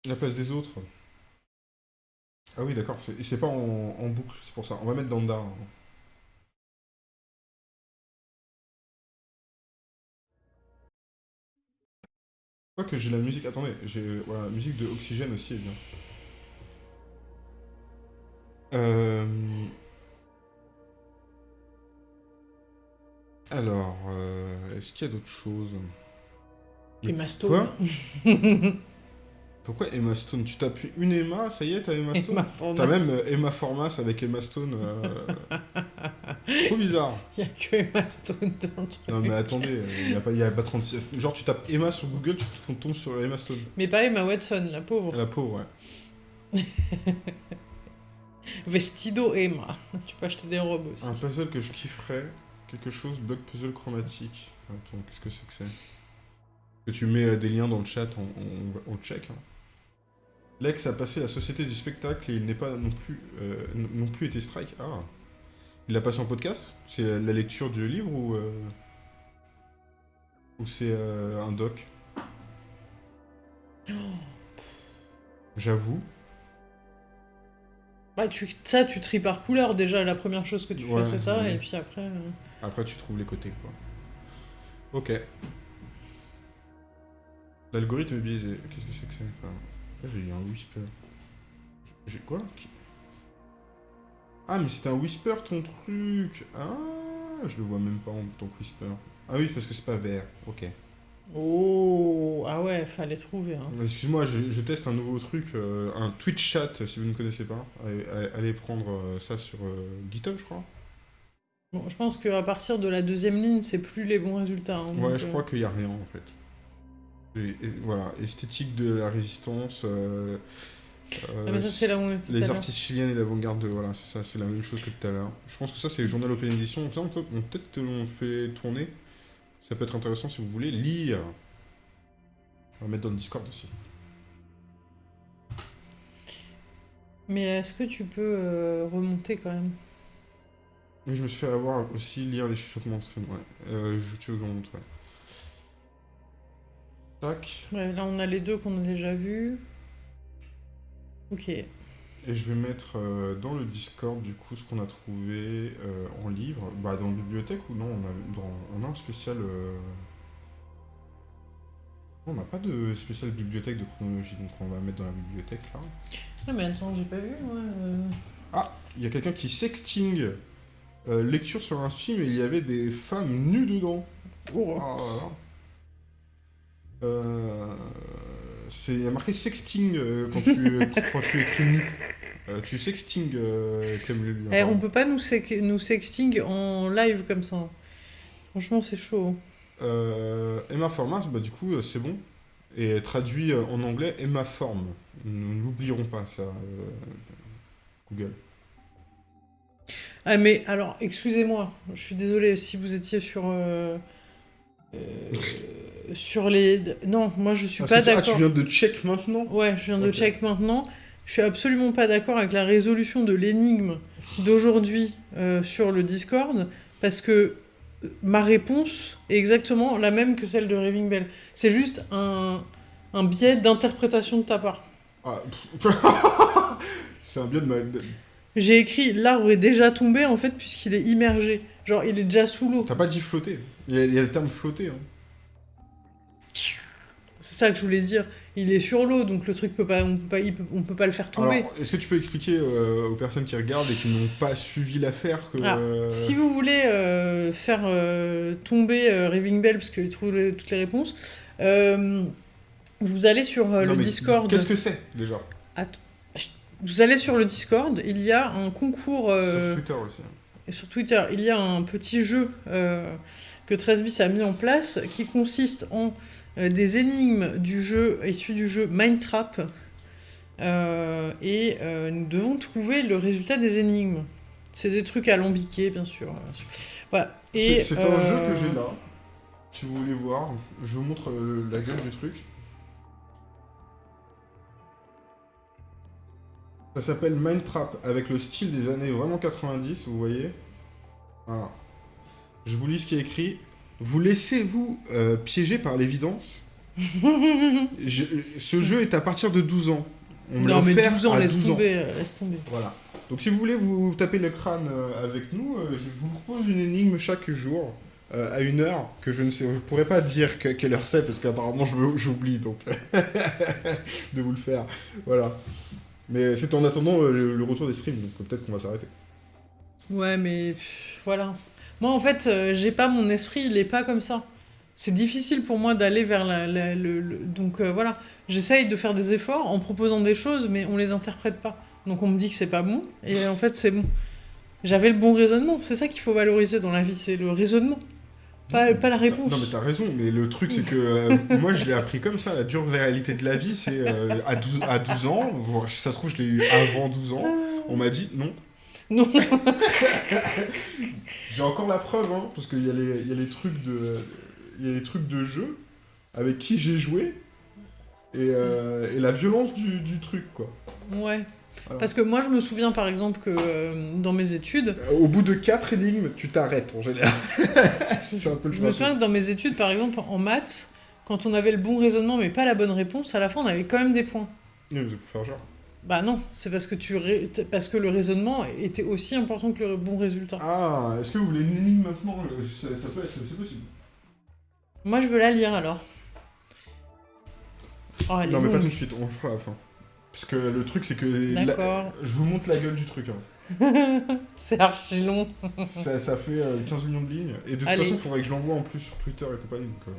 La place des autres. Ah oui, d'accord. Et c'est pas en, en boucle, c'est pour ça. On va mettre dans le dard. Je crois que j'ai la musique. Attendez, j'ai. Voilà, la musique de Oxygène aussi est bien. Euh. Alors, euh, est-ce qu'il y a d'autres choses? Quoi? Mastone. Pourquoi Emma Stone Tu tapes une Emma, ça y est, t'as Emma Stone T'as même euh, Emma Formas avec Emma Stone. euh, Trop bizarre. Il n'y a que Emma Stone dans le truc. Non mais attendez, il n'y a, pas- y a pas 36... Genre tu tapes Emma sur Google, tu tombes sur Emma Stone. Mais pas Emma Watson, la pauvre. La pauvre, ouais. Vestido Emma. Tu peux acheter des robes aussi. Un puzzle que je kifferais, quelque chose, bloc puzzle chromatique. Attends, qu'est-ce que c'est que c'est Que tu mets euh, des liens dans le chat, on, on, check. hein. Lex a passé la société du spectacle et il n'est pas non plus, euh, non plus été strike. Ah Il l'a passé en podcast? C'est la lecture du livre ou. euh, Ou c'est euh, un doc? J'avoue. Bah, tu, ça, tu tries par couleur déjà. La première chose que tu Ouais, fais, c'est ça. ouais. Et puis après. Après, tu trouves les côtés, quoi. Ok. L'algorithme est biaisé. Qu'est-ce que c'est que ça? J'ai eu un whisper. J'ai quoi Ah, mais c'est un whisper, ton truc Ah, je le vois même pas en tant que whisper. Ah oui, parce que c'est pas vert. Ok. Oh Ah ouais, fallait trouver. Hein. Excuse-moi, je, je teste un nouveau truc, euh, un Twitch chat, si vous ne connaissez pas. Allez, prendre euh, ça sur euh, GitHub, je crois. Bon, je pense qu'à partir de la deuxième ligne, c'est plus les bons résultats. hein, Ouais, donc, je crois qu'il n'y a rien en fait. Et, et voilà, esthétique de la résistance. euh, Ah, euh, ça, là où on à les artistes chiliens et l'avant-garde, de- voilà, c'est ça, c'est la même chose que tout à l'heure. Je pense que ça, c'est le journal Open Edition. On peut- on- Peut-être l'on fait tourner. Ça peut être intéressant si vous voulez lire. On va mettre dans le Discord aussi. Mais est-ce que tu peux euh, remonter quand même? Je me suis fait avoir aussi lire les chuchotements de stream, ouais. Euh, je te le montre, ouais. Tac. Ouais, là, on a les deux qu'on a déjà vus. Ok. Et je vais mettre euh, dans le Discord du coup ce qu'on a trouvé euh, en livre. Bah dans la bibliothèque ou non on a, dans, on a un spécial. euh, On n'a pas de spécial bibliothèque de chronologie donc on va mettre dans la bibliothèque là. Ah, mais attends, j'ai pas vu, moi. Ah Il y a quelqu'un qui sexting lecture sur un film et il y avait des femmes nues dedans. Oh. Ah, là, là. Euh, c'est il y a marqué sexting euh, quand tu quand tu écris nu. Euh, tu sexting Clem Lulu, Eh, on peut pas nous, sec- nous sexting en live comme ça. Franchement, c'est chaud. Emma Formas, bah du coup c'est bon. Et traduit en anglais Emma Form. Nous n'oublierons pas ça, Google. Ah, mais alors, excusez-moi, je suis désolée si vous étiez sur. euh, euh, sur les. Non, moi je suis Parce pas tu- ah, d'accord. tu viens de check maintenant Ouais, je viens de check maintenant. Je suis absolument pas d'accord avec la résolution de l'énigme d'aujourd'hui euh, sur le Discord parce que euh, ma réponse est exactement la même que celle de Raving Bell. C'est juste un, un biais d'interprétation de ta part. Ah, c'est un bien de mal. J'ai écrit l'arbre est déjà tombé en fait puisqu'il est immergé. Genre il est déjà sous l'eau. T'as pas dit flotter. Il y, a, il y a le terme flotter. Hein. C'est ça que je voulais dire. Il est sur l'eau donc le truc peut pas, on peut pas, peut- on peut pas le faire tomber. Est-ce que tu peux expliquer euh, aux personnes qui regardent et qui n'ont pas suivi l'affaire que. Ah, euh, Si vous voulez euh, faire tomber Raving Bell, parce qu'il trouve toutes les réponses, vous allez sur non, le Discord. Qu'est-ce que c'est déjà? Vous allez sur le Discord, il y a un concours Sur Twitter aussi. hein. et sur Twitter, il y a un petit jeu que 13bis a mis en place qui consiste en des énigmes du jeu issues du jeu Mindtrap. Euh, et euh, nous devons trouver le résultat des énigmes. C'est des trucs alambiqués, bien sûr. Voilà. Et, C'est un jeu euh, que j'ai là. Si vous voulez voir, je vous montre euh, la gueule du truc. Ça s'appelle Mindtrap avec le style des années vraiment 90, vous voyez. Voilà. Je vous lis ce qui est écrit. Vous laissez-vous euh, piéger par l'évidence Je- Ce jeu est à partir de 12 ans. On Non, mais offert 12 ans, laisse 12 ans. tomber, euh, laisse tomber. Voilà. Donc si vous voulez vous taper le crâne euh, avec nous, je vous propose une énigme chaque jour euh, à une heure que je ne sais, je pourrais pas dire que- quelle heure c'est parce qu'apparemment j'oublie donc de vous le faire. Voilà. Mais c'est en attendant euh, le, retour des streams donc peut-être qu'on va s'arrêter. Ouais, mais voilà. Moi, en fait, euh, j'ai pas mon esprit, il est pas comme ça. C'est difficile pour moi d'aller vers la, la- le, le- Donc euh, voilà, j'essaye de faire des efforts en proposant des choses, mais on les interprète pas. Donc on me dit que c'est pas bon, et en fait c'est bon. J'avais le bon raisonnement, c'est ça qu'il faut valoriser dans la vie, c'est le raisonnement. Pas, pas la réponse. Non mais t'as raison, mais le truc c'est que euh, moi je l'ai appris comme ça, la dure réalité de la vie c'est euh, à, 12, à 12 ans, ça se trouve je l'ai eu avant 12 ans, on m'a dit non. Non. J'ai encore la preuve, hein, parce qu'il y, a les- il y a les trucs de, il y a les trucs de jeu avec qui j'ai joué et, euh, et la violence du, du truc quoi. Ouais. Parce que moi je me souviens par exemple que euh, dans mes études, Euh, Au bout de quatre énigmes, tu t'arrêtes en général. c'est un peu le Je me souviens que dans mes études, par exemple, en maths, quand on avait le bon raisonnement mais pas la bonne réponse, à la fin on avait quand même des points. Oui, mais c'est pour faire genre. Bah non, c'est parce que tu ré- parce que le raisonnement était aussi important que le bon résultat. Ah, est-ce que vous voulez une énigme maintenant Euh, ça, ça peut être, c'est possible. Moi je veux la lire alors. Oh, elle est non mais pas tout de suite, on le fera à la fin. Parce que le truc c'est que... la- D'accord. Je vous montre la gueule du truc. hein. c'est archi long. ça, ça fait euh, 15 millions de lignes. Et de toute Allez. façon, il faudrait que je l'envoie en plus sur Twitter et compagnie. Donc, euh.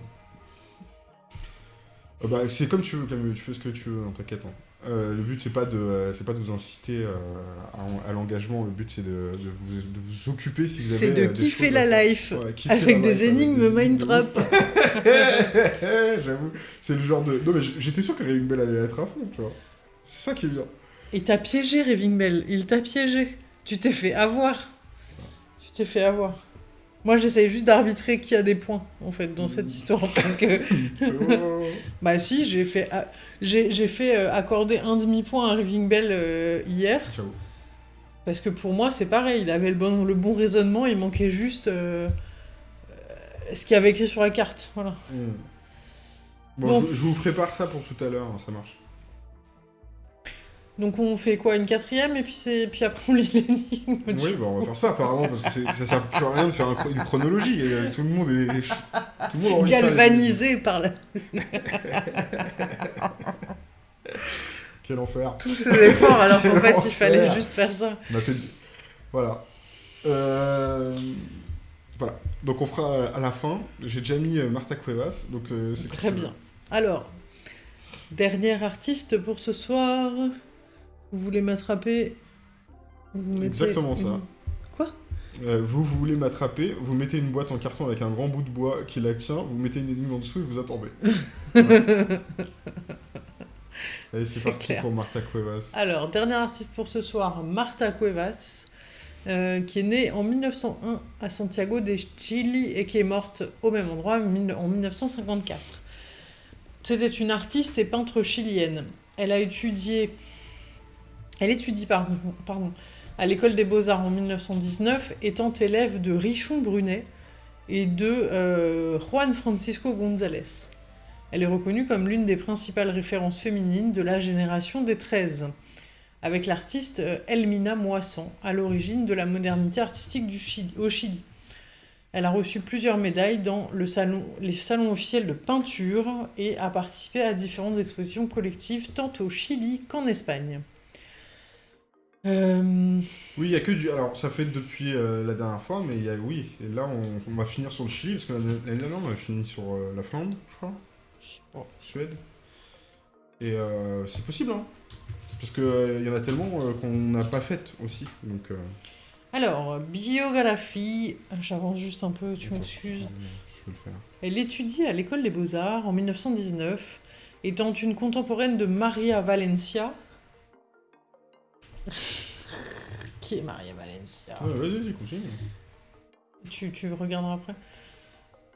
Euh, bah, c'est comme tu veux, Camus, tu fais ce que tu veux, hein, t'inquiète. hein. Euh, le but, c'est pas, de, euh, c'est pas de vous inciter euh, à, à l'engagement, le but, c'est de, de vous, de vous occuper si vous avez C'est de des kiffer la à life. Ouais, kiffer Avec la des life, avec énigmes des énigmes Mindtrap. de ouf. J'avoue, c'est le genre de... Non mais j'étais sûr que Raving Bell allait être à fond, tu vois. C'est ça qui est bien. Il t'a piégé, Raving Bell. Il t'a piégé. Tu t'es fait avoir. Tu t'es fait avoir. Moi, j'essaye juste d'arbitrer qui a des points, en fait, dans cette histoire. Parce que, bah si, j'ai fait, a- j'ai fait euh, accorder un demi-point à Raving Bell euh, hier. Ciao. Parce que pour moi, c'est pareil. Il avait le bon, le bon raisonnement, il manquait juste euh, ce qu'il y avait écrit sur la carte. Voilà. Hmm. Bon, Bon. Je, je vous prépare ça pour tout à l'heure, hein, ça marche. Donc on fait quoi Une quatrième et puis, c'est- puis après on lit l'énigme. Oui, bah on va faire ça apparemment, parce que ça sert plus à rien de faire une chronologie. et, euh, tout le monde est. Tout le monde de Galvanisé par la- Quel enfer. tous ces efforts alors qu'en fait il fallait juste faire ça. On a fait. Voilà. Euh, Voilà. Donc on fera à la fin. J'ai déjà mis euh, Martha Cuevas, donc euh, c'est Très bien. Alors, dernier artiste pour ce soir. Vous voulez m'attraper mettez Exactement ça. Quoi Euh, vous, voulez m'attraper, vous mettez une boîte en carton avec un grand bout de bois qui la tient, vous mettez une énigme en dessous et vous attendez. Allez, c'est parti clair. pour Martha Cuevas. Alors, dernier artiste pour ce soir, Marta Cuevas, euh, qui est née en 1901 à Santiago de Chili et qui est morte au même endroit en 1954. C'était une artiste et peintre chilienne. Elle a étudié... Elle étudie, à l'école des beaux-arts en 1919, étant élève de Richon Brunet et de euh, Juan Francisco González. Elle est reconnue comme l'une des principales références féminines de la génération des 13, avec l'artiste euh, Elmina Moisson, à l'origine de la modernité artistique du au Chili. Elle a reçu plusieurs médailles dans les salons officiels de peinture et a participé à différentes expositions collectives tant au Chili qu'en Espagne. Euh, oui, il n'y a que du. Alors, ça fait depuis euh, la dernière fois, mais il y a... oui, et là, on... va finir sur le Chili, parce que l'année dernière, on a fini sur euh, la Finlande, je crois. Oh, Suède. Et c'est possible, hein. Parce qu'il y en a tellement qu'on n'a pas fait aussi. Donc, Alors, biographie. J'avance juste un peu, tu m'excuses. Elle étudie à l'école des Beaux-Arts en 1919, étant une contemporaine de Maria Valencia Qui est Maria Valencia Vas-y, vas-y, continue. Tu, tu regarderas après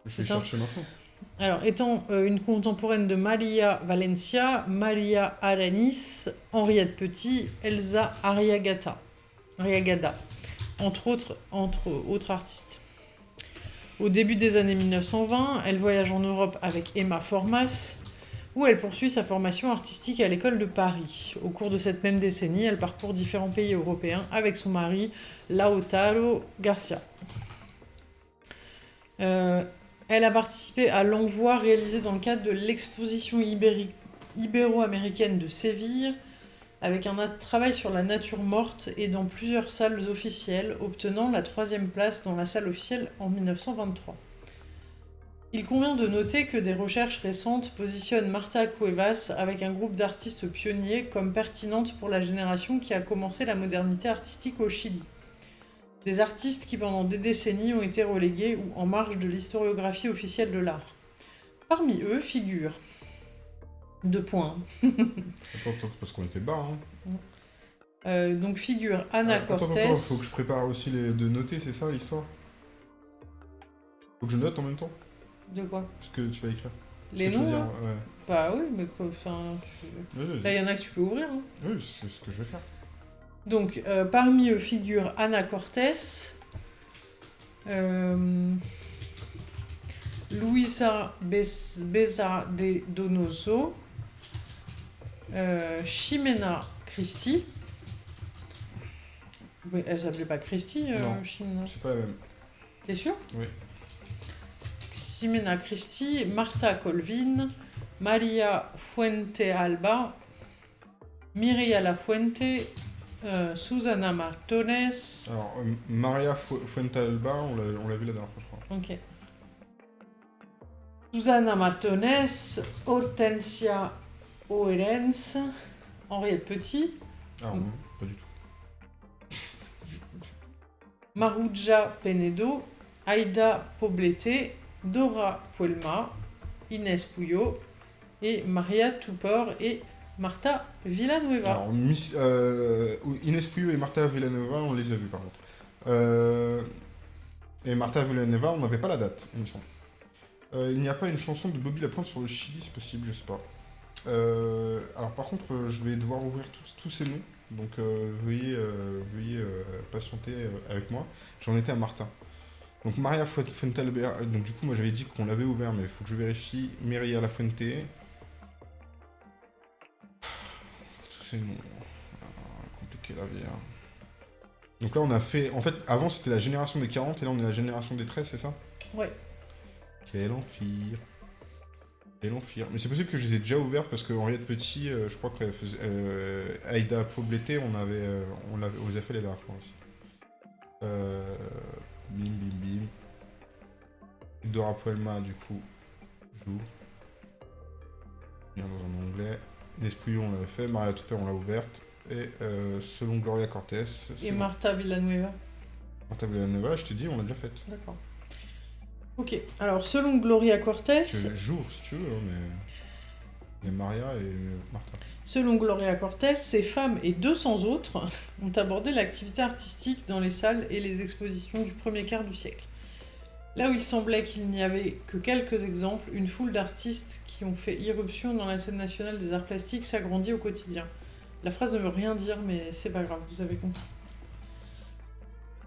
Je vais chercher maintenant. Alors, étant euh, une contemporaine de Maria Valencia, Maria Alanis, Henriette Petit, Elsa Ariagata, Ariagada, entre autres, entre autres artistes. Au début des années 1920, elle voyage en Europe avec Emma Formas, où elle poursuit sa formation artistique à l'école de Paris. Au cours de cette même décennie, elle parcourt différents pays européens avec son mari Lautaro Garcia. Euh, elle a participé à l'envoi réalisé dans le cadre de l'exposition ibéro-américaine de Séville, avec un travail sur la nature morte et dans plusieurs salles officielles, obtenant la troisième place dans la salle officielle en 1923. Il convient de noter que des recherches récentes positionnent Marta Cuevas avec un groupe d'artistes pionniers comme pertinente pour la génération qui a commencé la modernité artistique au Chili. Des artistes qui pendant des décennies ont été relégués ou en marge de l'historiographie officielle de l'art. Parmi eux figurent deux points. attends, attends, parce qu'on était bas. Hein. Euh, donc figure Anna ah, Cortez. Attends, faut que je prépare aussi les... de noter, c'est ça l'histoire? Faut que je note en même temps? De quoi Ce que tu vas écrire. Les noms hein Bah oui, mais quoi, enfin... Là, il y en a que tu peux ouvrir. Hein. Oui, c'est ce que je vais faire. Donc, euh, parmi eux figure Ana Cortés, euh, Luisa Beza de Donoso, euh, Ximena Christie. Mais elle s'appelait pas Christie, euh, non, c'est pas la même. T'es sûr? Oui. Jimena Christi, Marta Colvin, Maria Fuente-Alba, Miria La Fuente, euh, Susana Martones. Alors, euh, Maria Fuente-Alba, on l'a vu la dernière fois, je crois. Ok. Susana Martones, Hortensia Oerens, Henriette Petit. Ah non, pas du tout. Maruja Penedo, Aida Poblete, Dora Puelma, Inès Pouillot et Maria Tupor et Marta Villanueva. Alors, euh, Inès et Marta Villanueva, on les a vus par contre. Euh, et Marta Villanueva, on n'avait pas la date, il me semble. Euh, il n'y a pas une chanson de Bobby Lapointe sur le Chili, c'est possible, je sais pas. alors par contre, je vais devoir ouvrir tous, ces noms, donc veuillez, veuillez patienter avec moi. J'en étais à Martin. Donc Maria Fuentealba, euh, donc du coup moi j'avais dit qu'on l'avait ouvert mais il faut que je vérifie. Maria La Fuente. Tous ces noms. Ah, compliqué la vie. Hein. Donc là on a fait... En fait avant c'était la génération des 40 et là on est la génération des 13 c'est ça? Ouais. Quel enfer. Quel enfer. Mais c'est possible que je les ai déjà ouverts parce que Henriette Petit, euh, je crois qu'elle faisait... Euh, Aïda Pobleté, on avait... on, avait, on les a fait les dernières fois aussi. Euh... Bim, bim, bim. Dora Puelma, du coup, joue. Bien dans un onglet. Nespouillon, on l'avait fait. Maria Tupper, on l'a ouverte. Et euh, selon Gloria Cortés. Et Marta Villanueva. Marta Villanueva, je te dis, on l'a déjà faite. D'accord. Ok, alors selon Gloria Cortés. Jour, si tu veux, hein, mais. Il y a Maria et Martha. Selon Gloria Cortés, ces femmes et 200 autres ont abordé l'activité artistique dans les salles et les expositions du premier quart du siècle. Là où il semblait qu'il n'y avait que quelques exemples, une foule d'artistes qui ont fait irruption dans la scène nationale des arts plastiques s'agrandit au quotidien. La phrase ne veut rien dire, mais c'est pas grave, vous avez compris.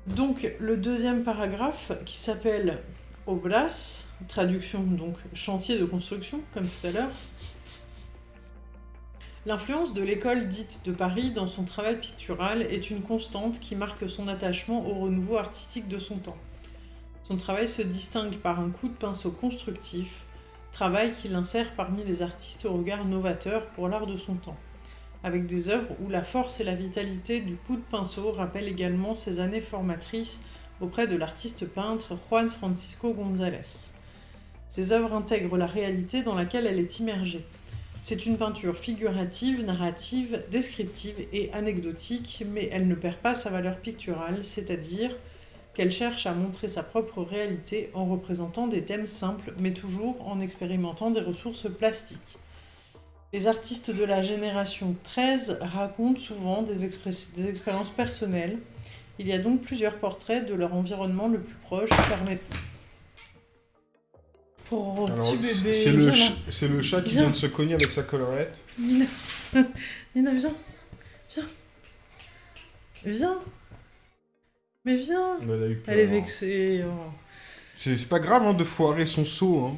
Donc, le deuxième paragraphe, qui s'appelle obras, traduction donc chantier de construction, comme tout à l'heure. L'influence de l'école dite de Paris dans son travail pictural est une constante qui marque son attachement au renouveau artistique de son temps. Son travail se distingue par un coup de pinceau constructif, travail qui l'insère parmi les artistes au regard novateur pour l'art de son temps, avec des œuvres où la force et la vitalité du coup de pinceau rappellent également ses années formatrices auprès de l'artiste peintre Juan Francisco González. Ces œuvres intègrent la réalité dans laquelle elle est immergée. C'est une peinture figurative, narrative, descriptive et anecdotique, mais elle ne perd pas sa valeur picturale, c'est-à-dire qu'elle cherche à montrer sa propre réalité en représentant des thèmes simples, mais toujours en expérimentant des ressources plastiques. Les artistes de la génération 13 racontent souvent des, expériences personnelles. Il y a donc plusieurs portraits de leur environnement le plus proche permettant Oh, c'est le, chat qui vient de se cogner avec sa collerette. Nina, Nina viens. Viens. Viens. Mais viens. Elle, est vexée. Oh. C'est pas grave hein, de foirer son seau.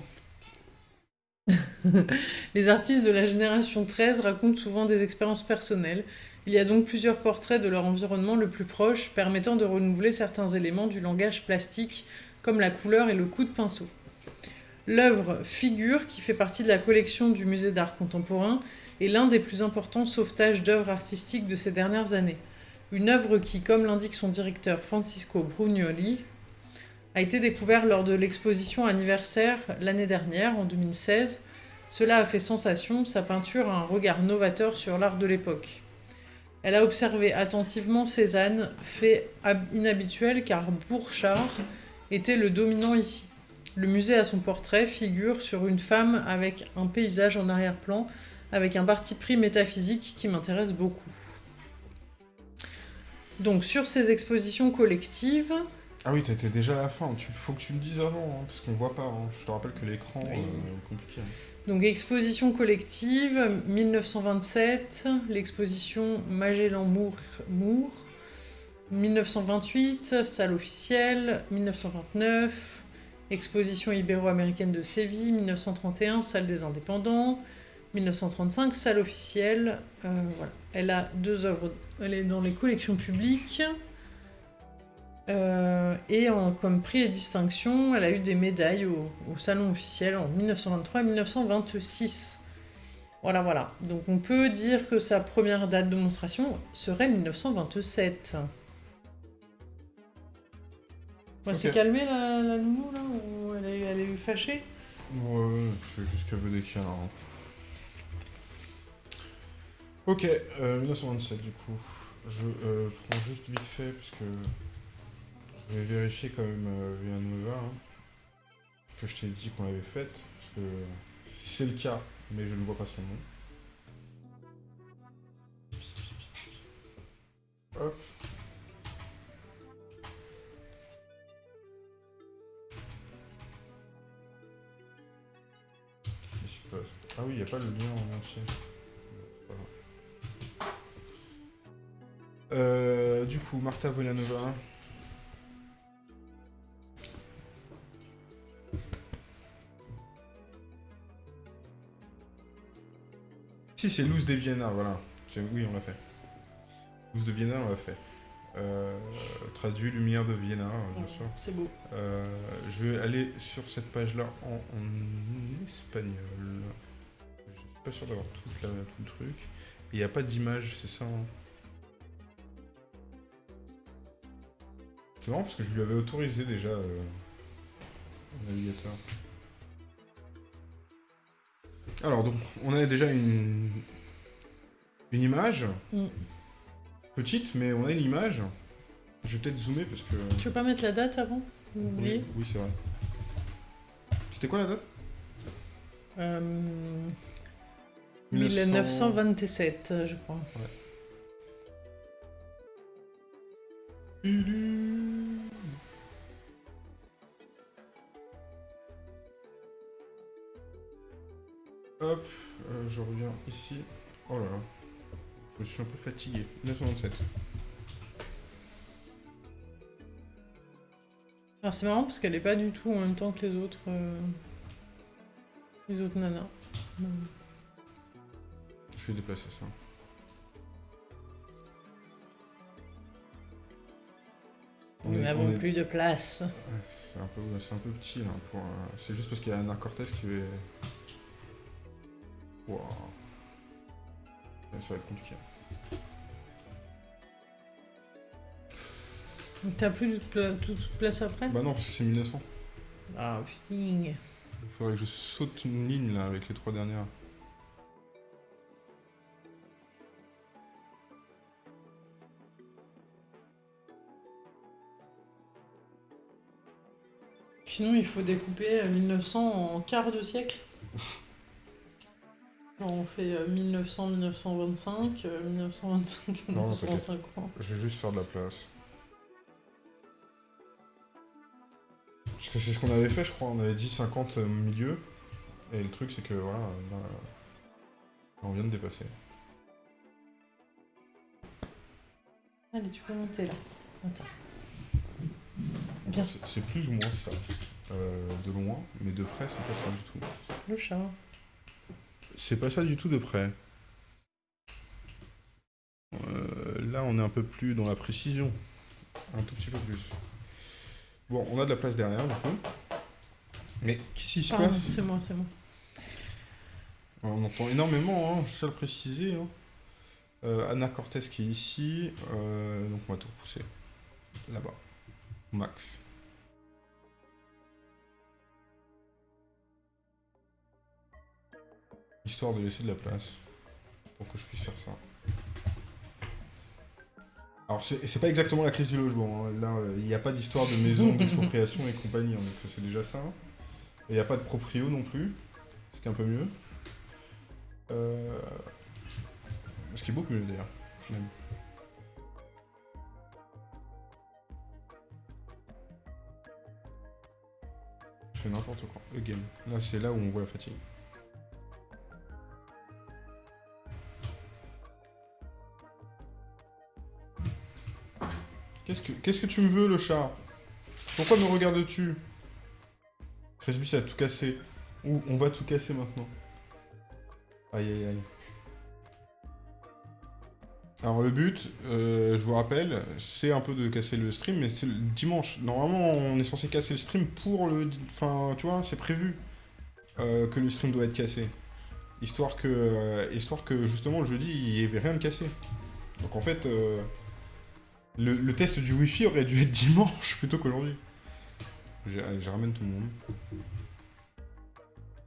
Hein. Les artistes de la génération 13 racontent souvent des expériences personnelles. Il y a donc plusieurs portraits de leur environnement le plus proche, permettant de renouveler certains éléments du langage plastique, comme la couleur et le coup de pinceau. L'œuvre Figure, qui fait partie de la collection du Musée d'art contemporain, est l'un des plus importants sauvetages d'œuvres artistiques de ces dernières années. Une œuvre qui, comme l'indique son directeur Francisco Brugnoli, a été découverte lors de l'exposition anniversaire l'année dernière, en 2016. Cela a fait sensation, sa peinture a un regard novateur sur l'art de l'époque. Elle a observé attentivement Cézanne, fait inhabituel car Bourchard était le dominant ici. Le musée a son portrait, figure sur une femme avec un paysage en arrière-plan, avec un parti pris métaphysique qui m'intéresse beaucoup. Donc sur ces expositions collectives... Ah oui, t'étais déjà à la fin, il faut que tu me dises avant, hein, parce qu'on voit pas. Hein. Je te rappelle que l'écran euh, est compliqué. Hein. Donc exposition collective, 1927, l'exposition Magellan-Moore, 1928, salle officielle, 1929, Exposition ibéro-américaine de Séville, 1931, salle des indépendants, 1935, salle officielle. Euh. Elle a deux œuvres, elle est dans les collections publiques. Euh, et comme prix et distinction, elle a eu des médailles au, au salon officiel en 1923 et 1926. Voilà, voilà. Donc on peut dire que sa première date de monstration serait 1927. Ouais, C'est calmé la, la, nounou là Ou elle est, elle est fâchée? Ouais, c'est juste qu'elle veut des câlins. Hein. Ok, euh, 1927 du coup. Je euh, prends juste vite fait puisque je vais vérifier quand même euh, Villanova hein, que je t'ai dit qu'on avait faite parce que c'est le cas mais je ne vois pas son nom. Hop. Ah oui, il n'y a pas le lien en entier. Euh, du coup, Marta Volanova. Si, c'est Luz de Vienna, voilà. Oui, on l'a fait. Luz de Vienna, on l'a fait. Euh, traduit Lumière de Vienna, bien sûr. C'est beau. Euh, je vais aller sur cette page-là en espagnol pas sûr d'avoir tout, le truc. Il n'y a pas d'image, c'est ça hein. C'est marrant parce que je lui avais autorisé déjà euh, navigateur. Alors donc on a déjà une une image mm. petite mais on a une image. Je vais peut-être zoomer parce que. Tu veux pas mettre la date avant? Oui, oui c'est vrai. C'était quoi la date? Euh... 1927, je crois. Hop, euh, je reviens ici. Oh là là, je suis un peu fatigué. 1927. Alors c'est marrant parce qu'elle est pas du tout en même temps que les autres... euh, Les autres nanas. Non. Je vais déplacer ça. Nous n'avons est- plus de place. C'est un, peu, un petit là. Pour, C'est juste parce qu'il y a Anna Cortez qui est. Waouh. Ça va être compliqué. T'as plus de toute toute place après? Bah non, parce que c'est 1900. Ah putain. Il faudrait que je saute une ligne là avec les trois dernières. Sinon, il faut découper euh, 1900 en quart de siècle. Genre, on fait euh, 1900, 1925, euh, 1925, Non, 1950. Je vais juste faire de la place. Parce que c'est ce qu'on avait fait, je crois. On avait dit 50 au milieu. Et le truc, c'est que voilà, là, on vient de dépasser. Allez, tu peux monter là. Attends. Bien, C'est plus ou moins ça. Euh, de loin, mais de près, c'est pas ça du tout. le chat. C'est pas ça du tout de près. Euh, là, on est un peu plus dans la précision. Un tout petit peu plus. Bon, on a de la place derrière, du coup. Mais qu'est-ce qui se Pardon, passe c'est moi, c'est moi. On entend énormément, hein, je à le préciser. hein. Euh, Anna Cortez qui est ici. euh, donc on va tout repousser. Là-bas. Max. Histoire de laisser de la place. Pour que je puisse faire ça. Alors c'est pas exactement la crise du logement. hein. Là, euh, il n'y a pas d'histoire de maison, d'expropriation et compagnie. hein, donc c'est déjà ça. Et il n'y a pas de proprio non plus. Ce qui est un peu mieux. Euh... Ce qui est beaucoup mieux d'ailleurs. Je fais n'importe quoi. Again. Là, c'est là où on voit la fatigue. Qu'est-ce que, qu'est-ce que tu me veux, le chat? Pourquoi me regardes-tu? Presby, ça a tout cassé. On va tout casser maintenant. Aïe aïe aïe. Alors le but, euh, je vous rappelle, c'est un peu de casser le stream, mais c'est le dimanche. Normalement, on est censé casser le stream pour le... Enfin, tu vois, c'est prévu euh, que le stream doit être cassé. Histoire que, euh, histoire que justement, le jeudi, il n'y avait rien de cassé. Donc en fait, le, le test du Wi-Fi aurait dû être dimanche plutôt qu'aujourd'hui. Allez, Je ramène tout le monde. De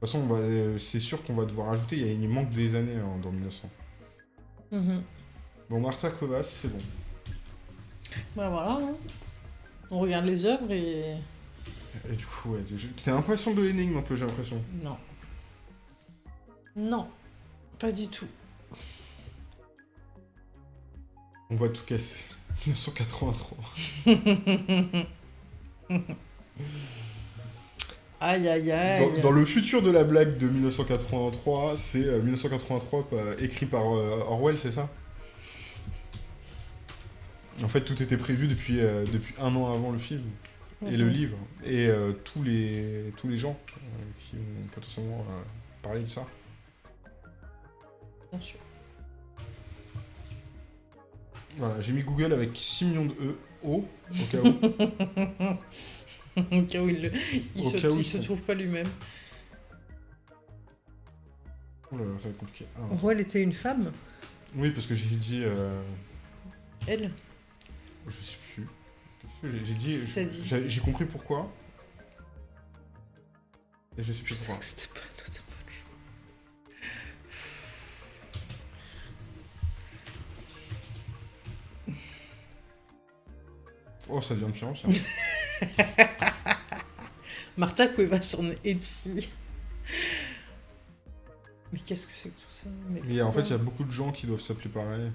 toute façon, euh, c'est sûr qu'on va devoir ajouter, il, y a- il manque des années hein, dans 1900. Mhm. Bon, Martha Crevasse, c'est bon. Bah voilà. hein. On regarde les œuvres et. Et du coup, ouais, t'es impatient de l'énigme un peu, j'ai l'impression. Non. Non. Pas du tout. On va tout casser. 1983. Aïe aïe aïe. Dans, dans le futur de la blague de 1983, c'est euh, 1983 euh, écrit par euh, Orwell, c'est ça? En fait, tout était prévu depuis, euh, depuis un an avant le film et le Mhm. livre. Et tous, les, tous les gens qui ont potentiellement parlé de ça. Bien sûr. Voilà, j'ai mis Google avec 6 millions de E, O, au cas où. Au cas où il, le- il se, cas où il ils se sont- trouve pas lui-même. Oh là là, ça va être compliqué. Ah, En gros, elle était une femme. Oui, parce que j'ai dit. euh, Elle. je sais plus. Qu'est-ce que J'ai j'ai dit. J'ai compris pourquoi. Et je sais Je plus sais pourquoi. Oh, ça devient de pire en pire. Martha Cuevas en Etsy. Mais qu'est-ce que c'est que tout ça? Mais Et en fait, il y a beaucoup de gens qui doivent s'appeler pareil.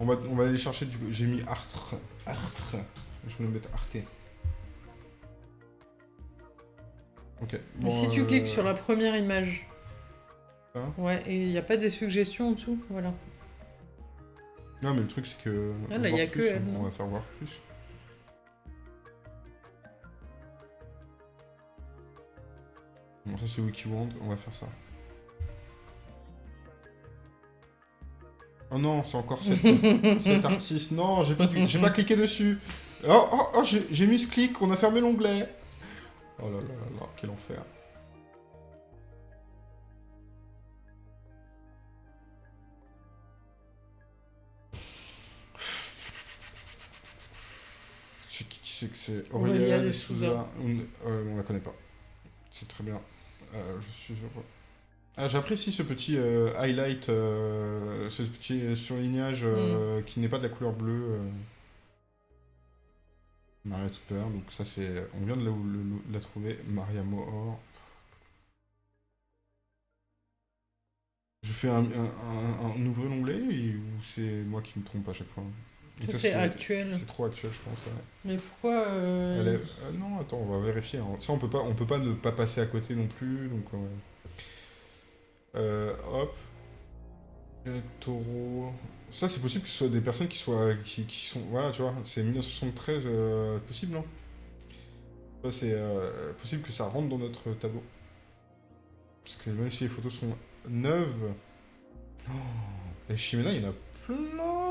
On va, on va aller chercher du. J'ai mis Artre. Artre. Je vais le mettre Arte. Ok. Mais si tu euh, cliques sur la première image. Ça Ouais, et il n'y a pas des suggestions en dessous, voilà. Non, mais le truc, c'est que. Ah, là, voir y a plus, que elle, On non va faire voir plus. Bon, ça c'est WikiWand, on va faire ça. Oh non, c'est encore cet, cet artiste. Non, j'ai pas, pas cliqué dessus. Oh, oh, oh j'ai mis ce clic, on a fermé l'onglet. Oh là là là là, quel enfer. C'est qui c'est que c'est? Aurélia Souza. On, euh, on la connaît pas. C'est très bien. Euh, je suis. Ah, J'apprécie ce petit euh, highlight, euh, ce petit surlignage euh, qui n'est pas de la couleur bleue. Maria Tupper, donc ça c'est. On vient de la, trouver. Maria Mohor. Je fais un, un, un- un nouveau onglet et- ou c'est moi qui me trompe à chaque fois Ça, c'est actuel. C'est trop actuel, je pense. ouais. Mais pourquoi euh, Elle est- euh, non, attends, on va vérifier. hein. Ça, on peut pas, on peut pas ne pas passer à côté non plus. Donc, euh, euh, hop. Taureau. Ça, c'est possible que ce soit des personnes qui soient, qui, qui sont, voilà, tu vois, c'est 1973 euh, possible, non Ça, c'est possible que ça rentre dans notre tableau. Parce que même si les photos sont neuves, oh, les Chimena, il y en a plein.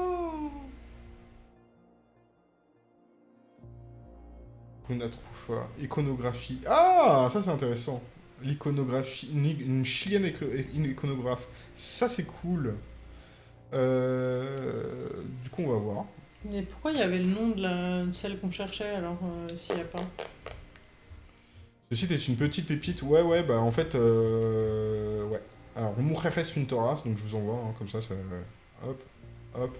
Bruna Troufa, iconographie. Ah, ça c'est intéressant. L'iconographie, une, une chilienne une iconographe. Ça c'est cool. Euh, du coup, on va voir. Mais pourquoi il y avait le nom de, la... de celle qu'on cherchait alors euh, s'il n'y a pas? Ce site est une petite pépite. Ouais, ouais, bah en fait, euh, ouais. Alors, Mujeres Pintoras, donc je vous envoie, hein, comme ça, ça, hop, hop.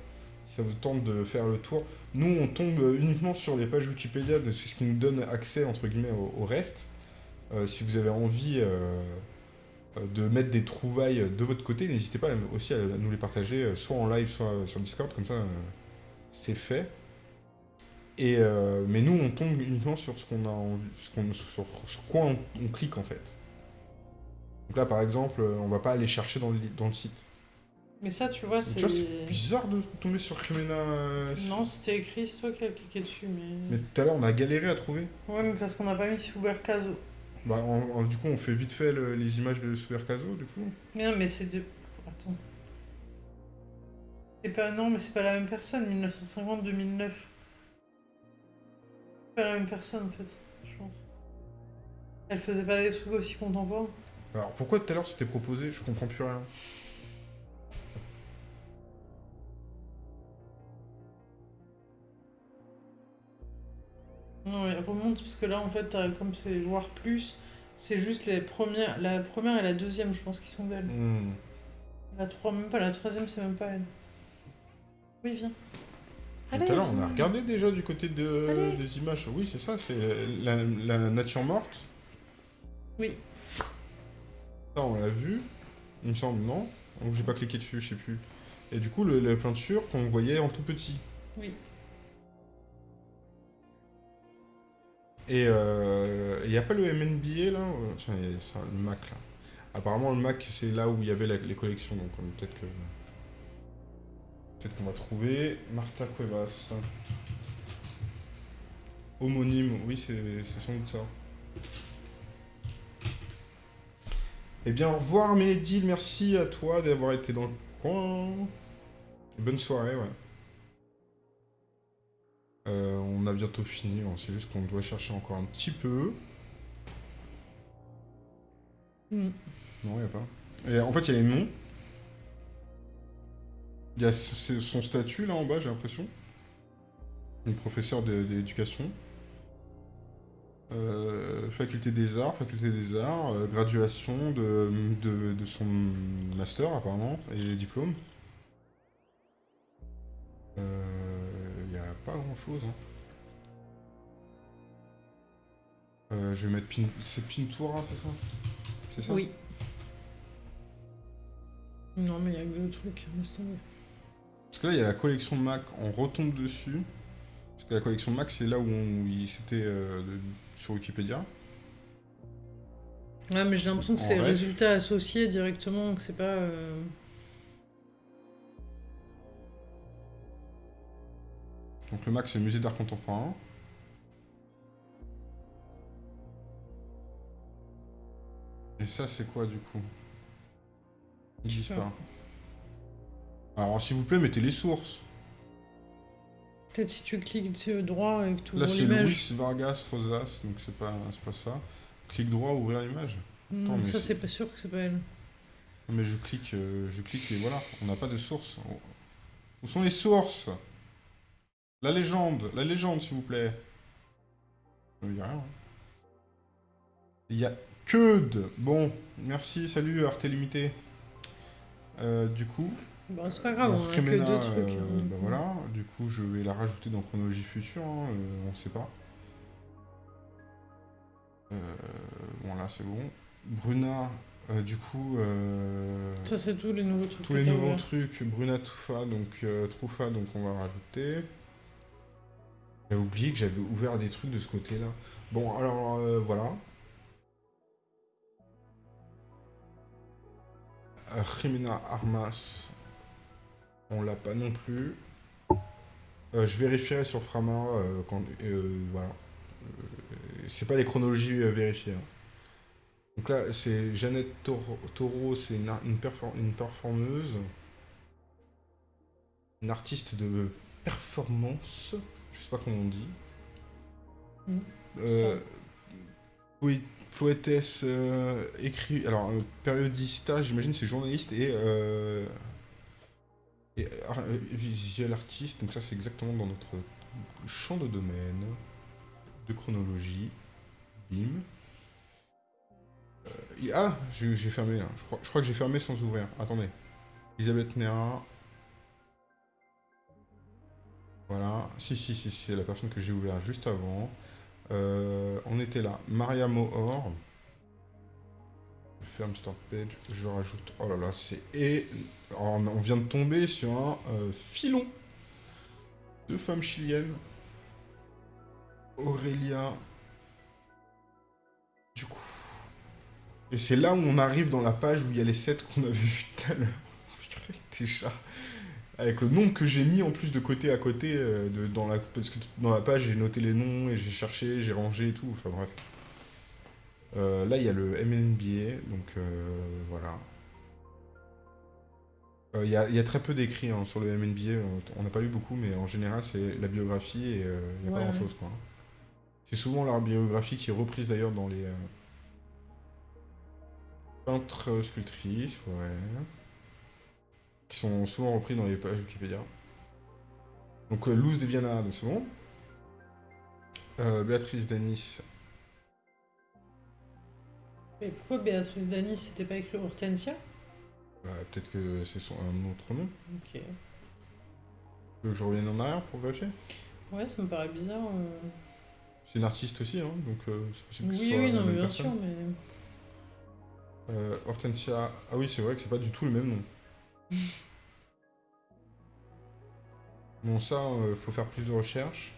Ça vous tente de faire le tour. Nous, on tombe uniquement sur les pages Wikipédia, de ce qui nous donne accès, entre guillemets, au, reste. Euh, si vous avez envie euh, euh, de mettre des trouvailles de votre côté, n'hésitez pas aussi à nous les partager, soit en live, soit sur Discord, comme ça, c'est fait. Et mais nous, on tombe uniquement sur ce qu'on a envie, ce qu'on, sur, quoi on, clique en fait. Donc là, par exemple, on va pas aller chercher dans le site. Mais ça, tu vois, Tu c'est. vois, c'est bizarre de tomber sur Jimena. euh, Non, c'était écrit, c'est toi qui as cliqué dessus, mais. Mais tout à l'heure, on a galéré à trouver. Ouais, mais parce qu'on n'a pas mis Supercaso. Bah, en- en- du coup, on fait vite fait le- les images de Supercaso, du coup. Mais non, mais c'est de. Attends. C'est pas. Non, mais c'est pas la même personne, 1950-2009. C'est pas la même personne en fait, je pense. Elle faisait pas des trucs aussi contemporains. Alors, pourquoi tout à l'heure c'était proposé? Je comprends plus rien. Non, mais remonte parce que là en fait, comme c'est voir plus, c'est juste les premières, la première et la deuxième, je pense, qui sont d'elle. Hmm. La trois, même pas la troisième, c'est même pas elle. Oui, viens. Tout à l'heure, on a regardé déjà du côté de, Allez. des images. Oui, c'est ça, c'est la, la nature morte. Oui. Ça, on l'a vu. Il me semble, non? Donc, j'ai pas cliqué dessus, je sais plus. Et du coup, le- la peinture qu'on voyait en tout petit. Oui. Et il n'y a pas le MNBA là Euh, le Mac là. Apparemment, le Mac, c'est là où il y avait les collections, donc euh, peut-être que. Peut-être qu'on va trouver. Marta Cuevas. Homonyme, oui, c'est sans doute ça. Eh bien, au revoir Mehdi, merci à toi d'avoir été dans le coin. Bonne soirée, ouais. Euh, on a bientôt fini, hein, c'est juste qu'on doit chercher encore un petit peu. Mm. Non, il n'y a pas. Et en fait, il y a les noms. Il y a son statut là en bas, j'ai l'impression. Une professeure de- d'éducation. Euh, faculté des arts, faculté des arts, euh, graduation de, de, de son master apparemment, et diplôme. A pas grand chose. je vais mettre Pin... C'est Pintura, c'est ça? C'est ça? Oui. Non, mais il y a que deux trucs, laisse tomber. Parce que là, il y a la collection Mac, on retombe dessus. Parce que la collection Mac, c'est là où, on... c'était euh, sur Wikipédia. Ouais, mais j'ai l'impression que c'est résultat associé directement, que c'est pas. euh, Donc le Mac, c'est musée d'art contemporain. Et ça, c'est quoi du coup? Ils disent pas. Alors, s'il vous plaît, mettez les sources. Peut-être si tu cliques droit et que tu Là, ouvres c'est l'image. Luis Vargas Rosas, donc c'est pas, c'est pas ça. Clic droit, ouvrir l'image. Hmm, mais ça, c'est- c'est pas sûr que c'est pas elle. Mais je clique, euh, je clique et voilà, on n'a pas de source. Où sont les sources? La légende, la légende, s'il vous plaît. A rien. hein. Il y a que de. Bon, merci, salut Arte Limité. Euh, du coup, Bon, c'est pas grave, on a que trucs. euh, hein, du bah coup. voilà, du coup, je vais la rajouter dans chronologie future, hein, euh, on sait pas. Euh, bon, là, c'est bon. Bruna, euh, du coup. euh, Ça, c'est tous les nouveaux trucs tous les nouveaux trucs, Bruna Tufa, donc euh, Trufa, donc on va rajouter. J'avais oublié que j'avais ouvert des trucs de ce côté-là. Bon, alors euh, voilà. Jimena Armas, on l'a pas non plus. Euh, je vérifierai sur Frama euh, quand. voilà. C'est pas les chronologies vérifiées. hein. Donc là, c'est Jeannette Taureau, c'est une, une performeuse. Une artiste de performance. Je sais pas comment on dit. Mm. Euh, poé- poétesse, euh, écrit. Alors, euh, periodista, j'imagine, c'est journaliste et. euh, et ar- visual artiste. Donc, ça, c'est exactement dans notre champ de domaine de chronologie. Bim. Ah, j'ai fermé là. Je crois, je crois que j'ai fermé sans ouvrir. Attendez. Elisabeth Nera. Voilà. Si, si, si, c'est la personne que j'ai ouvert juste avant. Euh, on était là. Maria Mohor. Je ferme Start Page. Je rajoute. Oh là là, c'est. Et. On on vient de tomber sur un euh, filon de femmes chiliennes. Aurélia. Du coup. Et c'est là où on arrive dans la page où il y a les 7 qu'on avait vus tout à l'heure. Déjà. Avec le nombre que j'ai mis en plus de côté à côté, euh, de, dans la, parce que dans la page j'ai noté les noms et j'ai cherché, j'ai rangé et tout, enfin bref. Euh, là il y a le MNBA, donc euh, voilà. Il y, a, y a très peu d'écrits hein, sur le MNBA, on n'a pas lu beaucoup, mais en général c'est la biographie et il n'y a Ouais, pas grand chose quoi. C'est souvent leur biographie qui est reprise d'ailleurs dans les. Peintres euh, sculptrices, ouais. Qui sont souvent repris dans les pages Wikipédia. Donc euh, Luz de Viana, donc c'est bon. Euh, Béatrice Danis, Et pourquoi Béatrice Dany, c'était pas écrit Hortensia? Bah, peut-être que c'est son, un autre nom. Ok. Tu veux que je revienne en arrière pour vérifier? Ouais, ça me paraît bizarre. euh. C'est une artiste aussi, hein, donc euh, c'est possible que ce Oui, soit oui, non, mais bien personne. sûr, mais. Hortensia, ah oui, c'est vrai que c'est pas du tout le même nom. Bon, ça, euh, faut faire plus de recherches.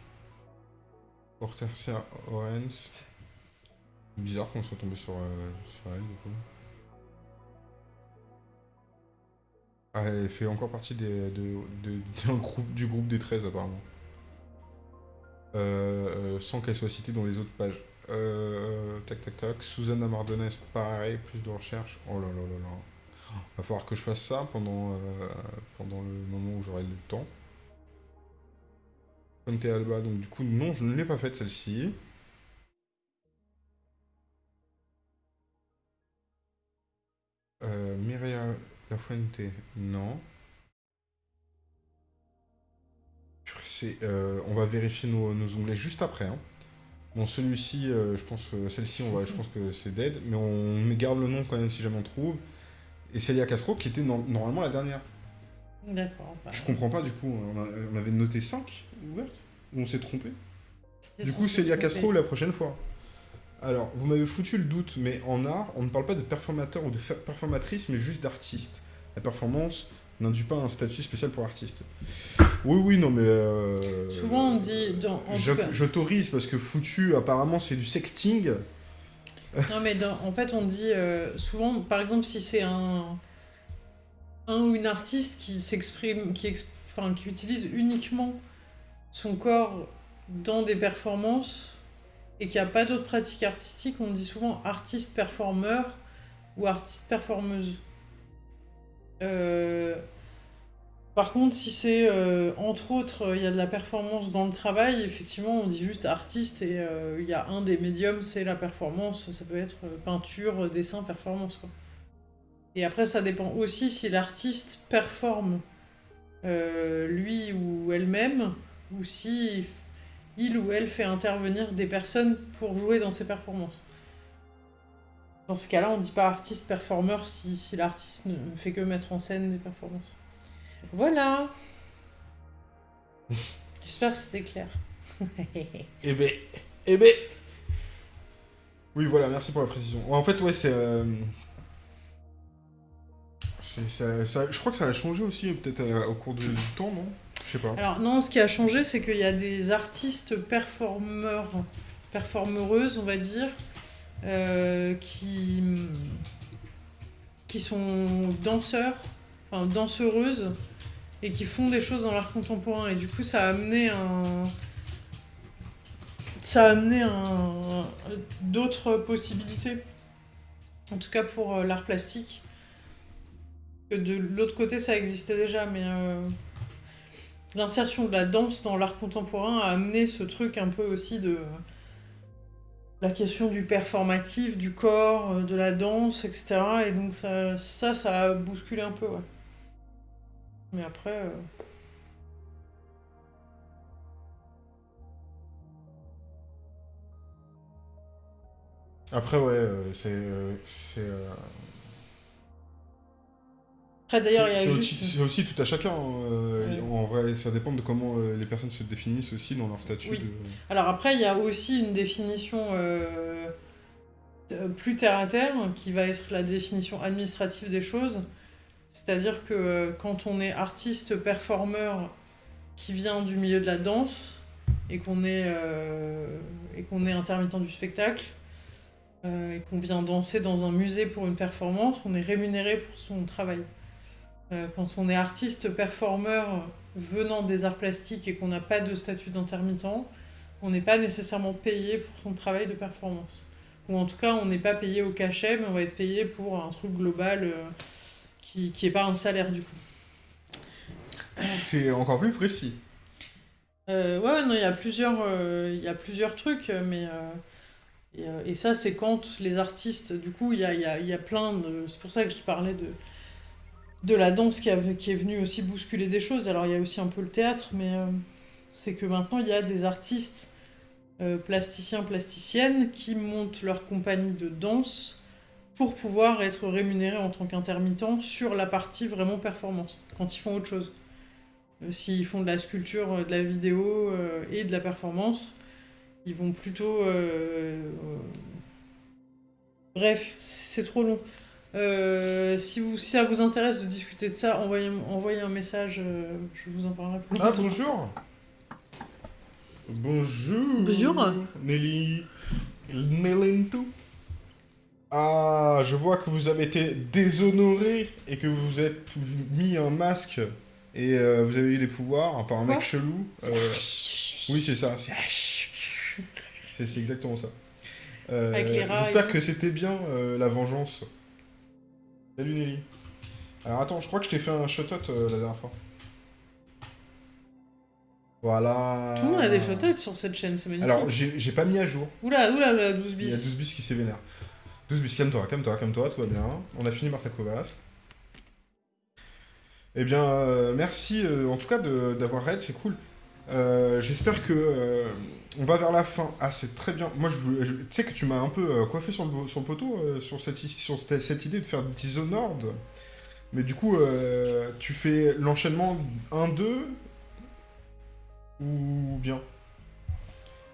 Hortensia Orens. Bizarre qu'on soit tombé sur, euh, sur elle, du coup. Ah, elle fait encore partie du groupe des 13, apparemment. Euh, euh, sans qu'elle soit citée dans les autres pages. Tac, tac, tac. Susanna Mardones, pareil, plus de recherche. Oh là là là là. Va falloir que je fasse ça pendant, euh, pendant le moment où j'aurai le temps. Conte Alba, donc du coup, non, je ne l'ai pas faite celle-ci. Euh, Mireia Lafuente, non. Purée, c'est, euh, on va vérifier nos, nos onglets juste après. hein. Bon, celui-ci, euh, je pense, euh, celle-ci, on va, je pense que c'est dead, mais on garde le nom quand même si jamais on trouve. Et Celia Castro, qui était no- normalement la dernière. D'accord. bah, Je comprends pas du coup, on, a- on avait noté 5 ouvertes Ou on s'est trompé Du coup, Celia. Castro la prochaine fois. Alors, vous m'avez foutu le doute, mais en art, on ne parle pas de performateur ou de performatrice, mais juste d'artiste. La performance n'induit pas un statut spécial pour artiste. Oui, oui, non, mais. euh, Souvent, on dit. J'autorise parce que foutu, apparemment, c'est du sexting. Non, mais en fait, on dit euh, souvent, par exemple, si c'est un, un ou une artiste qui s'exprime, qui, qui utilise uniquement son corps dans des performances et qui a pas d'autres pratiques artistiques, on dit souvent artiste-performeur ou artiste performeuse. Euh, par contre, si c'est euh, entre autres, il y a de la performance dans le travail, effectivement, on dit juste artiste et euh, il y a un des médiums, c'est la performance. Ça peut être peinture, dessin, performance. Et après, ça dépend aussi si l'artiste performe lui ou elle-même, ou si il ou elle fait intervenir des personnes pour jouer dans ses performances. Dans ce cas-là, on ne dit pas artiste performeur si, si l'artiste ne fait que mettre en scène des performances. Voilà. J'espère que c'était clair. eh ben, eh ben. Oui, voilà, merci pour la précision. En fait, ouais, c'est. Euh, je crois que ça a changé aussi, peut-être euh, au cours du, temps, non? Je sais pas. Alors, non, ce qui a changé, c'est qu'il y a des artistes performeurs, performeuses, on va dire, euh, qui, qui sont danseurs, enfin danseuses, et qui font des choses dans l'art contemporain. Et du coup, ça a amené un. Ça a amené d'autres possibilités. En tout cas pour euh, l'art plastique. Que de l'autre côté, ça existait déjà, mais. Euh, l'insertion de la danse dans l'art contemporain a amené ce truc un peu aussi de la question du performatif, du corps, euh, de la danse, etc. Et donc ça, ça, ça a bousculé un peu, ouais. Mais après... Euh, après, ouais, euh, c'est... c'est d'ailleurs, il y a C'est aussi tout à chacun. En vrai, ça dépend de comment euh, les personnes se définissent aussi dans leur statut. Alors après, il y a aussi une définition euh, plus terre à terre, qui va être la définition administrative des choses. C'est-à-dire que euh, quand on est artiste, performeur, qui vient du milieu de la danse, et qu'on est, est intermittent du spectacle, et qu'on vient danser dans un musée pour une performance, on est rémunéré pour son travail. Euh, quand on est artiste, performeur venant des arts plastiques et qu'on n'a pas de statut d'intermittent, on n'est pas nécessairement payé pour son travail de performance. Ou en tout cas, on n'est pas payé au cachet, mais on va être payé pour un truc global euh, qui n'est pas un salaire du coup. C'est encore plus précis. Euh, ouais, non, il y a plusieurs, il y a plusieurs trucs, mais et, ça, c'est quand les artistes, du coup, il y a, y a plein de. C'est pour ça que je parlais de de la danse qui, qui, est venue aussi bousculer des choses. Alors il y a aussi un peu le théâtre, mais euh, c'est que maintenant il y a des artistes euh, plasticiens, plasticiennes qui montent leur compagnie de danse pour pouvoir être rémunérés en tant qu'intermittents sur la partie vraiment performance, quand ils font autre chose. Euh, s'ils font de la sculpture, de la vidéo et de la performance, ils vont plutôt... Bref, c'est trop long. Euh, si, vous, si ça vous intéresse de discuter de ça, envoyez, envoyez un message, euh, je vous en parlerai plus. Ah, bonjour Bonjour Bonjour Nelly Nelly Ah, je vois que vous avez été déshonoré et que vous êtes mis un masque et euh, vous avez eu des pouvoirs par un mec chelou. oui, c'est ça. C'est exactement ça. J'espère que c'était bien la vengeance. Salut Nelly. Alors attends, je crois que je t'ai fait un euh, la dernière fois. Voilà. Tout le monde a des shout sur cette chaîne, c'est magnifique. Alors, j'ai pas mis à jour. Oula, oula, oula, 12 bis. Il y a 12 bis qui s'événèrent. 12 bis, calme-toi, calme-toi, calme-toi, tout va bien. On a fini Martha Kovas. Eh bien, euh, merci euh, en tout cas d'avoir raid, c'est cool. J'espère que on va vers la fin. Ah, c'est très bien. Moi, je, tu sais que tu m'as un peu euh, coiffé sur le, sur poteau euh, sur, cette, sur cette idée de faire Dishonored. Mais du coup, euh, tu fais l'enchaînement 1-2 ou bien?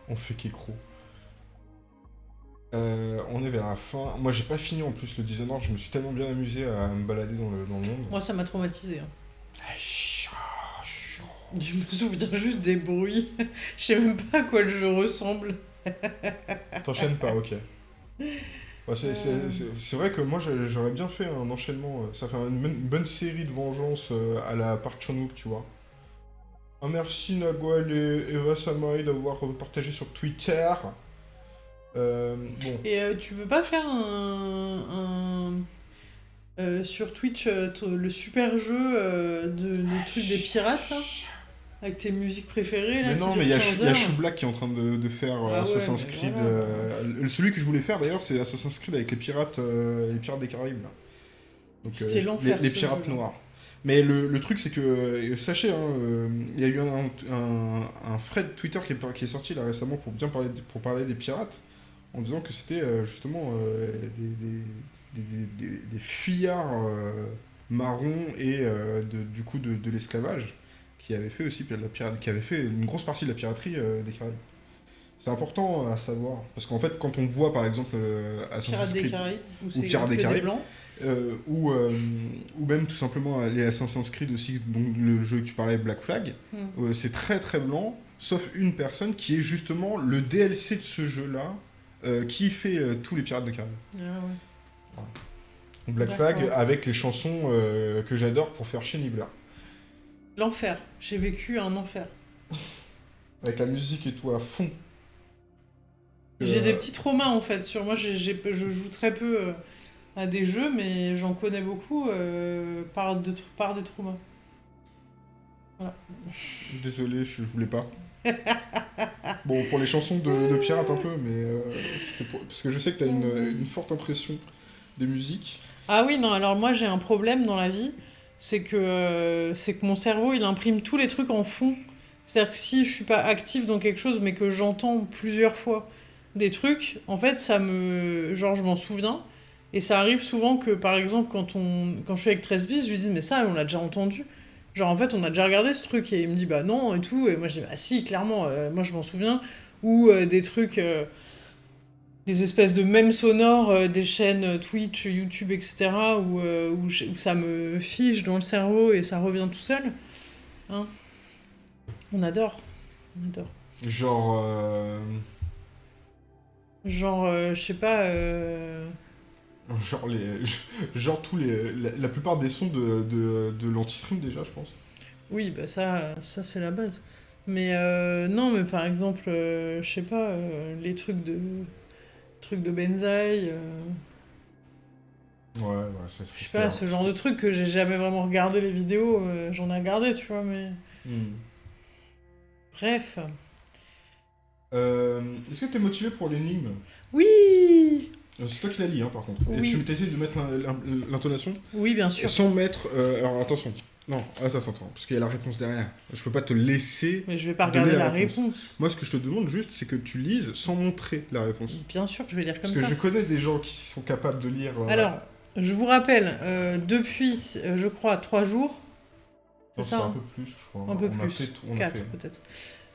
On fait Kekro. on est vers la fin. Moi, j'ai pas fini en plus le Dishonored. Je me suis tellement bien amusé à me balader dans le, dans le monde. Moi, ça m'a traumatisé. Hein. Je me souviens juste des bruits. Je sais même pas à quoi le jeu ressemble. T'enchaînes pas, ok. Bah, c'est vrai que moi j'aurais bien fait un enchaînement. Euh, ça fait une, bonne série de vengeance euh, à la Park chan tu vois. Ah, merci Nagwal et Eva Samaï d'avoir partagé sur Twitter. Euh, bon. Et euh, tu veux pas faire un. un- euh, sur Twitch, le super jeu euh, de, le truc des pirates, là Avec tes musiques préférées, là Mais non, mais il y a, 15 Chou- il y a heures. Choublack qui est en train de, de faire Ah ouais, Assassin's mais Creed. voilà. euh, celui que je voulais faire d'ailleurs, c'est Assassin's Creed avec les pirates, euh, les pirates des Caraïbes. Là. Donc, euh, les, pirates noirs. Mais le, le truc, c'est que, sachez, hein, euh, il y a eu un, un, un thread Twitter qui est, qui est sorti là récemment pour bien parler, de- pour parler des pirates, en disant que c'était euh, justement euh, des, des, des, des- des- des fuyards euh, marrons et de- du coup de, de l'esclavage qui avaient fait aussi la pirate, qui avait fait une grosse partie de la piraterie des Caraïbes. C'est important à savoir parce qu'en fait, quand on voit par exemple Assassin's Creed c'est Pirates des Caraïbes. euh, ou, euh, ou même tout simplement les Assassin's Creed aussi, donc le jeu que tu parlais, Black Flag, Hmm. euh, c'est très très blanc, sauf une personne qui est justement le DLC de ce jeu-là, euh, qui fait euh, tous les Pirates de Caraïbes. Ah ouais. Black. Flag avec les chansons euh, que j'adore pour faire chez Nibbler. L'enfer. J'ai vécu un enfer. Avec la musique et tout à fond. J'ai des petits traumas en fait. Sur moi, je joue très peu à des jeux, mais j'en connais beaucoup par, de, par des traumas. Désolé, je, je voulais pas. bon, pour les chansons de, de un peu, mais euh, parce que je sais que t'as une, une forte impression des musiques. Ah oui, non, alors moi j'ai un problème dans la vie, c'est que, euh, que mon cerveau il imprime tous les trucs en fond. C'est-à-dire que si je suis pas active dans quelque chose mais que j'entends plusieurs fois des trucs, en fait ça me. Genre je m'en souviens. Et ça arrive souvent que par exemple quand, on... quand je suis avec 13 bis, je lui dis mais ça on l'a déjà entendu. Genre en fait on a déjà regardé ce truc et il me dit bah non et tout. Et moi je dis bah si, clairement, euh, moi je m'en souviens. Ou euh, des trucs. euh, des espèces de mèmes sonores des chaînes Twitch, YouTube, etc., où, où, j'ai- où ça me fige dans le cerveau et ça revient tout seul. Hein On adore. On adore. Genre. Genre, je sais pas. Genre, les, genre tous les, la, la plupart des sons de, de, de l'anti-stream déjà, je pense. Oui, bah ça, ça c'est la base. Mais euh, non, mais par exemple, euh, je sais pas, euh, les trucs de. trucs de Benzaï. euh, Ouais, ouais, c'est je sais pas, ce genre de trucs que j'ai jamais vraiment regardé les vidéos, j'en ai regardé, tu vois, mais. Hmm. Bref. Est-ce que t'es motivé pour l'énigme? Oui C'est toi qui l'as lu, hein, par contre. Et Oui. tu t'essayes de mettre l'in- l'in- l'intonation Oui, bien sûr. sans mettre. euh, alors attention. Non, attends, attends, attends, parce qu'il y a la réponse derrière. Je peux pas te laisser. Mais je vais pas regarder la la réponse. réponse. Moi, ce que je te demande juste, c'est que tu lises sans montrer la réponse. Bien sûr, je vais lire comme Parce que ça. je connais des gens qui sont capables de lire. euh, Alors, je vous rappelle, euh, depuis, euh, je crois, trois jours, c'est c'est ça, un peu plus, je crois. un peu on A plus, fait a quatre fait. peut-être,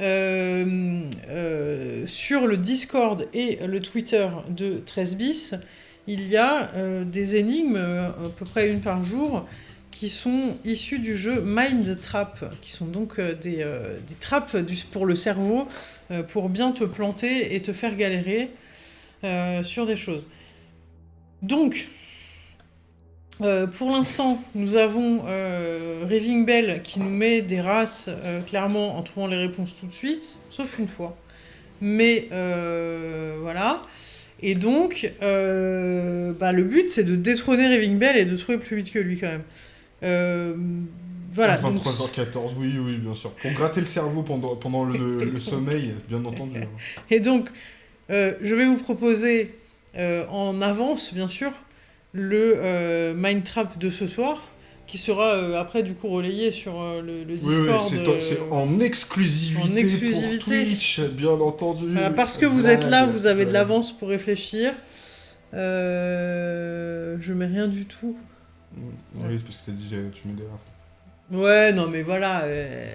euh, euh, sur le Discord et le Twitter de 13 bis, il y a euh, des énigmes, à peu près une par jour, qui sont issues du jeu Mind Trap, qui sont donc des, des trappes du- pour le cerveau, pour bien te planter et te faire galérer sur des choses. Donc, euh, pour l'instant, nous avons euh, Raving Bell qui nous met des races euh, clairement en trouvant les réponses tout de suite, sauf une fois. Mais voilà. Et donc, bah, le but c'est de détrôner Raving Bell et de trouver plus vite que lui quand même. Voilà. donc- 23h14, oui, oui, bien sûr. Pour gratter le cerveau pendant, pendant le, le sommeil, bien entendu. Et donc, je vais vous proposer en avance, bien sûr, le euh, Mind Trap de ce soir, qui sera euh, après du coup relayé sur euh, le, le Oui, oui, Discord. c'est euh, c'est en exclusivité, en exclusivité. pour Twitch, bien entendu. Voilà, parce que vous êtes là, vous avez de l'avance pour réfléchir. Je mets rien du tout. Oui, parce que t'as dit tu mets des races. Ouais, non, mais voilà,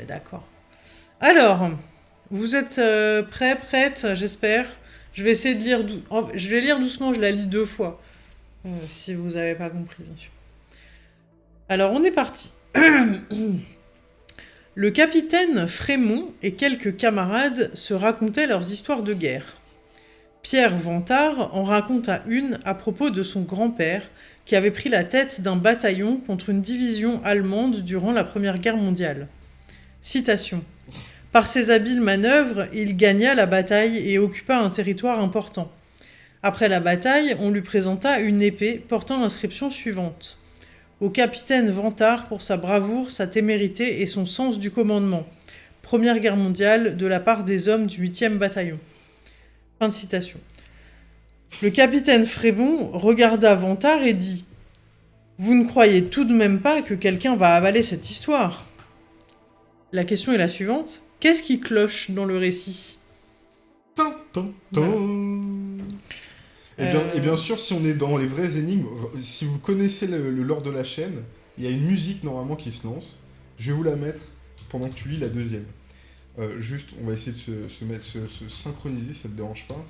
d'accord. Alors, vous êtes prêts, prêtes, j'espère. Je vais essayer de lire. dou- Je vais lire doucement, je la lis deux fois. Euh, si vous n'avez pas compris, bien sûr. Alors, on est parti. Le capitaine Frémont et quelques camarades se racontaient leurs histoires de guerre. Pierre Vantard en raconta une à propos de son grand-père qui avait pris la tête d'un bataillon contre une division allemande durant la Première Guerre mondiale. Citation. Par ses habiles manœuvres, il gagna la bataille et occupa un territoire important. Après la bataille, on lui présenta une épée portant l'inscription suivante. Au capitaine Vantard pour sa bravoure, sa témérité et son sens du commandement. Première guerre mondiale de la part des hommes du 8e bataillon. Fin de citation. Le capitaine Frébon regarda Vantard et dit Vous ne croyez tout de même pas que quelqu'un va avaler cette histoire? La question est la suivante. Qu'est-ce qui cloche dans le récit? Et, bien, et bien sûr, si on est dans les vraies énigmes, si vous connaissez le, lore de la chaîne, il y a une musique normalement qui se lance. Je vais vous la mettre pendant que tu lis la deuxième. Euh, juste, on va essayer de se, mettre, se, synchroniser, ça te dérange pas.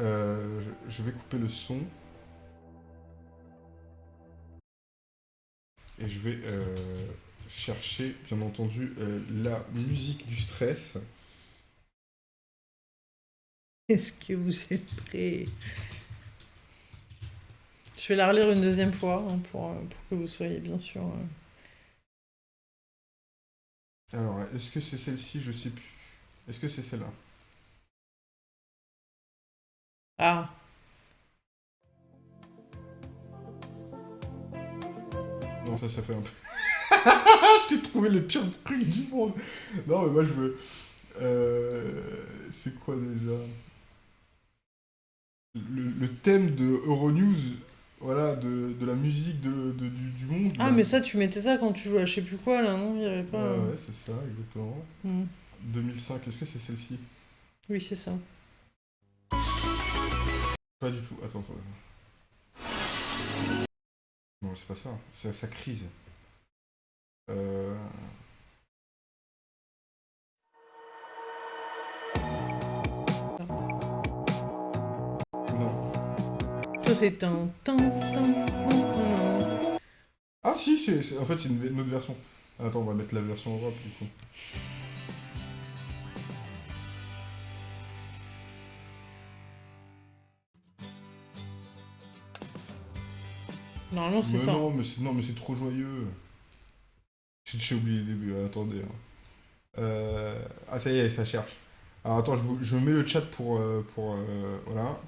Euh, je, vais couper le son. Et je vais euh, chercher, bien entendu, la musique du stress. Est-ce que vous êtes prêts? Je vais la relire une deuxième fois hein, pour, pour, que vous soyez bien sûr... Alors, est-ce que c'est celle-ci? Je sais plus. Est-ce que c'est celle-là? Ah. Non, ça, ça fait un peu... je t'ai trouvé le pire truc du monde. Non, mais moi, je veux... Euh... C'est quoi, déjà? Le, le, thème de Euronews voilà, de, de la musique de, de du, monde. Ah, mais ça, tu mettais ça quand tu jouais à je sais plus quoi, là, non Il y avait pas... Ouais, ouais c'est ça, exactement. 2005, hmm. est-ce que c'est celle-ci? Oui, c'est ça. Pas du tout, attends, attends. Non, c'est pas ça, c'est sa crise. Euh... c'est un... Ah si, c'est en fait c'est une, autre version. Attends, on va mettre la version Europe du coup. Normalement c'est ça. Non, mais non, mais c'est trop joyeux. J'ai oublié le début, attendez. Hein. Euh... Ah ça y est, ça cherche. Alors attends, je, vous... je mets le chat pour... Euh, pour euh, voilà.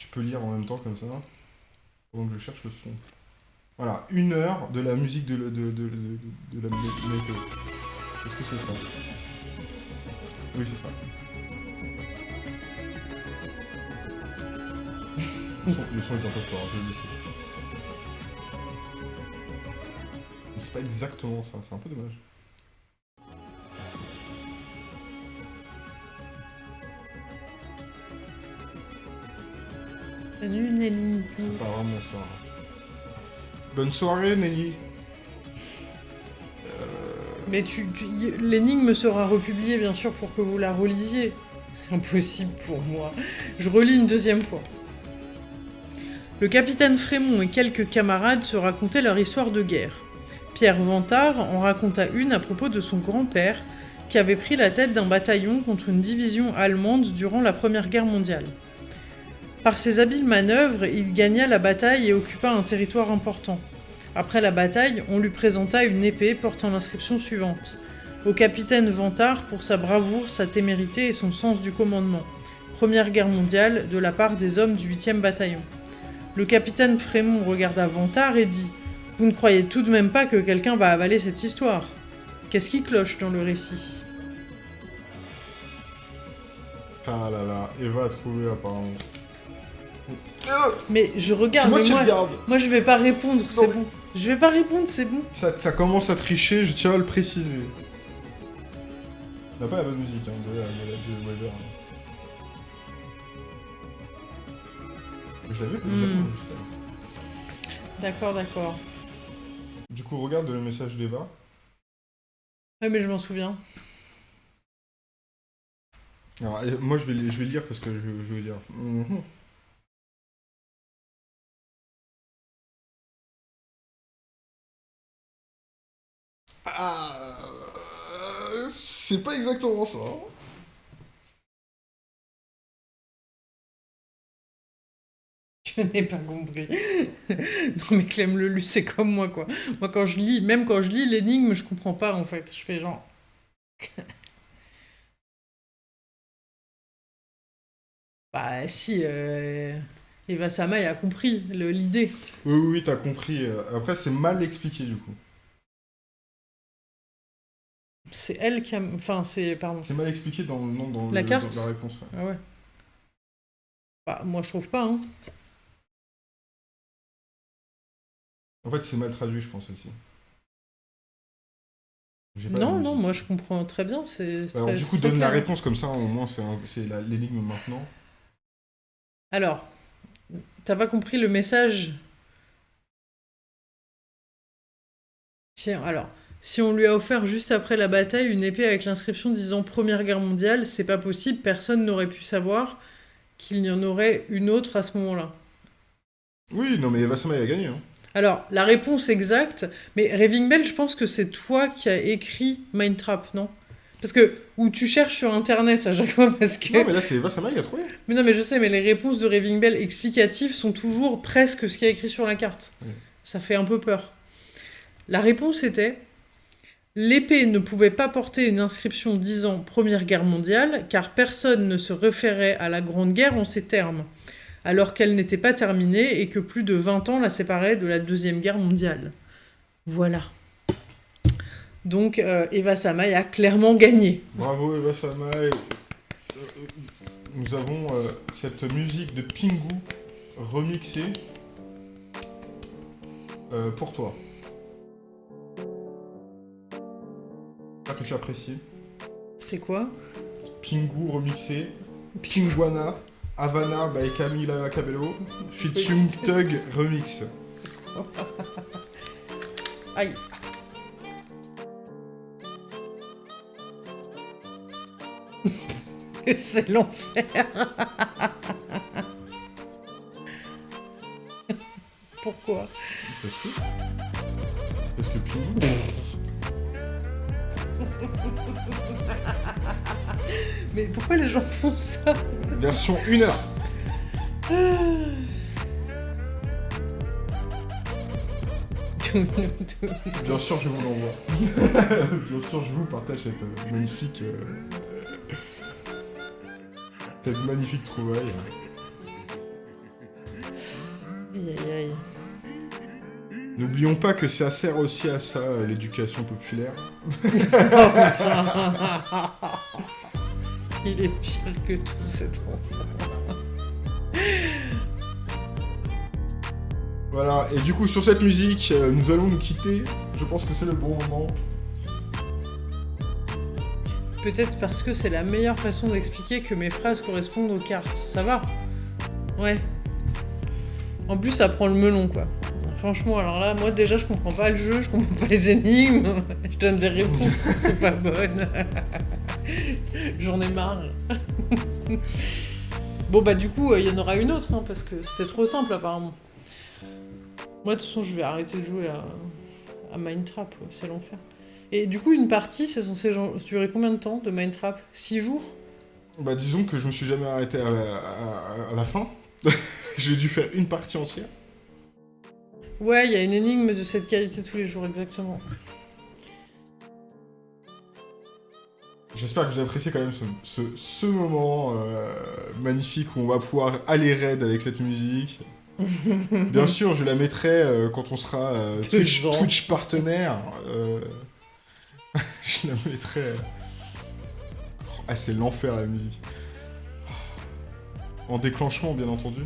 Tu peux lire en même temps comme ça. Pendant que je cherche le son. Voilà, une heure de la musique de, la météo. Est-ce que c'est ça? Oui, c'est ça. Le son, est un peu fort, je le. C'est pas exactement ça, c'est un peu dommage. Salut Nelly. C'est pas vraiment ça. Bonne soirée Nelly. Euh, Mais tu, l'énigme sera republiée bien sûr pour que vous la relisiez. C'est impossible pour moi. Je relis une deuxième fois. Le capitaine Frémont et quelques camarades se racontaient leur histoire de guerre. Pierre Vantard en raconta une à propos de son grand-père, qui avait pris la tête d'un bataillon contre une division allemande durant la Première Guerre mondiale. Par ses habiles manœuvres, il gagna la bataille et occupa un territoire important. Après la bataille, on lui présenta une épée portant l'inscription suivante. Au capitaine Vantard pour sa bravoure, sa témérité et son sens du commandement. Première guerre mondiale de la part des hommes du 8e bataillon. Le capitaine Frémont regarda Vantard et dit « Vous ne croyez tout de même pas que quelqu'un va avaler cette histoire Qu'est-ce qui cloche dans le récit ?» Ah là là, Eva a trouvé apparemment. Mais je regarde. Moi, moi, moi, je vais pas répondre, c'est bon. Je vais pas répondre, c'est bon. Ça, ça, commence à tricher, je tiens à le préciser. On n'a pas la bonne musique hein, de, la, de, Weber. Je l'avais hmm. D'accord, d'accord. Du coup, regarde le message d'Eva. Ouais, mais je m'en souviens. Alors, moi, je vais, je vais lire parce que je, je veux dire. Mhm. Ah, c'est pas exactement ça. Je n'ai pas compris. non mais Clem Lelu, c'est comme moi quoi. Moi quand je lis, même quand je lis l'énigme, je comprends pas en fait. Je fais genre... Bah si, euh, Eva Samaï a compris le- l'idée. Oui, oui, t'as compris. Après, c'est mal expliqué, du coup. C'est elle qui a... Enfin, c'est... Pardon. C'est mal expliqué dans, non, dans, La le- carte dans la réponse. ouais. Ah ouais. Bah, moi, je trouve pas, hein. En fait, c'est mal traduit, je pense, aussi. Non, non, moi, je comprends très bien. C'est c'est Alors, du coup, donne la clair. réponse comme ça, au moins, c'est l'énigme maintenant. Alors, t'as pas compris le message? Tiens, alors, si on lui a offert juste après la bataille une épée avec l'inscription disant Première Guerre mondiale, c'est pas possible, personne n'aurait pu savoir qu'il y en aurait une autre à ce moment-là. Oui, non, mais Eva Samaï a gagné. Hein. Alors, la réponse exacte, mais Raving Bell, je pense que c'est toi qui as écrit Mindtrap, non? Parce que, ou tu cherches sur internet à chaque fois, parce que. Non, mais là, c'est Eva Samaï qui a trouvé. Mais non, mais je sais, mais les réponses de Raving Bell explicatives sont toujours presque ce qu'il y a écrit sur la carte. Oui. Ça fait un peu peur. La réponse était L'épée ne pouvait pas porter une inscription disant Première Guerre mondiale, car personne ne se référait à la Grande Guerre en ces termes, alors qu'elle n'était pas terminée et que plus de 20 ans la séparaient de la Deuxième Guerre mondiale. Voilà. Donc euh, Eva Samaï a clairement gagné. Bravo, Eva Samaï. Euh, euh, Nous avons cette musique de Pingu remixée pour toi. J'espère que tu apprécies. C'est quoi? Pingu remixé, Pinguana, Havana by Camila Cabello, featuring Tug remix. Aïe. C'est l'enfer. Pourquoi? Parce que... Parce que Pingu... Mais pourquoi les gens font ça Version 1 heure. Bien sûr, je vous l'envoie. Bien sûr, je vous partage cette euh, magnifique... euh, cette magnifique trouvaille. N'oublions pas que ça sert aussi à ça, euh, l'éducation populaire. Il est pire que tout cet enfant. Voilà, et du coup, sur cette musique, euh, nous allons nous quitter. Je pense que c'est le bon moment. Peut-être parce que c'est la meilleure façon d'expliquer que mes phrases correspondent aux cartes. Ça va? Ouais. En plus, ça prend le melon, quoi. Franchement, alors là, moi déjà, je comprends pas le jeu, je comprends pas les énigmes. Je donne des réponses qui sont pas bonnes. J'en ai marre. bon, bah, du coup, il y en aura une autre, hein, parce que c'était trop simple, apparemment. Moi, de toute façon, je vais arrêter de jouer à, à c'est l'enfer. Et du coup, une partie, c'est censé durer combien de temps de Mindtrap 6 jours? Bah, disons que je me suis jamais arrêté à la fin. J'ai dû faire une partie entière. Ouais, il y a une énigme de cette qualité tous les jours, exactement. J'espère que vous avez apprécié quand même ce, ce- ce moment euh, magnifique où on va pouvoir aller raid avec cette musique. Bien sûr, je la mettrai euh, quand on sera euh, Twitch. Twitch partenaire. euh, je la mettrai. Ah, c'est l'enfer la musique. En déclenchement, bien entendu.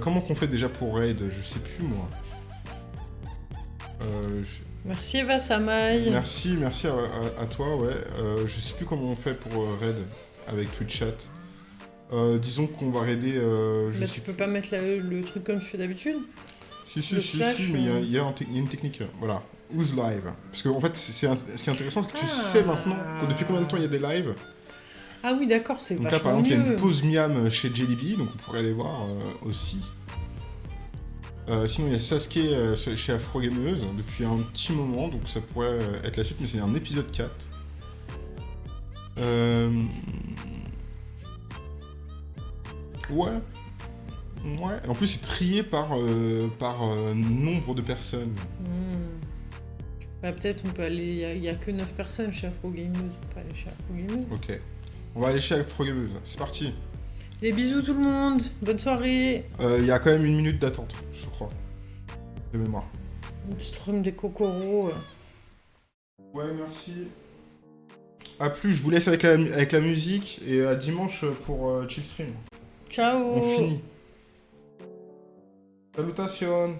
Comment qu'on fait déjà pour raid? Je sais plus moi. Euh, je- Merci Eva Samaï. Merci, merci à, à- à toi, ouais. Euh, je sais plus comment on fait pour euh, raid avec Twitch Chat. Euh, disons qu'on va raider. Euh, je Bah, sais tu peux pas mettre la- le truc comme tu fais d'habitude Si, si, le si, slash, si, mais il y a- y, y une technique. Voilà. Who's live? Parce que en fait, c'est ce qui est intéressant, c'est que tu Ah. sais maintenant que depuis combien de temps il y a des lives? Ah oui, d'accord, c'est Donc là, vachement par exemple, il y a une pause miam chez Jellyby, donc on pourrait aller voir aussi. Euh, sinon, il y a Sasuke euh, chez Afro Gameuse depuis un petit moment, donc ça pourrait euh, être la suite, mais c'est un épisode 4. Euh... Ouais. Ouais. En plus, c'est trié par, par nombre de personnes. Hmm. Bah, peut-être on peut aller. Il y a- a que 9 personnes chez Afro Gameuse. On peut aller chez Afro Gameuse. Ok. On va aller chez Afro Gameuse. C'est parti. Des bisous tout le monde. Bonne soirée. Euh, Il y a quand même une minute d'attente, je crois. De mémoire. Strum des cocoros. Ouais, merci. A plus, je vous laisse avec la, avec la musique et à dimanche pour euh, Chipstream. Ciao. On finit. Salutations